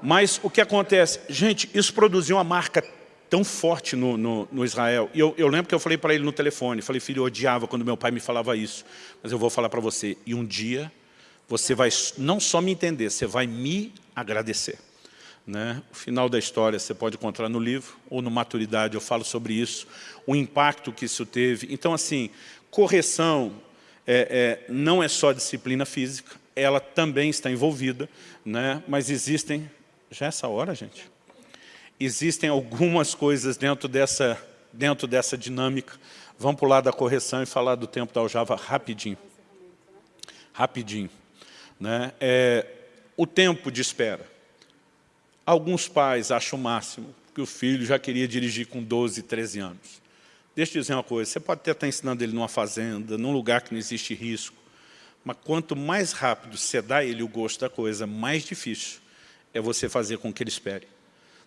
Mas o que acontece? Gente, isso produziu uma marca tão forte no, no, no Israel. E eu, eu, lembro que eu falei para ele no telefone, falei, filho, eu odiava quando meu pai me falava isso, mas eu vou falar para você, e um dia você vai não só me entender, você vai me agradecer. Né? O final da história você pode encontrar no livro, ou no Maturidade, eu falo sobre isso, o impacto que isso teve. Então, assim, correção é, é, não é só disciplina física, ela também está envolvida, né? mas existem... Já é essa hora, gente? Existem algumas coisas dentro dessa, dentro dessa dinâmica. Vamos pular da correção e falar do tempo da aljava rapidinho. Rapidinho. Né? É, o tempo de espera. Alguns pais acham o máximo que o filho já queria dirigir com 12, 13 anos. Deixa eu dizer uma coisa, você pode até estar ensinando ele numa fazenda, num lugar que não existe risco, mas quanto mais rápido você dá ele o gosto da coisa, mais difícil é você fazer com que ele espere.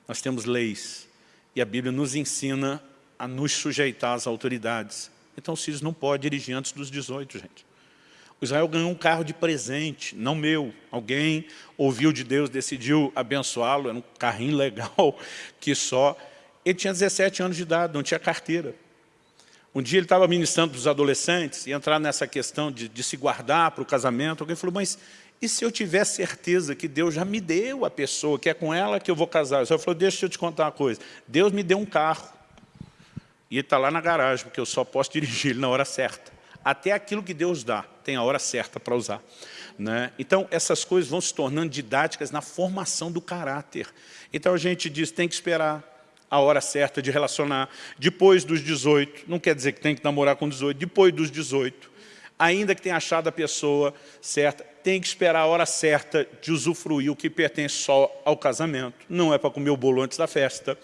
Nós temos leis, e a Bíblia nos ensina a nos sujeitar às autoridades. Então, os filhos não podem dirigir antes dos 18, gente. O Israel ganhou um carro de presente, não meu. Alguém ouviu de Deus, decidiu abençoá-lo, era um carrinho legal, que só... Ele tinha 17 anos de idade, não tinha carteira. Um dia ele estava ministrando para os adolescentes, e entrar nessa questão de, de se guardar para o casamento. Alguém falou, mas e se eu tiver certeza que Deus já me deu a pessoa, que é com ela que eu vou casar? Ele falou, deixa eu te contar uma coisa. Deus me deu um carro. E está lá na garagem, porque eu só posso dirigir ele na hora certa. Até aquilo que Deus dá, tem a hora certa para usar. Né? Então, essas coisas vão se tornando didáticas na formação do caráter. Então, a gente diz, tem que esperar, a hora certa de relacionar. Depois dos 18, não quer dizer que tem que namorar com 18, depois dos 18, ainda que tenha achado a pessoa certa, tem que esperar a hora certa de usufruir o que pertence só ao casamento. Não é para comer o bolo antes da festa.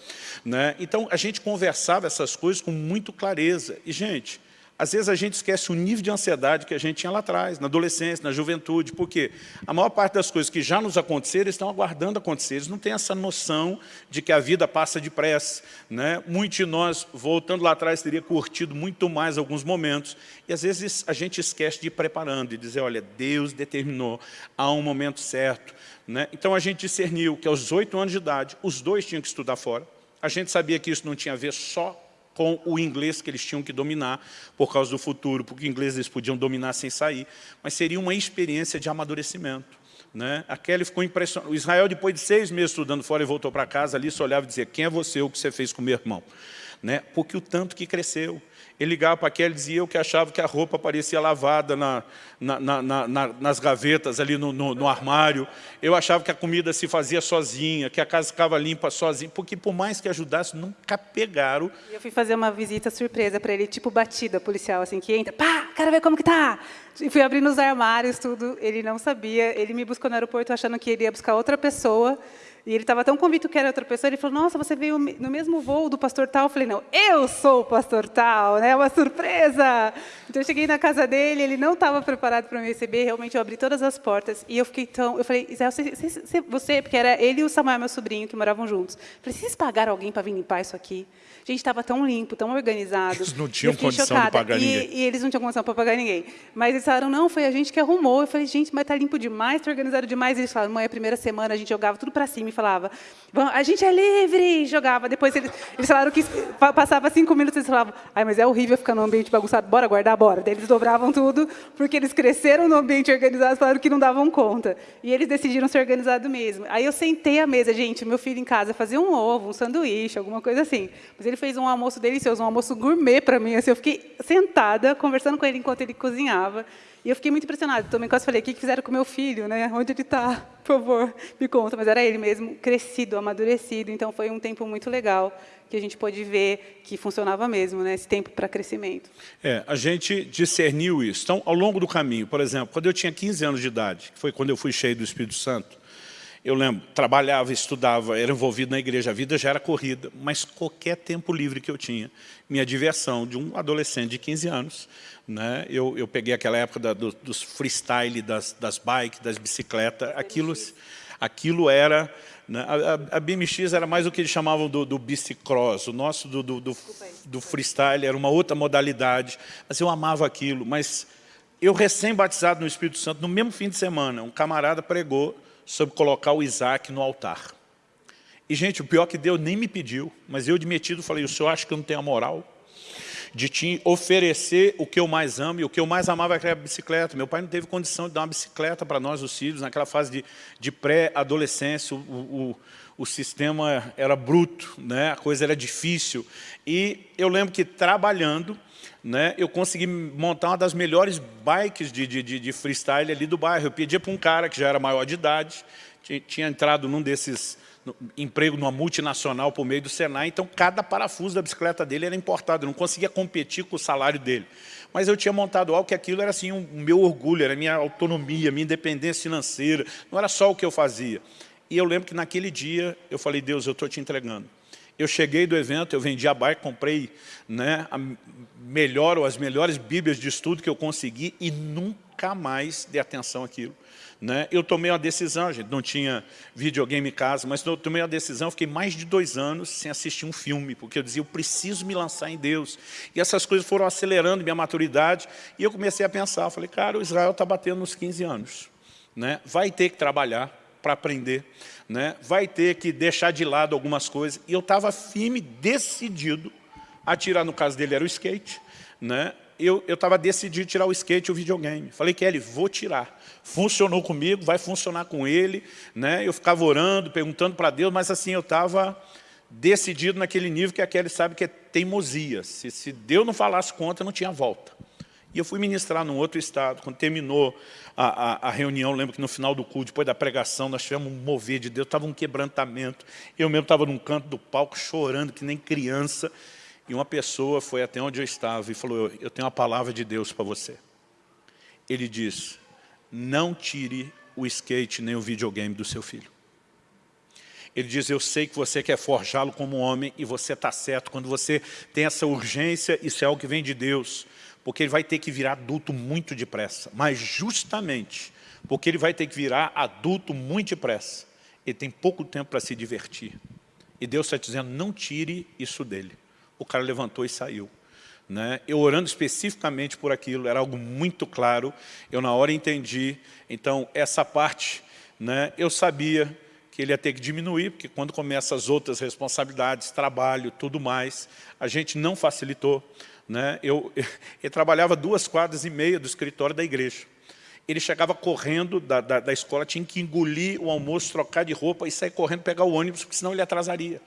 Né? Então, a gente conversava essas coisas com muito clareza. E, gente, às vezes a gente esquece o nível de ansiedade que a gente tinha lá atrás, na adolescência, na juventude, porque a maior parte das coisas que já nos aconteceram estão aguardando acontecer. Eles não têm essa noção de que a vida passa depressa. Né? Muitos de nós, voltando lá atrás, teria curtido muito mais alguns momentos. E às vezes a gente esquece de ir preparando e dizer, olha, Deus determinou, há um momento certo. Né? Então a gente discerniu que aos oito anos de idade, os dois tinham que estudar fora. A gente sabia que isso não tinha a ver só com o inglês que eles tinham que dominar por causa do futuro, porque o inglês eles podiam dominar sem sair, mas seria uma experiência de amadurecimento. Né? A Kelly ficou impressionada. O Israel, depois de seis meses estudando fora e voltou para casa, ali só olhava e dizia, quem é você, o que você fez com meu irmão? Né? Porque o tanto que cresceu. Ele ligava para aquele e dizia eu que achava que a roupa parecia lavada na, na, na, nas gavetas, ali no, no, no, armário. Eu achava que a comida se fazia sozinha, que a casa ficava limpa sozinha, porque por mais que ajudasse, nunca pegaram. Eu fui fazer uma visita surpresa para ele, tipo batida policial, assim, que entra, pá, quero ver como que tá. E fui abrindo os armários, tudo. Ele não sabia, ele me buscou no aeroporto achando que ele ia buscar outra pessoa. E ele estava tão convicto que era outra pessoa, ele falou, nossa, você veio no mesmo voo do pastor tal? Eu falei, não, eu sou o pastor tal, né? uma surpresa. Então, eu cheguei na casa dele, ele não estava preparado para me receber, realmente eu abri todas as portas, e eu fiquei tão... Eu falei, Israel, você, você, você, porque era ele e o Samuel, meu sobrinho, que moravam juntos. Eu falei, vocês pagaram alguém para vir limpar isso aqui? A gente estava tão limpo, tão organizado. Eles não tinham condição chocada. de pagar e, ninguém. E eles não tinham condição para pagar ninguém. Mas eles falaram, não, foi a gente que arrumou. Eu falei, gente, mas está limpo demais, está organizado demais. E eles falaram, mãe, a primeira semana a gente jogava tudo para cima e falava, a gente é livre, jogava. Depois eles, eles falaram que passava cinco minutos eles falavam, ai, mas é horrível ficar no ambiente bagunçado, bora guardar, bora. Daí eles dobravam tudo, porque eles cresceram no ambiente organizado, falaram que não davam conta. E eles decidiram ser organizados mesmo. Aí eu sentei à mesa, gente, meu filho em casa fazia um ovo, um sanduíche, alguma coisa assim. Mas ele fez um almoço delicioso, um almoço gourmet para mim. Assim, eu fiquei sentada, conversando com ele enquanto ele cozinhava. E eu fiquei muito impressionada. Também quase falei, o que fizeram com meu filho? Né? Onde ele está? Por favor, me conta. Mas era ele mesmo, crescido, amadurecido. Então, foi um tempo muito legal que a gente pôde ver que funcionava mesmo, né? esse tempo para crescimento. É, a gente discerniu isso. Então, ao longo do caminho, por exemplo, quando eu tinha 15 anos de idade, que foi quando eu fui cheio do Espírito Santo, eu lembro, trabalhava, estudava, era envolvido na igreja, a vida já era corrida, mas qualquer tempo livre que eu tinha, minha diversão de um adolescente de 15 anos, né, eu, eu peguei aquela época da, do, dos freestyle, das, das bikes, das bicicletas, aquilo, aquilo era... Né, a, a, BMX era mais o que eles chamavam do, do bicicross, o nosso do, do, do, do freestyle era uma outra modalidade, mas eu amava aquilo, mas eu recém-batizado no Espírito Santo, no mesmo fim de semana, um camarada pregou sobre colocar o Isaac no altar. E, gente, o pior que Deus nem me pediu, mas eu de metido falei, o senhor acha que eu não tenho a moral de te oferecer o que eu mais amo, e o que eu mais amava era a bicicleta. Meu pai não teve condição de dar uma bicicleta para nós, os filhos, naquela fase de, de pré-adolescência, o, o, o sistema era bruto, né? a coisa era difícil. E eu lembro que trabalhando, né, eu consegui montar uma das melhores bikes de, de, de freestyle ali do bairro. Eu pedia para um cara que já era maior de idade, tinha, entrado num desses no, emprego numa multinacional por meio do Senai, então cada parafuso da bicicleta dele era importado, eu não conseguia competir com o salário dele. Mas eu tinha montado algo que aquilo era assim, o um meu orgulho, era a minha autonomia, minha independência financeira, não era só o que eu fazia. E eu lembro que naquele dia eu falei, Deus, eu estou te entregando. Eu cheguei do evento, eu vendi a bike, comprei né, a melhor ou as melhores bíblias de estudo que eu consegui e nunca mais dei atenção àquilo. Né? Eu tomei uma decisão, gente, não tinha videogame em casa, mas eu tomei uma decisão, fiquei mais de dois anos sem assistir um filme, porque eu dizia, eu preciso me lançar em Deus. E essas coisas foram acelerando minha maturidade, e eu comecei a pensar, falei, cara, o Israel está batendo nos 15 anos. Né? Vai ter que trabalhar, para aprender, né? vai ter que deixar de lado algumas coisas. E eu estava firme, decidido a tirar, no caso dele era o skate, né? eu estava decidido tirar o skate e o videogame. Falei, Kelly, vou tirar. Funcionou comigo, vai funcionar com ele. Né? Eu ficava orando, perguntando para Deus, mas assim, eu estava decidido naquele nível que a Kelly sabe que é teimosia. Se, se Deus não falasse conta, não tinha volta. E eu fui ministrar num outro estado. Quando terminou a, a, a, reunião, lembro que no final do culto, depois da pregação, nós tivemos um mover de Deus, estava um quebrantamento. Eu mesmo estava num canto do palco chorando, que nem criança. E uma pessoa foi até onde eu estava e falou, eu tenho uma palavra de Deus para você. Ele disse, não tire o skate nem o videogame do seu filho. Ele diz, eu sei que você quer forjá-lo como homem e você está certo. Quando você tem essa urgência, isso é algo que vem de Deus porque ele vai ter que virar adulto muito depressa. Mas justamente porque ele vai ter que virar adulto muito depressa, ele tem pouco tempo para se divertir. E Deus está dizendo, não tire isso dele. O cara levantou e saiu. Né? Eu orando especificamente por aquilo, era algo muito claro, eu na hora entendi. Então, essa parte, né, eu sabia que ele ia ter que diminuir, porque quando começam as outras responsabilidades, trabalho, tudo mais, a gente não facilitou. Né? Eu, eu trabalhava duas quadras e meia do escritório da igreja. Ele chegava correndo da, da, da, escola, tinha que engolir o almoço, trocar de roupa e sair correndo pegar o ônibus, porque senão ele atrasaria.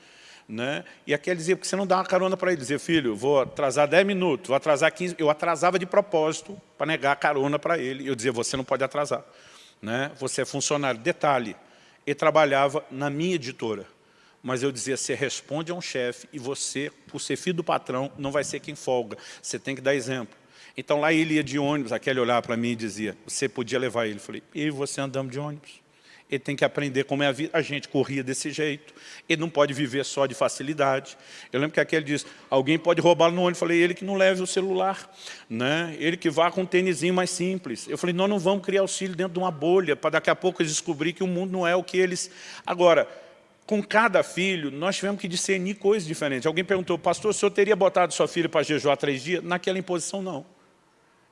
Né? E aquele dizia, porque você não dá uma carona para ele? Dizia, filho, vou atrasar 10 minutos, vou atrasar 15... Eu atrasava de propósito para negar a carona para ele. Eu dizia, você não pode atrasar. Né? Você é funcionário. Detalhe, ele trabalhava na minha editora mas eu dizia, você responde a um chefe e você, por ser filho do patrão, não vai ser quem folga. Você tem que dar exemplo. Então lá ele ia de ônibus, aquele olhava para mim e dizia, você podia levar ele. Eu falei, e você andando de ônibus? Ele tem que aprender como é a vida. A gente corria desse jeito. Ele não pode viver só de facilidade. Eu lembro que aquele diz, alguém pode roubá-lo no ônibus. Eu falei, ele que não leve o celular. Né? Ele que vá com um tênisinho mais simples. Eu falei, nós não vamos criar filhos dentro de uma bolha, para daqui a pouco eles descobrir que o mundo não é o que eles... Agora, com cada filho, nós tivemos que discernir coisas diferentes. Alguém perguntou, pastor, o senhor teria botado sua filha para jejuar três dias? Naquela imposição, não.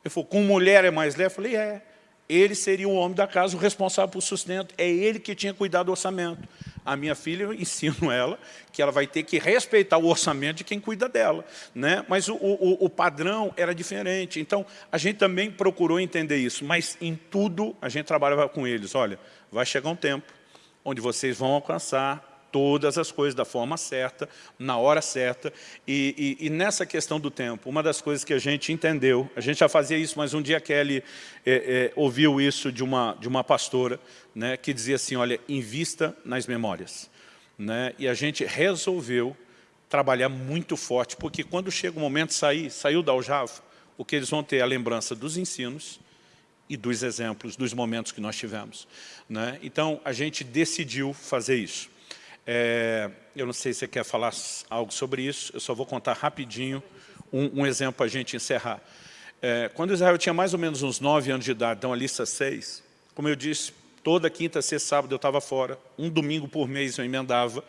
Ele falou, com mulher é mais leve? Eu falei, é. Ele seria o homem da casa, o responsável por sustento. É ele que tinha cuidado do orçamento. A minha filha, eu ensino ela que ela vai ter que respeitar o orçamento de quem cuida dela. Né? Mas o, o, o padrão era diferente. Então, a gente também procurou entender isso. Mas em tudo, a gente trabalhava com eles. Olha, vai chegar um tempo onde vocês vão alcançar todas as coisas da forma certa, na hora certa. E, e, e, nessa questão do tempo, uma das coisas que a gente entendeu, a gente já fazia isso, mas um dia Kelly é, é, ouviu isso de uma, de uma pastora, né, que dizia assim, olha, invista nas memórias. Né? E a gente resolveu trabalhar muito forte, porque quando chega o momento de sair, saiu da aljava, o que eles vão ter é a lembrança dos ensinos, e dos exemplos, dos momentos que nós tivemos. Né? Então, a gente decidiu fazer isso. É, eu não sei se você quer falar algo sobre isso, eu só vou contar rapidinho um, um exemplo para a gente encerrar. É, quando Israel tinha mais ou menos uns nove anos de idade, então a lista seis, como eu disse, toda quinta, sexta, sábado eu estava fora, um domingo por mês eu emendava.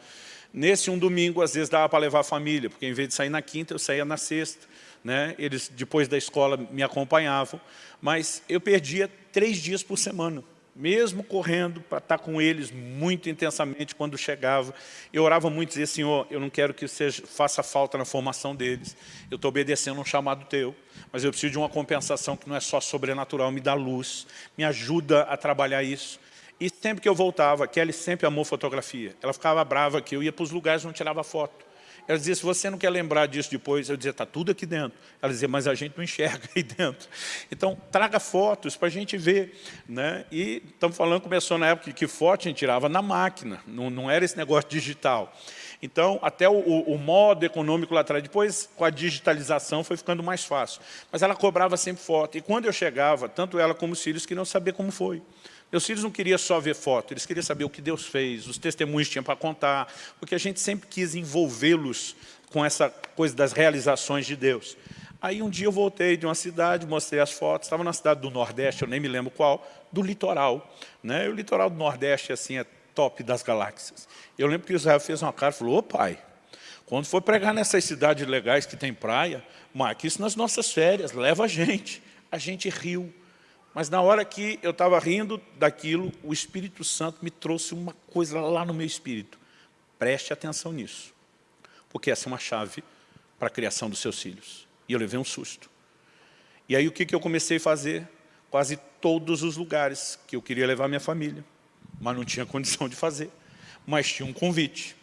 Nesse um domingo, às vezes dava para levar a família, porque em vez de sair na quinta, eu saía na sexta né? eles depois da escola me acompanhavam, mas eu perdia três dias por semana, mesmo correndo para estar com eles muito intensamente quando chegava. Eu orava muito e dizia, Senhor, eu não quero que seja, faça falta na formação deles, eu estou obedecendo um chamado teu, mas eu preciso de uma compensação que não é só sobrenatural, me dá luz, me ajuda a trabalhar isso. E sempre que eu voltava, Kelly sempre amou fotografia. Ela ficava brava que eu ia para os lugares onde tirava foto. Ela dizia, se você não quer lembrar disso depois, eu dizia, está tudo aqui dentro. Ela dizia, mas a gente não enxerga aí dentro. Então, traga fotos para a gente ver. Né? E estamos falando, começou na época que foto a gente tirava na máquina, não, não era esse negócio digital. Então, até o, o, modo econômico lá atrás, depois com a digitalização foi ficando mais fácil. Mas ela cobrava sempre foto. E quando eu chegava, tanto ela como os filhos queriam saber como foi. Meus filhos não queriam só ver foto, eles queriam saber o que Deus fez, os testemunhos tinham para contar, porque a gente sempre quis envolvê-los com essa coisa das realizações de Deus. Aí um dia eu voltei de uma cidade, mostrei as fotos, estava na cidade do Nordeste, eu nem me lembro qual, do litoral. Né? o litoral do Nordeste assim, é top das galáxias. Eu lembro que Israel fez uma cara e falou, ô pai, quando for pregar nessas cidades legais que tem praia, marque isso nas nossas férias, leva a gente. A gente riu, mas na hora que eu estava rindo daquilo, o Espírito Santo me trouxe uma coisa lá no meu espírito. Preste atenção nisso, porque essa é uma chave para a criação dos seus filhos. E eu levei um susto. E aí o que, que eu comecei a fazer? Quase todos os lugares que eu queria levar minha família, mas não tinha condição de fazer. Mas tinha um convite.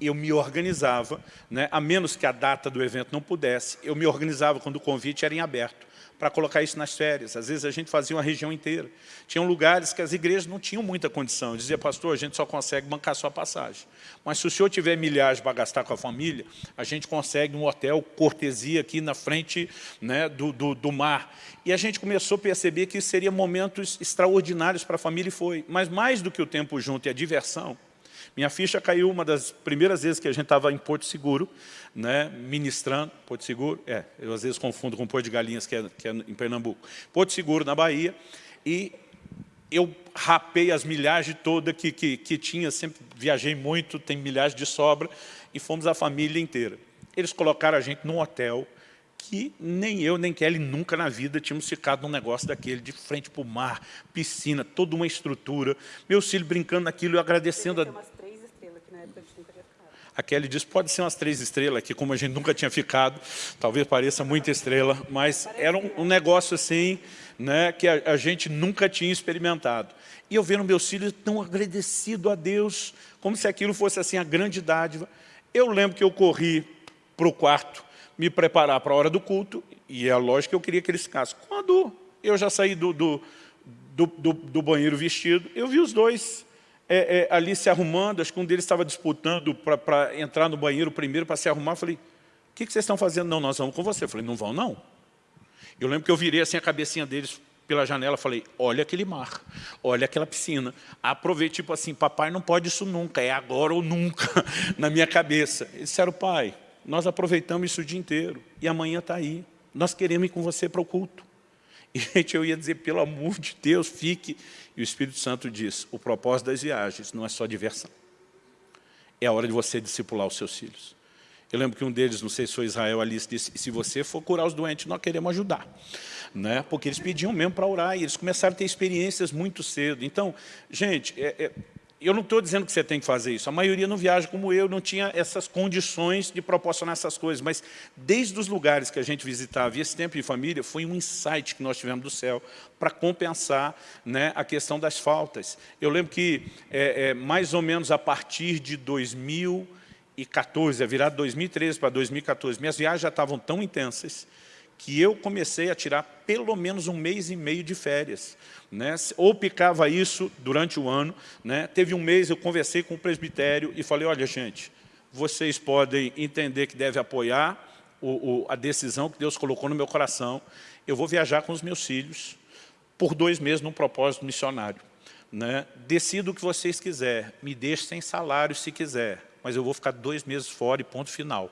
Eu me organizava, né, a menos que a data do evento não pudesse, eu me organizava quando o convite era em aberto para colocar isso nas férias. Às vezes a gente fazia uma região inteira. Tinham lugares que as igrejas não tinham muita condição. Eu dizia, pastor, a gente só consegue bancar sua passagem. Mas se o senhor tiver milhares para gastar com a família, a gente consegue um hotel cortesia aqui na frente né, do, do, do mar. E a gente começou a perceber que seriam momentos extraordinários para a família e foi. Mas mais do que o tempo junto e a diversão, minha ficha caiu uma das primeiras vezes que a gente estava em Porto Seguro, né, ministrando, Porto Seguro, é, eu às vezes confundo com Porto de Galinhas, que é, que é em Pernambuco. Porto Seguro, na Bahia, e eu rapei as milhagens toda que, que, que tinha, sempre viajei muito, tem milhares de sobra, e fomos a família inteira. Eles colocaram a gente num hotel que nem eu, nem Kelly nunca na vida tínhamos ficado num negócio daquele, de frente para o mar, piscina, toda uma estrutura. Meu filho brincando naquilo e agradecendo a a Kelly disse, pode ser umas três estrelas, que como a gente nunca tinha ficado, talvez pareça muita estrela, mas era um, um negócio assim, né, que a, a, gente nunca tinha experimentado. E eu vendo meus filhos tão agradecido a Deus, como se aquilo fosse assim a grande dádiva. Eu lembro que eu corri para o quarto, me preparar para a hora do culto, e é lógico que eu queria que eles ficassem. Quando eu já saí do, do, do, do, do banheiro vestido, eu vi os dois é, é, ali se arrumando, acho que um deles estava disputando para entrar no banheiro primeiro, para se arrumar. Falei, o que, que vocês estão fazendo? Não, nós vamos com você. Falei, não vão não. Eu lembro que eu virei assim a cabecinha deles pela janela, falei, olha aquele mar, olha aquela piscina. Aproveitei, tipo assim, papai não pode isso nunca, é agora ou nunca, na minha cabeça. Eles disseram, pai, nós aproveitamos isso o dia inteiro, e amanhã está aí. Nós queremos ir com você para o culto. E, gente, eu ia dizer, pelo amor de Deus, fique. E o Espírito Santo diz, o propósito das viagens não é só diversão. É a hora de você discipular os seus filhos. Eu lembro que um deles, não sei se foi Israel, Alice, disse, se você for curar os doentes, nós queremos ajudar. Né? Porque eles pediam mesmo para orar, e eles começaram a ter experiências muito cedo. Então, gente, é, é, eu não estou dizendo que você tem que fazer isso. A maioria não viaja como eu, não tinha essas condições de proporcionar essas coisas. Mas desde os lugares que a gente visitava, e esse tempo de família, foi um insight que nós tivemos do céu para compensar né, a questão das faltas. Eu lembro que, é, é, mais ou menos a partir de 2014, a virada de 2013 para 2014, minhas viagens já estavam tão intensas que eu comecei a tirar pelo menos um mês e meio de férias. Né? Ou picava isso durante o ano. Né? Teve um mês, eu conversei com o presbitério e falei, olha, gente, vocês podem entender que deve apoiar o, o, a decisão que Deus colocou no meu coração. Eu vou viajar com os meus filhos por dois meses num propósito missionário. Né? Decido o que vocês quiserem, me deixe sem salário se quiser, mas eu vou ficar dois meses fora e ponto final.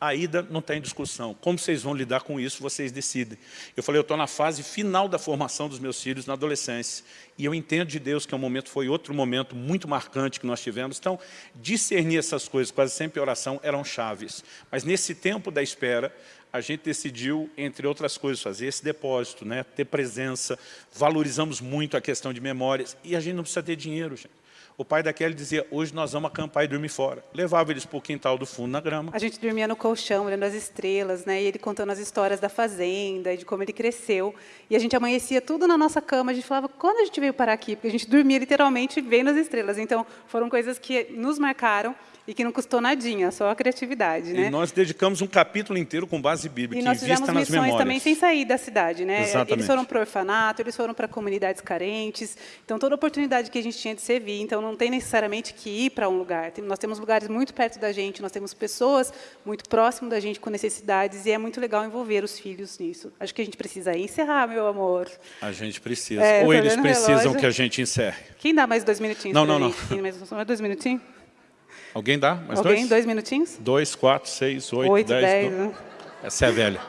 A ida não está em discussão. Como vocês vão lidar com isso, vocês decidem. Eu falei, eu estou na fase final da formação dos meus filhos na adolescência. E eu entendo de Deus que é momento foi outro momento muito marcante que nós tivemos. Então, discernir essas coisas, quase sempre oração, eram chaves. Mas nesse tempo da espera, a gente decidiu, entre outras coisas, fazer esse depósito, né? ter presença, valorizamos muito a questão de memórias, e a gente não precisa ter dinheiro, gente. O pai da Kelly dizia, hoje nós vamos acampar e dormir fora. Levava eles para o quintal do fundo, na grama. A gente dormia no colchão, olhando as estrelas, né? e ele contando as histórias da fazenda, e de como ele cresceu. E a gente amanhecia tudo na nossa cama, a gente falava, quando a gente veio parar aqui? Porque a gente dormia literalmente vendo as estrelas. Então, foram coisas que nos marcaram e que não custou nadinha, só a criatividade, né? E nós dedicamos um capítulo inteiro com base bíblica, e nós fizemos nas missões também sem sair da cidade, né? Exatamente. Eles foram para o orfanato, eles foram para comunidades carentes, então toda oportunidade que a gente tinha de servir, então não tem necessariamente que ir para um lugar. Nós temos lugares muito perto da gente, nós temos pessoas muito próximo da gente com necessidades e é muito legal envolver os filhos nisso. Acho que a gente precisa encerrar, meu amor. A gente precisa. É, Ou eles precisam relógio. que a gente encerre. Quem dá mais dois minutinhos? Não, não, não. Mais dois minutinhos? Alguém dá? Mais Alguém? dois? Dois minutinhos? Dois, quatro, seis, oito, oito dez. dez né? Essa é velha.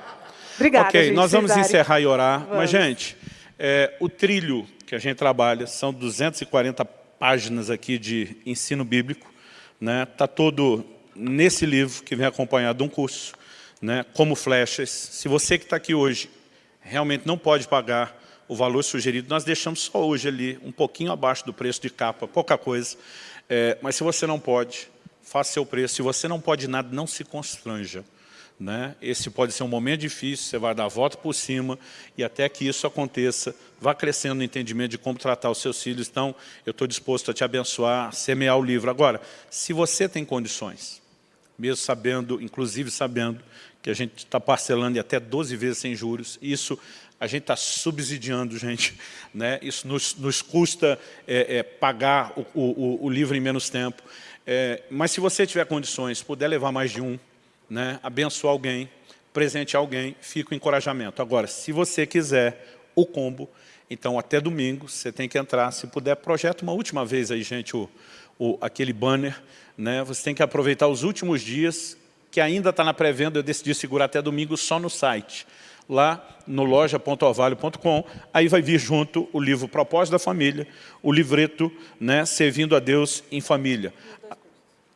Obrigada, Ok, gente, nós vamos Cesário. encerrar e orar. Vamos. Mas, gente, é, o trilho que a gente trabalha são 240 páginas aqui de ensino bíblico. Né? Tá todo nesse livro que vem acompanhado de um curso, né? como flechas. Se você que está aqui hoje realmente não pode pagar o valor sugerido, nós deixamos só hoje ali, um pouquinho abaixo do preço de capa, pouca coisa. É, mas se você não pode, faça seu preço. Se você não pode nada, não se constranja. Né? Esse pode ser um momento difícil, você vai dar a volta por cima e até que isso aconteça, vá crescendo no entendimento de como tratar os seus filhos. Então, eu estou disposto a te abençoar, semear o livro. Agora, se você tem condições, mesmo sabendo, inclusive sabendo, que a gente está parcelando em até 12 vezes sem juros, isso a gente está subsidiando, gente. Né? Isso nos, nos custa é, é, pagar o, o, o livro em menos tempo. É, mas se você tiver condições, puder levar mais de um, né, abençoar alguém, presentear alguém, fica o encorajamento. Agora, se você quiser o combo, então até domingo você tem que entrar, se puder, projeta uma última vez aí, gente, o, o, aquele banner, né, você tem que aproveitar os últimos dias, que ainda está na pré-venda, eu decidi segurar até domingo só no site. Lá no loja.orvalho.com, aí vai vir junto o livro Propósito da Família, o livreto né, Servindo a Deus em Família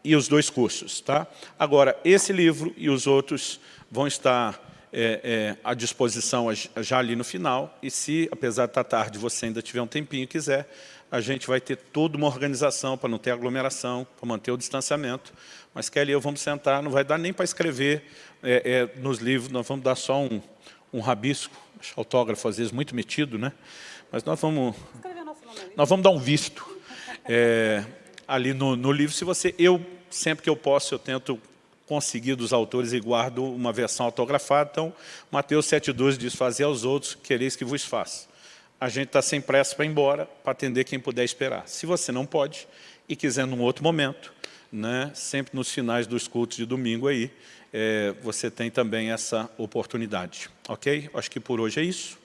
e os dois cursos. Tá? Agora, esse livro e os outros vão estar é, é, à disposição já ali no final, e se, apesar de estar tarde, você ainda tiver um tempinho e quiser, a gente vai ter toda uma organização para não ter aglomeração, para manter o distanciamento. Mas Kelly e eu vamos sentar, não vai dar nem para escrever é, é, nos livros, nós vamos dar só um, um rabisco, autógrafo às vezes muito metido, né? mas nós vamos, nós vamos dar um visto. Ali no, no, livro, se você, eu, sempre que eu posso, eu tento conseguir dos autores e guardo uma versão autografada, então Mateus 7,12 diz, fazer aos outros, quereis que vos faça. A gente está sem pressa para ir embora, para atender quem puder esperar. Se você não pode e quiser num outro momento, né, sempre nos finais dos cultos de domingo aí, é, você tem também essa oportunidade. Ok? Acho que por hoje é isso.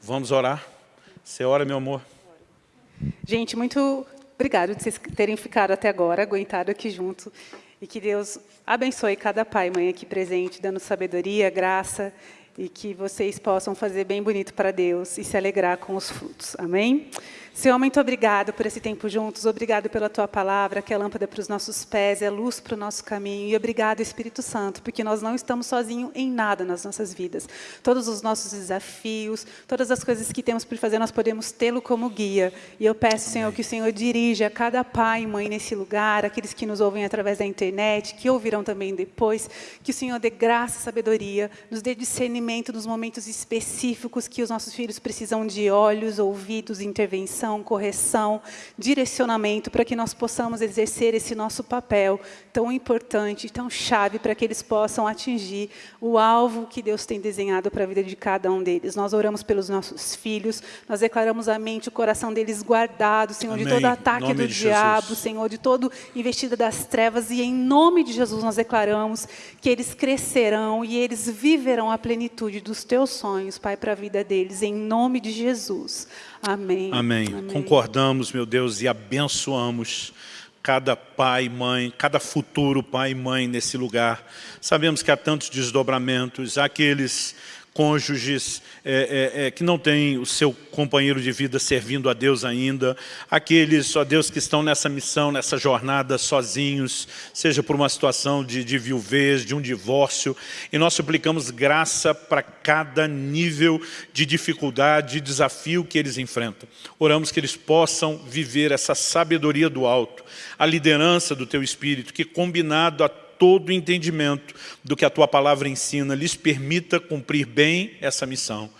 Vamos orar. Você ora, meu amor. Gente, muito obrigado de vocês terem ficado até agora, aguentado aqui junto. E que Deus abençoe cada pai e mãe aqui presente, dando sabedoria, graça, e que vocês possam fazer bem bonito para Deus e se alegrar com os frutos. Amém? Senhor, muito obrigado por esse tempo juntos, obrigado pela Tua palavra, que é lâmpada para os nossos pés, é luz para o nosso caminho. E obrigado, Espírito Santo, porque nós não estamos sozinhos em nada nas nossas vidas. Todos os nossos desafios, todas as coisas que temos por fazer, nós podemos tê-lo como guia. E eu peço, Senhor, que o Senhor dirija cada pai e mãe nesse lugar, aqueles que nos ouvem através da internet, que ouvirão também depois, que o Senhor dê graça e sabedoria, nos dê discernimento nos momentos específicos que os nossos filhos precisam de olhos, ouvidos, intervenção, correção, direcionamento, para que nós possamos exercer esse nosso papel tão importante, tão chave, para que eles possam atingir o alvo que Deus tem desenhado para a vida de cada um deles. Nós oramos pelos nossos filhos, nós declaramos a mente, o coração deles guardado, Senhor, Amém. de todo ataque do diabo, Jesus. Senhor, de todo investida das trevas, e em nome de Jesus nós declaramos que eles crescerão e eles viverão a plenitude dos teus sonhos, Pai, para a vida deles, em nome de Jesus. Amém. Amém. Amém. Concordamos, meu Deus, e abençoamos cada pai, mãe, cada futuro pai e mãe nesse lugar. Sabemos que há tantos desdobramentos, há aqueles cônjuges é, é, é, que não têm o seu companheiro de vida servindo a Deus ainda, aqueles, ó Deus, que estão nessa missão, nessa jornada sozinhos, seja por uma situação de, de viuvez, de um divórcio, e nós suplicamos graça para cada nível de dificuldade, de desafio que eles enfrentam. Oramos que eles possam viver essa sabedoria do alto, a liderança do Teu Espírito, que combinado a todo o entendimento do que a Tua Palavra ensina, lhes permita cumprir bem essa missão.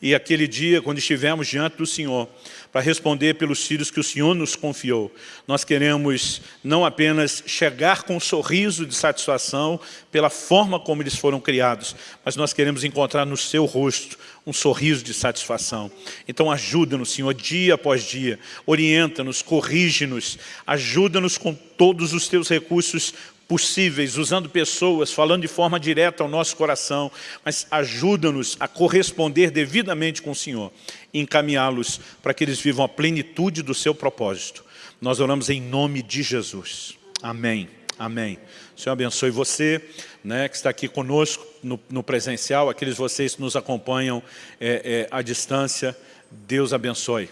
E aquele dia, quando estivermos diante do Senhor, para responder pelos filhos que o Senhor nos confiou, nós queremos não apenas chegar com um sorriso de satisfação pela forma como eles foram criados, mas nós queremos encontrar no seu rosto um sorriso de satisfação. Então ajuda-nos, Senhor, dia após dia, orienta-nos, corrige-nos, ajuda-nos com todos os teus recursos possíveis, usando pessoas, falando de forma direta ao nosso coração, mas ajuda-nos a corresponder devidamente com o Senhor e encaminhá-los para que eles vivam a plenitude do seu propósito. Nós oramos em nome de Jesus. Amém. Amém. O Senhor abençoe você, né, que está aqui conosco no, no presencial, aqueles vocês que nos acompanham é, é, à distância. Deus abençoe.